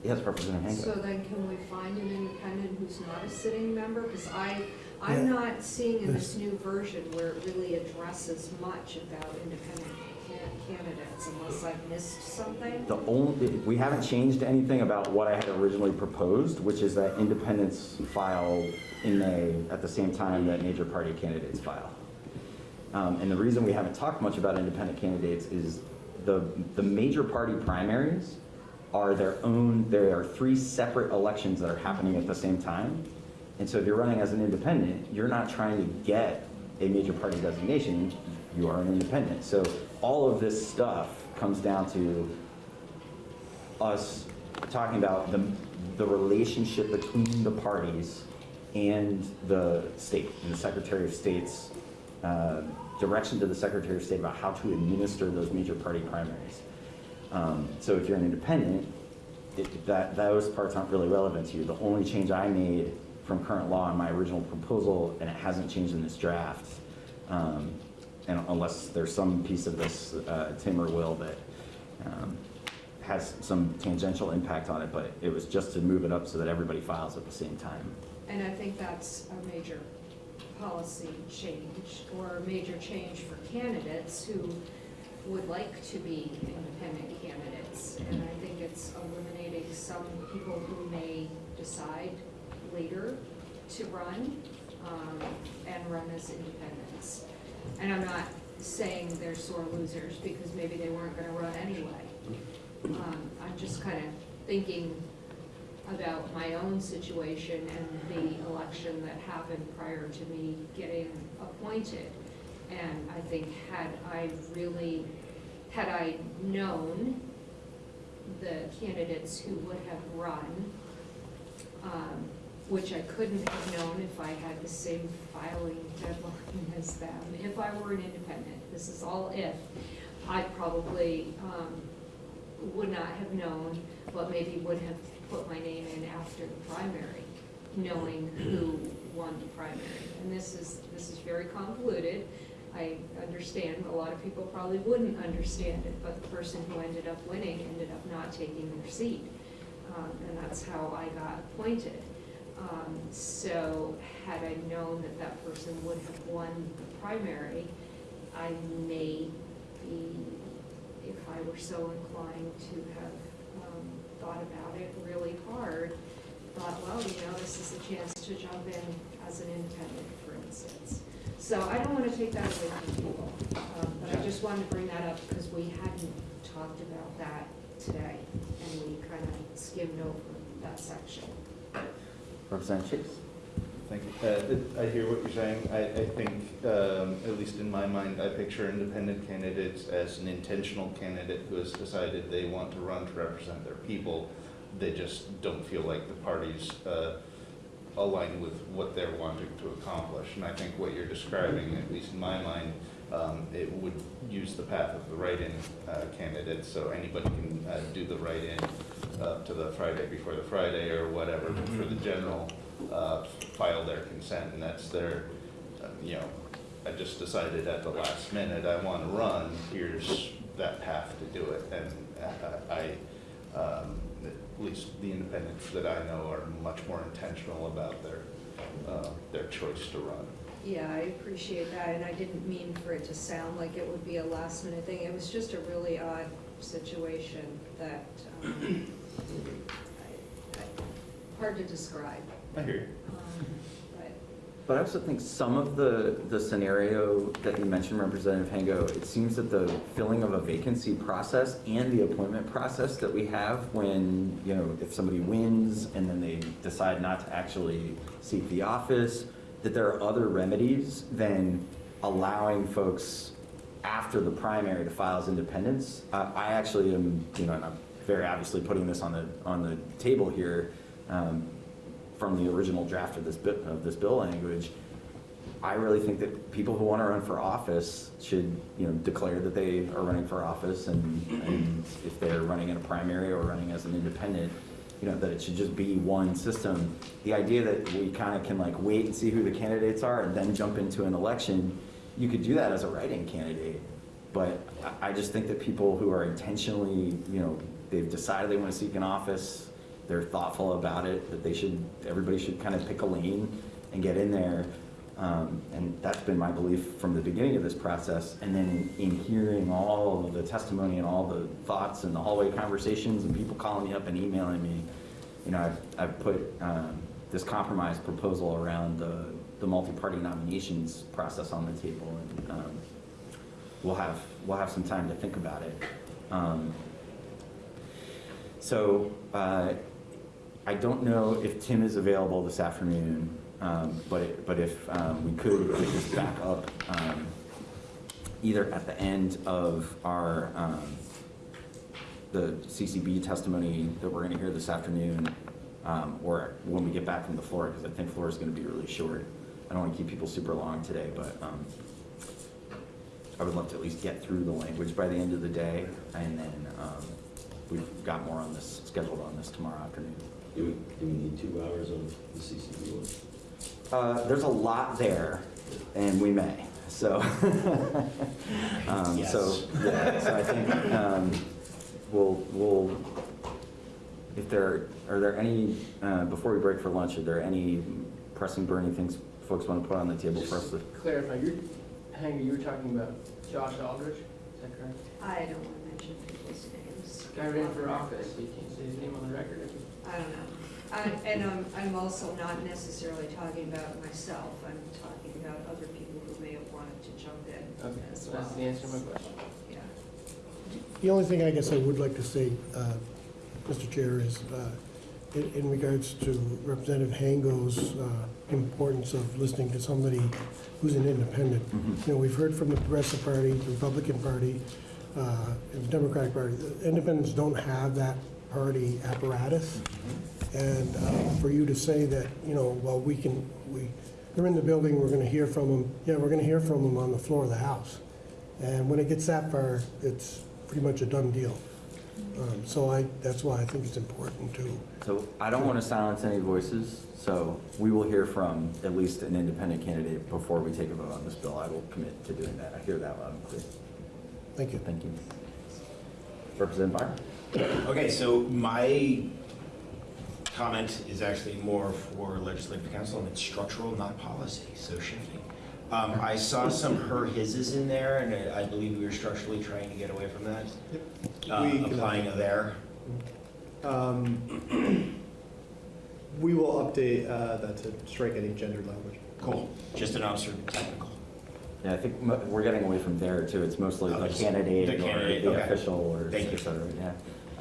[SPEAKER 1] Yes, Representative
[SPEAKER 9] So
[SPEAKER 1] Hango.
[SPEAKER 9] then can we find an independent who's not a sitting member? Because I, I'm not seeing in this new version where it really addresses much about independent ca- candidates unless I've missed something.
[SPEAKER 1] The only, we haven't changed anything about what I had originally proposed, which is that independents file in May at the same time that major party candidates file. Um, And the reason we haven't talked much about independent candidates is the, the major party primaries are their own, there are three separate elections that are happening at the same time. And so if you're running as an independent, you're not trying to get a major party designation, you are an independent. So all of this stuff comes down to us talking about the, the relationship between the parties and the state, and the Secretary of State's uh, direction to the Secretary of State about how to administer those major party primaries. Um, So if you're an independent, it- that, those parts aren't really relevant to you. The only change I made from current law in my original proposal, and it hasn't changed in this draft, um, and unless there's some piece of this, uh, Tim or Will, that um, has some tangential impact on it, but it was just to move it up so that everybody files at the same time.
[SPEAKER 9] And I think that's a major policy change or a major change for candidates who would like to be independent candidates. And I think it's eliminating some people who may decide later to run um, and run as independents. And I'm not saying they're sore losers because maybe they weren't gonna run anyway. Um, I'm just kind of thinking about my own situation and the election that happened prior to me getting appointed. And I think had I really, had I known the candidates who would have run, um, which I couldn't have known if I had the same filing deadline as them, if I were an independent, this is all if, I probably um, would not have known, but maybe would have put my name in after the primary, knowing who won the primary. And this is, this is very convoluted. I understand, a lot of people probably wouldn't understand it, but the person who ended up winning ended up not taking their seat. Um, And that's how I got appointed. Um, So had I known that that person would have won the primary, I may be, if I were so inclined to have um, thought about it really hard, thought, well, you know, this is a chance to jump in as an independent. So I don't want to take that away from people, um, but I just wanted to bring that up because we hadn't talked about that today, and we kind of skimmed over that section.
[SPEAKER 1] Representative Chase?
[SPEAKER 12] Thank you. Uh, I hear what you're saying. I, I think, um, at least in my mind, I picture independent candidates as an intentional candidate who has decided they want to run to represent their people. They just don't feel like the parties uh, align with what they're wanting to accomplish. And I think what you're describing, at least in my mind, um, it would use the path of the write-in uh, candidates, so anybody can uh, do the write-in up to the Friday before the Friday or whatever, but for the general, uh, file their consent, and that's their, uh, you know, I just decided at the last minute, I want to run, here's that path to do it. And uh, I, um, at least the independents that I know are much more intentional about their, uh, their choice to run.
[SPEAKER 9] Yeah, I appreciate that, and I didn't mean for it to sound like it would be a last minute thing. It was just a really odd situation that, um, I- I- hard to describe.
[SPEAKER 12] I hear you.
[SPEAKER 9] Um, But
[SPEAKER 1] I also think some of the, the scenario that you mentioned, Representative Hango, it seems that the filling of a vacancy process and the appointment process that we have when, you know, if somebody wins and then they decide not to actually seek the office, that there are other remedies than allowing folks after the primary to file as independents. Uh, I actually am, you know, and I'm very obviously putting this on the, on the table here, um, from the original draft of this bit, of this bill language, I really think that people who want to run for office should, you know, declare that they are running for office and, and if they're running in a primary or running as an independent, you know, that it should just be one system. The idea that we kind of can like wait and see who the candidates are and then jump into an election, you could do that as a write-in candidate. But I, I just think that people who are intentionally, you know, they've decided they want to seek an office, they're thoughtful about it, that they should, everybody should kind of pick a lane and get in there. Um, and that's been my belief from the beginning of this process. And then in hearing all of the testimony and all the thoughts and the hallway conversations and people calling me up and emailing me, you know, I've, I've put um, this compromise proposal around the, the multi-party nominations process on the table. And um, we'll have, we'll have some time to think about it. Um, so, uh, I don't know if Tim is available this afternoon, um, but, but if um, we could pick this back up um, either at the end of our, um, the CCB testimony that we're going to hear this afternoon, um, or when we get back from the floor, because I think floor is going to be really short. I don't want to keep people super long today, but um, I would love to at least get through the language by the end of the day, and then we've got more on this, scheduled on this tomorrow afternoon.
[SPEAKER 11] Do we, do we need two hours on the CCB one?
[SPEAKER 1] Uh, There's a lot there, and we may, so. um, So, yeah, so I think um, we'll, we'll, if there, are there any, uh, before we break for lunch, are there any pressing burning things folks want to put on the table for us to?
[SPEAKER 3] Clarify, you're, Hango, you were talking about Josh Aldrich, is that correct?
[SPEAKER 9] I don't want to mention people's names.
[SPEAKER 3] Guy ran for office, you can't say his name on the record.
[SPEAKER 9] I don't know. I- And um, I'm also not necessarily talking about myself. I'm talking about other people who may have wanted to jump in
[SPEAKER 3] Okay,
[SPEAKER 9] as
[SPEAKER 3] so
[SPEAKER 9] well.
[SPEAKER 3] that's the answer to my question.
[SPEAKER 9] Yeah.
[SPEAKER 5] The only thing I guess I would like to say, uh, Mr. Chair, is uh, in in regards to Representative Hango's uh, importance of listening to somebody who's an independent. You know, we've heard from the Progressive Party, the Republican Party, uh, and the Democratic Party. The Independents don't have that party apparatus. And uh, for you to say that, you know, well, we can, we, they're in the building, we're going to hear from them, yeah, we're going to hear from them on the floor of the House. And when it gets that far, it's pretty much a done deal. Um, So I, that's why I think it's important to,
[SPEAKER 1] So I don't want to silence any voices, so we will hear from at least an independent candidate before we take a vote on this bill. I will commit to doing that. I hear that loud and clear.
[SPEAKER 5] thank you.
[SPEAKER 1] Thank you. Representative Byron?
[SPEAKER 6] Okay, so my comment is actually more for legislative counsel, and it's structural, not policy, so shifting. Um, I saw some her, hises in there, and I I believe we were structurally trying to get away from that. Uh,
[SPEAKER 13] We can-
[SPEAKER 6] Applying a there.
[SPEAKER 13] Um, We will update uh, that to strike any gendered language.
[SPEAKER 6] Cool, just an officer technical.
[SPEAKER 1] Yeah, I think we're getting away from there too. It's mostly
[SPEAKER 6] Oh,
[SPEAKER 1] the candidate
[SPEAKER 6] the
[SPEAKER 1] or
[SPEAKER 6] candidate,
[SPEAKER 1] the
[SPEAKER 6] okay.
[SPEAKER 1] official or
[SPEAKER 6] Thank you.
[SPEAKER 1] et cetera, yeah.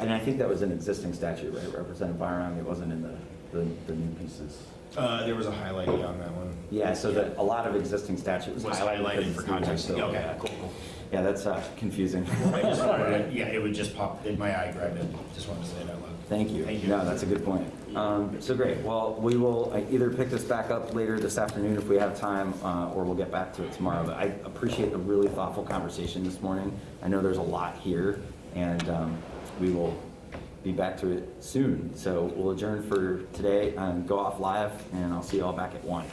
[SPEAKER 1] And I think that was an existing statute, right, Representative Birong? It wasn't in the, the, the new pieces.
[SPEAKER 6] Uh, There was a highlight on that one.
[SPEAKER 1] Yeah, so that, a lot of existing statute was highlighted.
[SPEAKER 6] highlighted for context.
[SPEAKER 1] so,
[SPEAKER 6] Okay,
[SPEAKER 1] yeah.
[SPEAKER 6] cool, cool.
[SPEAKER 1] Yeah, that's uh, confusing.
[SPEAKER 6] Wanted Yeah, it would just pop, in my eye grabbed it, just wanted to say it out loud.
[SPEAKER 1] Thank you.
[SPEAKER 6] Thank you.
[SPEAKER 1] No, that's a good point. Um, So great. Well, we will uh, either pick this back up later this afternoon if we have time, uh, or we'll get back to it tomorrow. But I appreciate the really thoughtful conversation this morning. I know there's a lot here, and um, we will be back to it soon. So we'll adjourn for today, and go off live, and I'll see you all back at one.